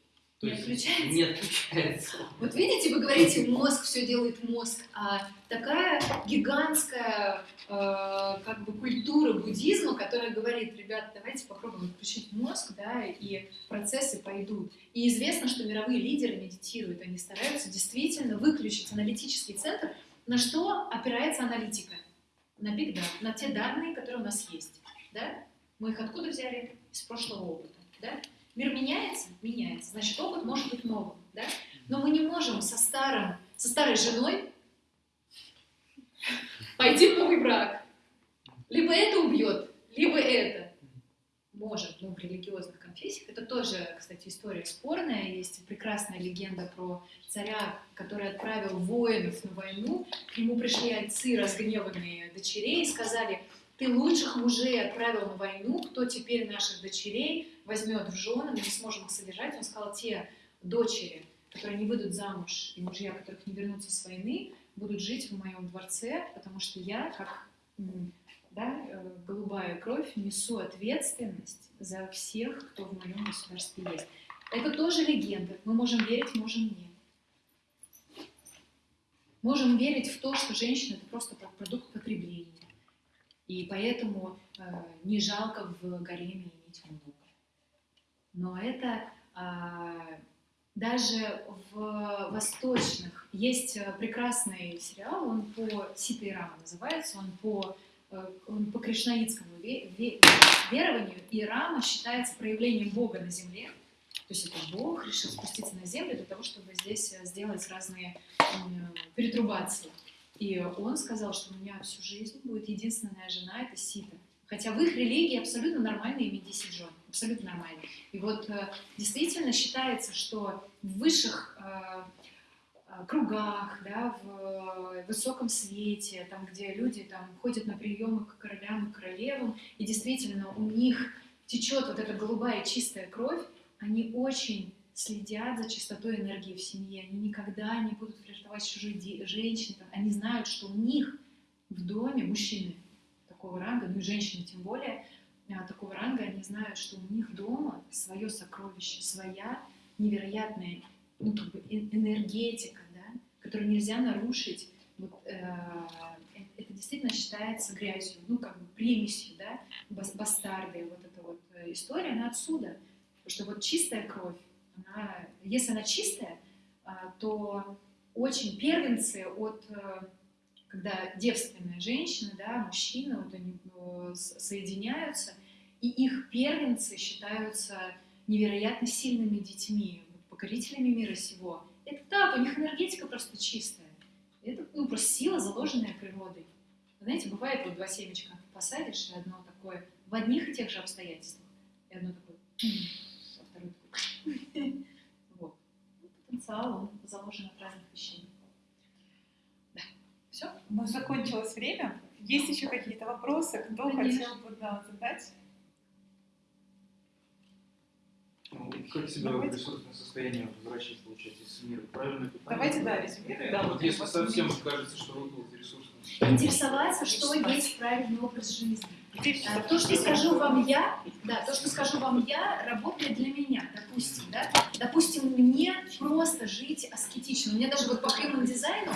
То Не есть отключается? Не отключается. Вот видите, вы говорите, мозг, все делает мозг, а такая гигантская э, как бы культура буддизма, которая говорит, ребят, давайте попробуем отключить мозг, да, и процессы пойдут. И известно, что мировые лидеры медитируют, они стараются действительно выключить аналитический центр, на что опирается аналитика? На big data, на те данные, которые у нас есть, да? Мы их откуда взяли? Из прошлого опыта, да? Мир меняется? Меняется. Значит, опыт может быть новым, да? Но мы не можем со старым, со старой женой пойти в новый брак. Либо это убьет, либо это. Может, ну, в религиозных конфессиях. Это тоже, кстати, история спорная. Есть прекрасная легенда про царя, который отправил воинов на войну. К нему пришли отцы, разгневанные дочерей, и сказали, ты лучших мужей отправил на войну, кто теперь наших дочерей возьмет в жены, мы не сможем их содержать. Он сказал, те дочери, которые не выйдут замуж, и мужья, которых не вернутся с войны, будут жить в моем дворце, потому что я, как да, э, голубая кровь, несу ответственность за всех, кто в моем государстве есть. Это тоже легенда. Мы можем верить, можем нет. Можем верить в то, что женщина это просто продукт потребления. И поэтому э, не жалко в гареме иметь много. Но это а, даже в восточных есть э, прекрасный сериал, он по Сита и Рама называется, он по, э, он по кришнаитскому ве- ве- верованию, и Рама считается проявлением Бога на земле. То есть это Бог решил спуститься на землю для того, чтобы здесь э, сделать разные перетрубации. И он сказал, что у меня всю жизнь будет единственная жена, это Сита. Хотя в их религии абсолютно нормально иметь 10 жен, абсолютно нормально. И вот э, действительно считается, что в высших э, э, кругах, да, в высоком свете, там, где люди там, ходят на приемы к королям и королевам, и действительно у них течет вот эта голубая чистая кровь, они очень следят за чистотой энергии в семье, они никогда не будут флиртовать с чужой женщиной, они знают, что у них в доме мужчины такого ранга, ну и женщины тем более, такого ранга, они знают, что у них дома свое сокровище, своя невероятная ну, как бы э- энергетика, да, которую нельзя нарушить. Вот, э, э- это действительно считается грязью, ну, как бы примесью, да, бас- бастарды, вот эта вот э, история, она отсюда. Потому что вот чистая кровь, она, если она чистая, а, то очень первенцы от, э, когда девственная женщина, да, мужчина, вот они э, соединяются, и их первенцы считаются невероятно сильными детьми, покорителями мира сего. Это так, у них энергетика просто чистая. Это ну, просто сила, заложенная природой. Знаете, бывает вот два семечка посадишь, и одно такое в одних и тех же обстоятельствах, и одно такое, а второе такое. Вот. Ну, Потенциал, он заложен от разных вещей. Да. Все? У нас закончилось время. Есть еще какие-то вопросы? Кто Конечно. хотел бы да, задать? Ну, как себя в Давайте. ресурсное состояние возвращать, получается, из мира? Правильно питание? Давайте, да, резюмируем. Да, Вот если совсем кажется, что выпал из ресурсного Интересоваться, что есть правильный образ жизни. А, То, что скажу вам я, да, то, что скажу вам я, работает для меня, допустим, да. Допустим, мне просто жить аскетично. У меня даже вот по human дизайну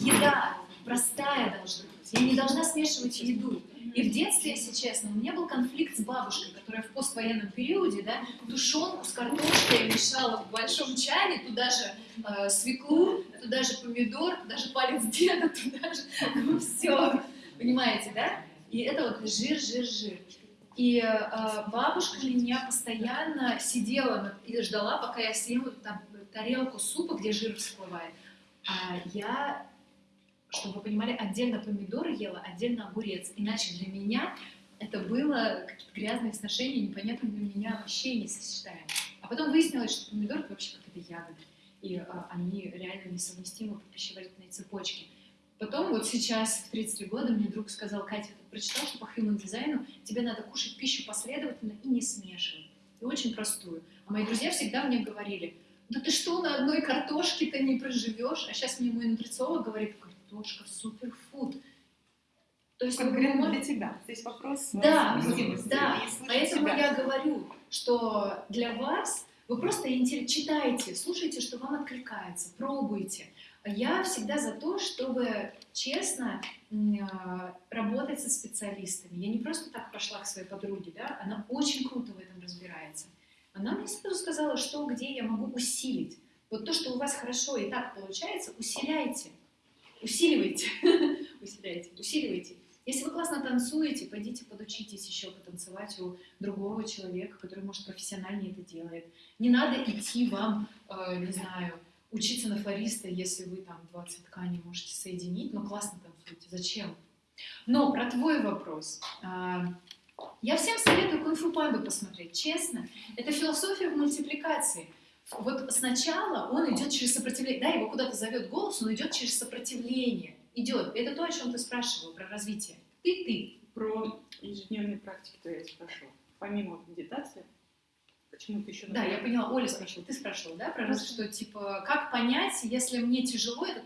еда простая должна быть. Я не должна смешивать еду. И в детстве, если честно, у меня был конфликт с бабушкой, которая в поствоенном периоде, да, тушенку с картошкой мешала в большом чане, туда же э, свеклу, туда же помидор, туда же палец деда, туда же ну, все. Понимаете, да? И это вот жир, жир, жир. И э, бабушка меня постоянно сидела и ждала, пока я съем там тарелку супа, где жир всплывает. А я, чтобы вы понимали, отдельно помидоры ела, отдельно огурец. Иначе для меня это было какие-то грязные сношения, непонятные для меня вообще не сочетаемые. А потом выяснилось, что помидор это вообще какая-то ягода. И а, они реально несовместимы по пищеварительной цепочке. Потом вот сейчас, в 33 года, мне друг сказал, Катя, ты прочитал, что по human дизайну тебе надо кушать пищу последовательно и не смешивать. И очень простую. А мои друзья всегда мне говорили, да ты что, на одной картошке-то не проживешь? А сейчас мне мой нутрициолог говорит, картошка суперфуд. То есть Конкретно мы для тебя. Здесь вопрос. Да, совместимости да. и Поэтому себя. я говорю, что для вас вы просто интер- читайте, слушайте, что вам откликается, пробуйте. Я всегда за то, чтобы честно а, работать со специалистами. Я не просто так пошла к своей подруге, да, она очень круто в этом разбирается. Она мне сразу сказала, что где я могу усилить. Вот то, что у вас хорошо и так получается, усиляйте, усиливайте, усиляйте, усиливайте. Если вы классно танцуете, пойдите подучитесь еще потанцевать у другого человека, который, может, профессиональнее это делает. Не надо идти вам, э, не знаю, учиться на флориста, если вы там 20 тканей можете соединить, но классно танцуете. Зачем? Но про твой вопрос. А, Я всем советую кунг-фу панду посмотреть, честно. Это философия в мультипликации. Вот сначала он идет через сопротивление, да, его куда-то зовет голос, он идет через сопротивление. Идет. Это то, о чем ты спрашивал, про развитие. Ты, ты. Про ежедневные практики-то я спрашивала. Помимо медитации, почему ты еще Да, я поняла, Оля спрашивала, ты спрашивала, да, про раз, что, типа, как понять, если мне тяжело, это,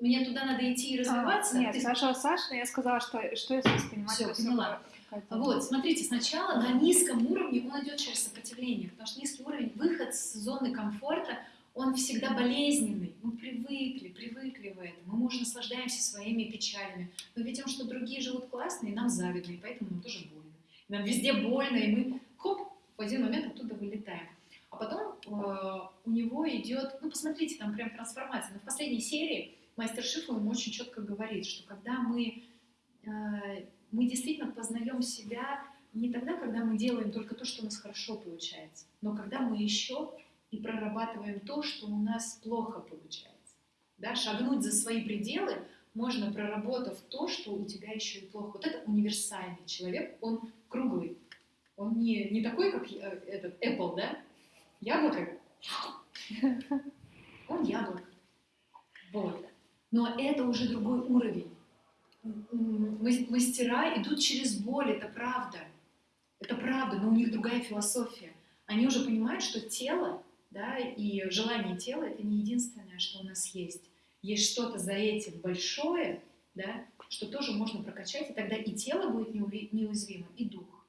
мне туда надо идти и развиваться? А, нет, Ты- Саша, но я сказала, что, что воспринимать Всё, это всё поняла. Какая-то- Вот, смотрите, сначала на низком уровне он идет через сопротивление, потому что низкий уровень, выход с зоны комфорта, он всегда болезненный. Мы привыкли, привыкли в этом. Мы, может, наслаждаемся своими печалями. Мы видим, что другие живут классно, и нам завидно, и поэтому нам тоже больно. Нам везде больно, и мы, хоп, в один момент оттуда вылетаем. А потом э, у него идет, ну, посмотрите, там прям трансформация. Но в последней серии мастер Шифа ему очень четко говорит, что когда мы э, мы действительно познаем себя не тогда, когда мы делаем только то, что у нас хорошо получается, но когда мы еще и прорабатываем то, что у нас плохо получается. Да, шагнуть за свои пределы можно, проработав то, что у тебя еще и плохо. Вот это универсальный человек, он круглый. Он не, не такой, как э, этот Apple, да? Яблоко. Он яблоко. Вот. Но это уже другой уровень мастера идут через боль, это правда. Это правда, но у них другая философия. Они уже понимают, что тело, да, и желание тела это не единственное, что у нас есть. Есть что-то за этим большое, да, что тоже можно прокачать, и тогда и тело будет неуязвимо, и дух.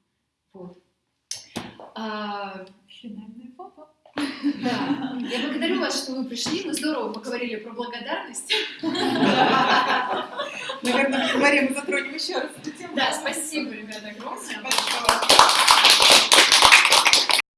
Вот. А, Финальное фото. Да. Я благодарю вас, что вы пришли. Мы здорово поговорили про благодарность. Наверное, в январе мы затронем еще раз эту тему. Да, спасибо, ребята, огромное.